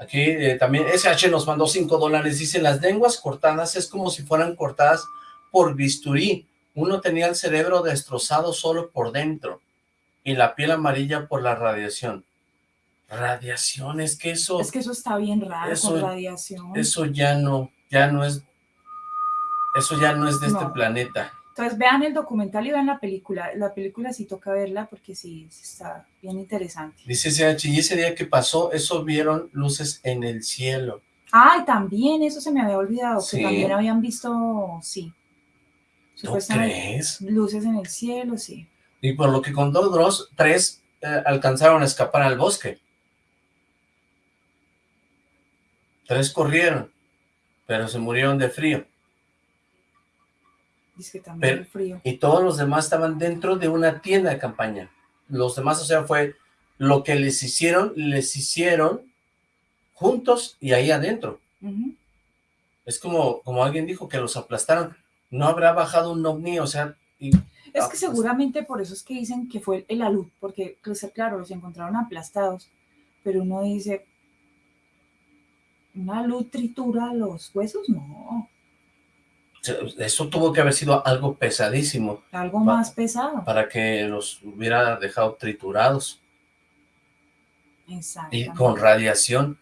Aquí eh, también SH nos mandó 5 dólares. Dice, las lenguas cortadas es como si fueran cortadas por bisturí. Uno tenía el cerebro destrozado solo por dentro y la piel amarilla por la radiación. Radiación, es que eso... Es que eso está bien raro Eso- con radiación. Eso ya no, ya no es, eso ya no es de este planeta. Entonces vean el documental y vean la película. La película sí toca verla porque sí, sí está bien interesante. Dice CH, y ese día que pasó, eso vieron luces en el cielo. Ah, y también eso se me había olvidado, Sí. que también habían visto, sí. ¿No Supuestamente, crees? Luces en el cielo, sí. Y por lo que contó Dross, tres eh, alcanzaron a escapar al bosque. Tres corrieron, pero se murieron de frío. Dice que también Pero- frío. Y todos los demás estaban dentro de una tienda de campaña. Los demás, o sea, fue lo que les hicieron, les hicieron juntos y ahí adentro. Es como, como alguien dijo, que los aplastaron. No habrá bajado un ovni, o sea... y- Es ah, que pues, seguramente por eso es que dicen que fue el alud, porque pues, claro, los encontraron aplastados, pero uno dice, ¿una luz tritura los huesos? No, Eso tuvo que haber sido algo pesadísimo algo más pesado. para que los hubiera dejado triturados. Y Exactamente. con radiación.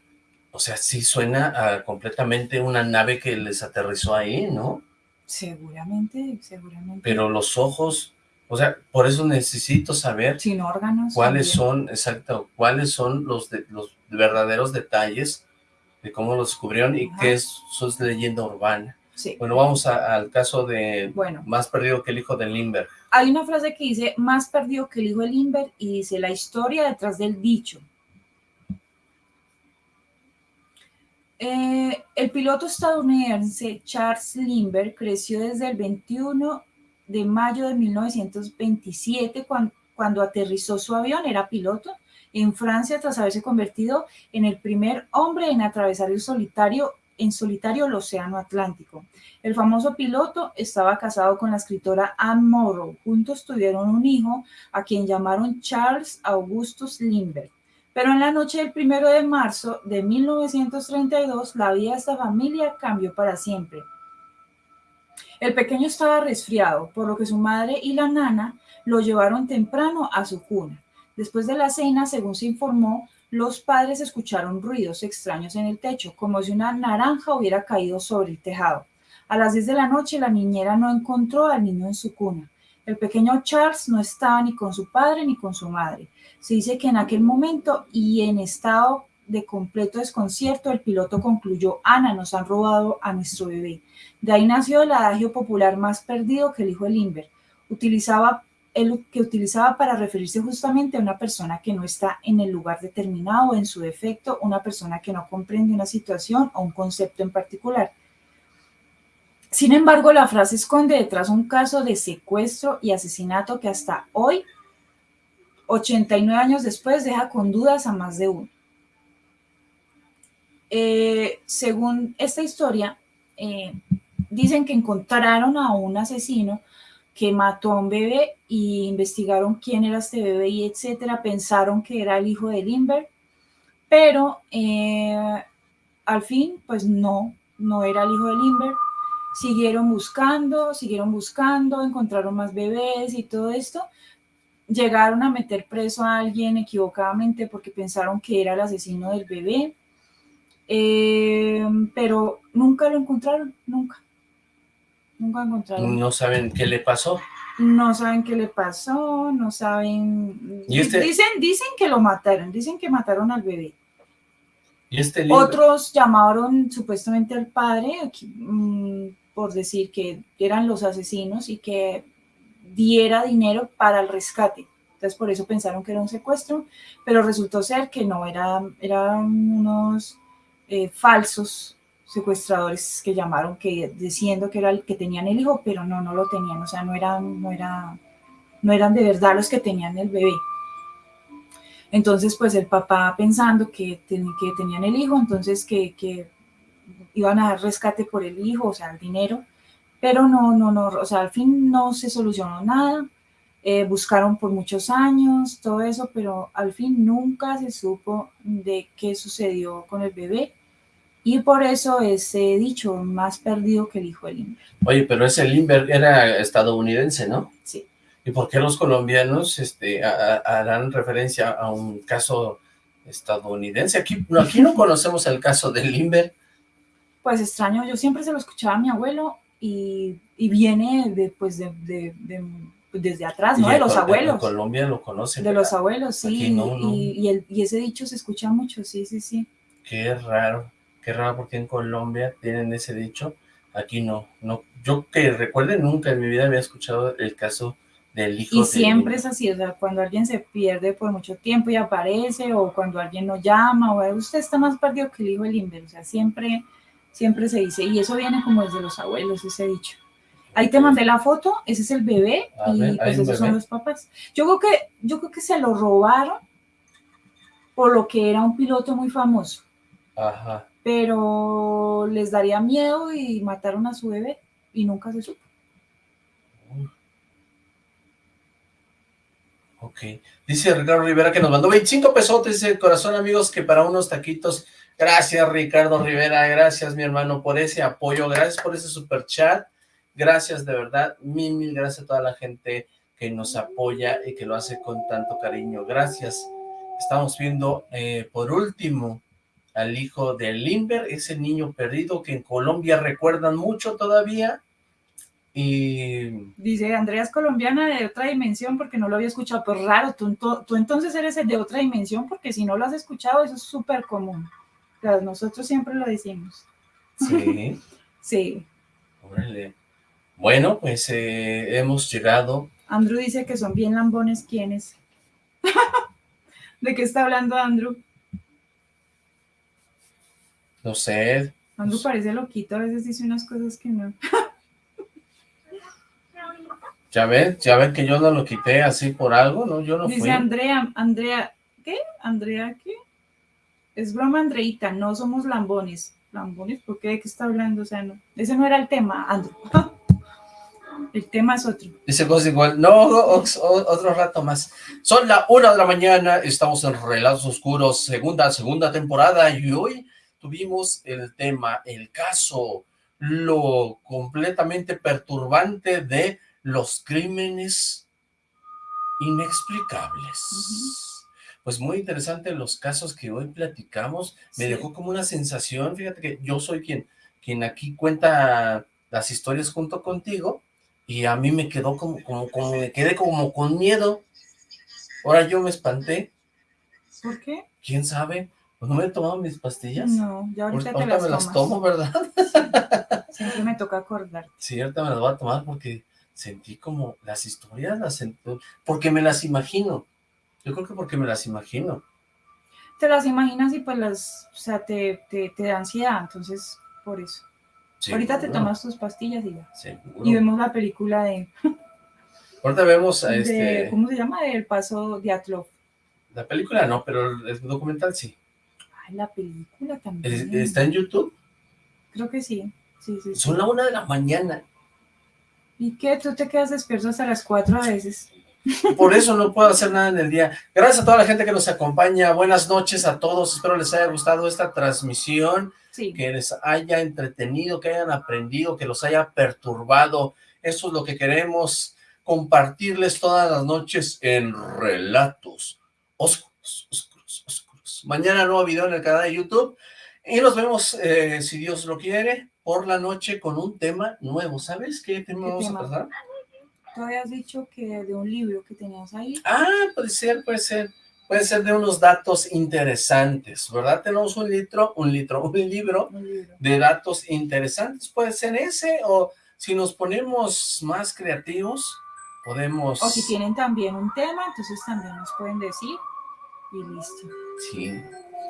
O sea, sí suena a completamente una nave que les aterrizó ahí, ¿no? Seguramente, seguramente. Pero los ojos, o sea, por eso necesito saber Sin órganos. cuáles también. son, exacto, cuáles son los, de- los verdaderos detalles de cómo los descubrieron y Ajá. qué es, es leyenda urbana. Sí. Bueno, vamos a- al caso de Bueno. más perdido que el hijo de Limber. Hay una frase que dice, más perdido que el hijo de Limber, y dice, la historia detrás del dicho. Eh, el piloto estadounidense Charles Lindbergh creció desde el 21 de mayo de 1927 cuan- cuando, aterrizó su avión, era piloto, en Francia tras haberse convertido en el primer hombre en atravesar el solitario, en solitario el océano Atlántico. El famoso piloto estaba casado con la escritora Anne Morrow. Juntos tuvieron un hijo a quien llamaron Charles Augustus Lindbergh. Pero en la noche del primero de marzo de 1932, la vida de esta familia cambió para siempre. El pequeño estaba resfriado, por lo que su madre y la nana lo llevaron temprano a su cuna. Después de la cena, según se informó, los padres escucharon ruidos extraños en el techo, como si una naranja hubiera caído sobre el tejado. A las 10 de la noche, la niñera no encontró al niño en su cuna. El pequeño Charles no estaba ni con su padre ni con su madre. Se dice que en aquel momento y en estado de completo desconcierto, el piloto concluyó, Ana, nos han robado a nuestro bebé. De ahí nació el adagio popular más perdido que el hijo de Limber. Utilizaba él que utilizaba para referirse justamente a una persona que no está en el lugar determinado, en su defecto, una persona que no comprende una situación o un concepto en particular. Sin embargo, la frase esconde detrás un caso de secuestro y asesinato que hasta hoy, 89 años después, deja con dudas a más de uno. Eh, según esta historia, eh, dicen que encontraron a un asesino que mató a un bebé y investigaron quién era este bebé y etcétera, pensaron que era el hijo de Limber, pero eh, al fin, pues no, no era el hijo de Limber. Siguieron buscando, siguieron buscando, encontraron más bebés y todo esto. Llegaron a meter preso a alguien equivocadamente porque pensaron que era el asesino del bebé, eh, pero nunca lo encontraron, nunca. Nunca encontraron. No saben qué le pasó. No saben qué le pasó, no saben... ¿Y este- Dicen, dicen que lo mataron, dicen que mataron al bebé. Y este libro, Otros llamaron supuestamente al padre mm, por decir que eran los asesinos y que diera dinero para el rescate. Entonces por eso pensaron que era un secuestro, pero resultó ser que no, era, eran unos eh, falsos secuestradores que llamaron que diciendo que era el que tenían el hijo, pero no, no lo tenían, o sea, no eran, no era, no eran de verdad los que tenían el bebé. Entonces, pues el papá pensando que, ten- que tenían el hijo, entonces que, que iban a dar rescate por el hijo, o sea, el dinero, pero no, no, no, o sea, al fin no se solucionó nada, eh, buscaron por muchos años, todo eso, pero al fin nunca se supo de qué sucedió con el bebé, y por eso ese dicho, más perdido que el hijo del Limber. Oye, pero ese Limber era estadounidense, ¿no? Sí. ¿Y por qué los colombianos este, a- a- harán referencia a un caso estadounidense? Aquí no, aquí no conocemos el caso del Limber. Pues extraño, yo siempre se lo escuchaba a mi abuelo y, y viene de, pues de, de- de- desde atrás, ¿no? Y De los Col- En abuelos. Colombia lo conocen. De los abuelos, sí. Aquí no, no. Y, y el- y ese dicho se escucha mucho, sí, sí, sí. Qué raro, qué raro porque en Colombia tienen ese dicho, aquí no, no, yo que recuerde nunca en mi vida había escuchado el caso del hijo Y siempre es así, o sea, cuando alguien se pierde por mucho tiempo y aparece, o cuando alguien no llama, o usted está más perdido que el hijo del Limber, o sea, siempre, siempre se dice, y eso viene como desde los abuelos, ese dicho. Ahí te mandé la foto, ese es el bebé, A y ver, pues esos son los papás. Yo creo que, yo creo que se lo robaron por lo que era un piloto muy famoso, Ajá, pero les daría miedo y mataron a su bebé, y nunca se supo. ok. Dice Ricardo Rivera que nos mandó 25 pesotes de corazón, amigos, que para unos taquitos. Gracias, Ricardo Rivera, gracias, mi hermano, por ese apoyo, gracias por ese super chat, gracias de verdad, mil, mil gracias a toda la gente que nos apoya y que lo hace con tanto cariño, gracias. Estamos viendo, eh, por último, al hijo de Limber, ese niño perdido que en Colombia recuerdan mucho todavía, y Dice, Andrea es colombiana de otra dimensión porque no lo había escuchado, pero raro, tú, tú entonces eres el de otra dimensión porque si no lo has escuchado eso es súper común. Nosotros siempre lo decimos. sí, Sí, órale. Bueno, pues eh, hemos llegado Andrew dice que son bien lambones quienes. ¿De qué está hablando Andrew? No sé, Andrew parece loquito, a veces dice unas cosas que no. ya ven, ya ven que yo no lo quité así por algo, ¿no? Yo no Dice fui. Andrea, Andrea, ¿qué? Andrea, ¿qué? Es broma, Andreita, no somos lambones. ¿Lambones? ¿Por qué? ¿De qué está hablando? O sea, no. Ese no era el tema, Andrew. El tema es otro. Dice cosas igual, no, otro rato más. Son la una de la mañana, estamos en Relatos Oscuros, segunda, segunda temporada, y hoy tuvimos el tema, el caso, lo completamente perturbante de los crímenes inexplicables. Pues muy interesante los casos que hoy platicamos, me Sí. dejó como una sensación, fíjate que yo soy quien, quien aquí cuenta las historias junto contigo, y a mí me quedó como, como, como, me quedé como con miedo. Ahora yo me espanté, ¿Por qué? ¿quién sabe? Pues no me he tomado mis pastillas. No, ya ahorita Ahorita te las me las tomo, ¿verdad? Siempre me toca acordar. Sí, ahorita me las voy a tomar porque sentí como las historias, las sentí, porque me las imagino. Yo creo que porque me las imagino. Te las imaginas y pues las, o sea, te, te, te da ansiedad, entonces por eso. Ahorita te tomas tus pastillas y ya. seguro. Y vemos la película de, Ahorita vemos a de- este, ¿cómo se llama? Del paso de Atlov. la película no, pero el documental sí. Ay, la película también. Está en YouTube, Creo que sí. Sí, sí, sí. son la una de la mañana. ¿Y qué? ¿Tú te quedas despierto hasta las cuatro a veces? Por eso no puedo hacer nada en el día. Gracias a toda la gente que nos acompaña. Buenas noches a todos. Espero les haya gustado esta transmisión. Sí. Que les haya entretenido, que hayan aprendido, que los haya perturbado. Eso es lo que queremos compartirles todas las noches en Relatos Oscuros, Mañana nuevo video en el canal de YouTube. Y nos vemos, eh, si Dios lo quiere, por la noche con un tema nuevo. ¿Sabes qué tema ¿Qué vamos tema? a tratar? Tú habías dicho que de un libro que tenías ahí. Ah, puede ser, puede ser. Puede ser de unos datos interesantes, ¿verdad? Tenemos un litro, un litro, un libro Un libro. de datos interesantes. Puede ser ese, o si nos ponemos más creativos, podemos... O si tienen también un tema, entonces también nos pueden decir. Y listo. Sí.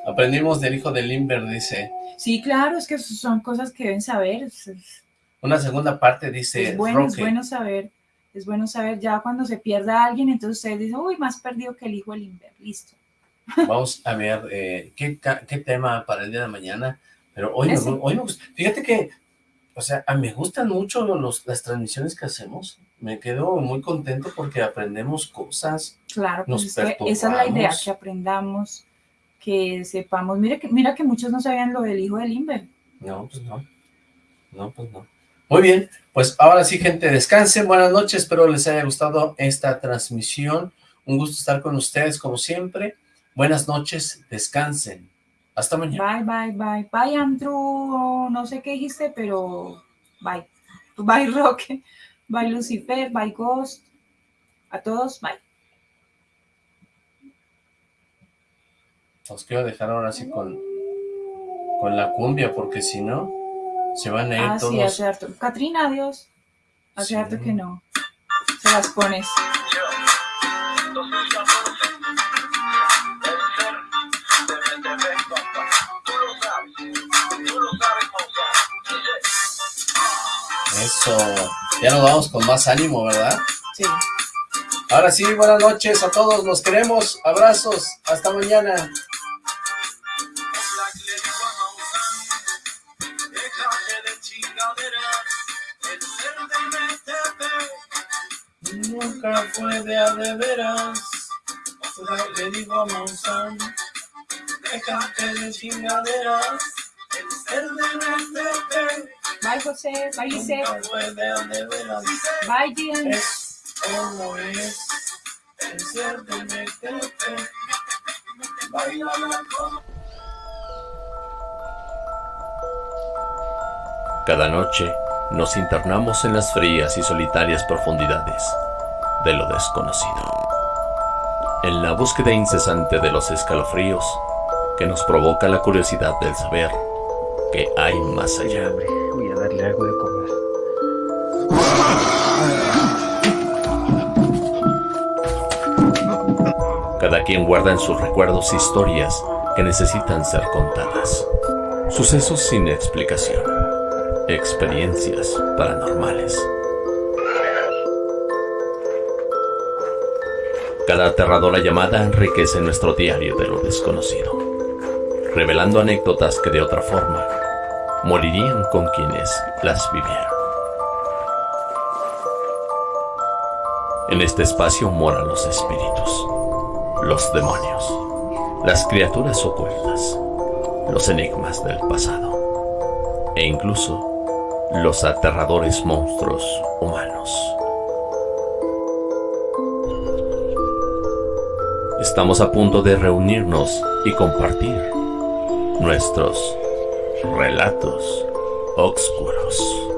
Aprendimos del hijo de Limber, dice. Sí, claro, es que son cosas que deben saber. Una segunda parte dice es bueno, es bueno saber. Es bueno saber ya cuando se pierda alguien, entonces ustedes dicen, uy, más perdido que el hijo del Inver. Listo. Vamos a ver eh, ¿qué, qué tema para el día de mañana. Pero hoy, me, hoy me gusta. Fíjate que, o sea, me gustan mucho los, las transmisiones que hacemos. Me quedo muy contento porque aprendemos cosas. Claro, Nos pues es que esa es la idea, que aprendamos, que sepamos. Mira que, mira que muchos no sabían lo del hijo del Inver. No, pues no. No, pues no. Muy bien, pues ahora sí, gente, descansen. Buenas noches, espero les haya gustado esta transmisión. Un gusto estar con ustedes, como siempre. Buenas noches, descansen. Hasta mañana. Bye, bye, bye. Bye, Andrew. No sé qué dijiste, pero bye. Bye, Roque. Bye, Lucifer. Bye, Ghost. A todos, bye. Los quiero dejar ahora sí con, con la cumbia, porque si no, se van a ir Ah, sí, todos. hace harto. Catrina, adiós. Hace Sí. harto que no. Se las pones. Eso. Ya nos vamos con más ánimo, ¿verdad? Sí. Ahora sí, buenas noches a todos. Los queremos. Abrazos. Hasta mañana. Nunca fue de a de veras. Le digo a Monsanto, déjate de chingaderas. El ser de meterte. Bye, José. Bye, Lice. Nunca fue de a de veras. Bye, Gian. Es como es el ser de meterte. Baila la cosa. Cada noche nos internamos en las frías y solitarias profundidades de lo desconocido. En la búsqueda incesante de los escalofríos que nos provoca la curiosidad del saber que hay más allá. Algo de comer. Cada quien guarda en sus recuerdos historias que necesitan ser contadas. Sucesos sin explicación. Experiencias paranormales. Cada aterradora llamada enriquece nuestro diario de lo desconocido, revelando anécdotas que de otra forma morirían con quienes las vivieron. En este espacio moran los espíritus, los demonios, las criaturas ocultas, los enigmas del pasado e incluso los aterradores monstruos humanos. Estamos a punto de reunirnos y compartir nuestros relatos oscuros.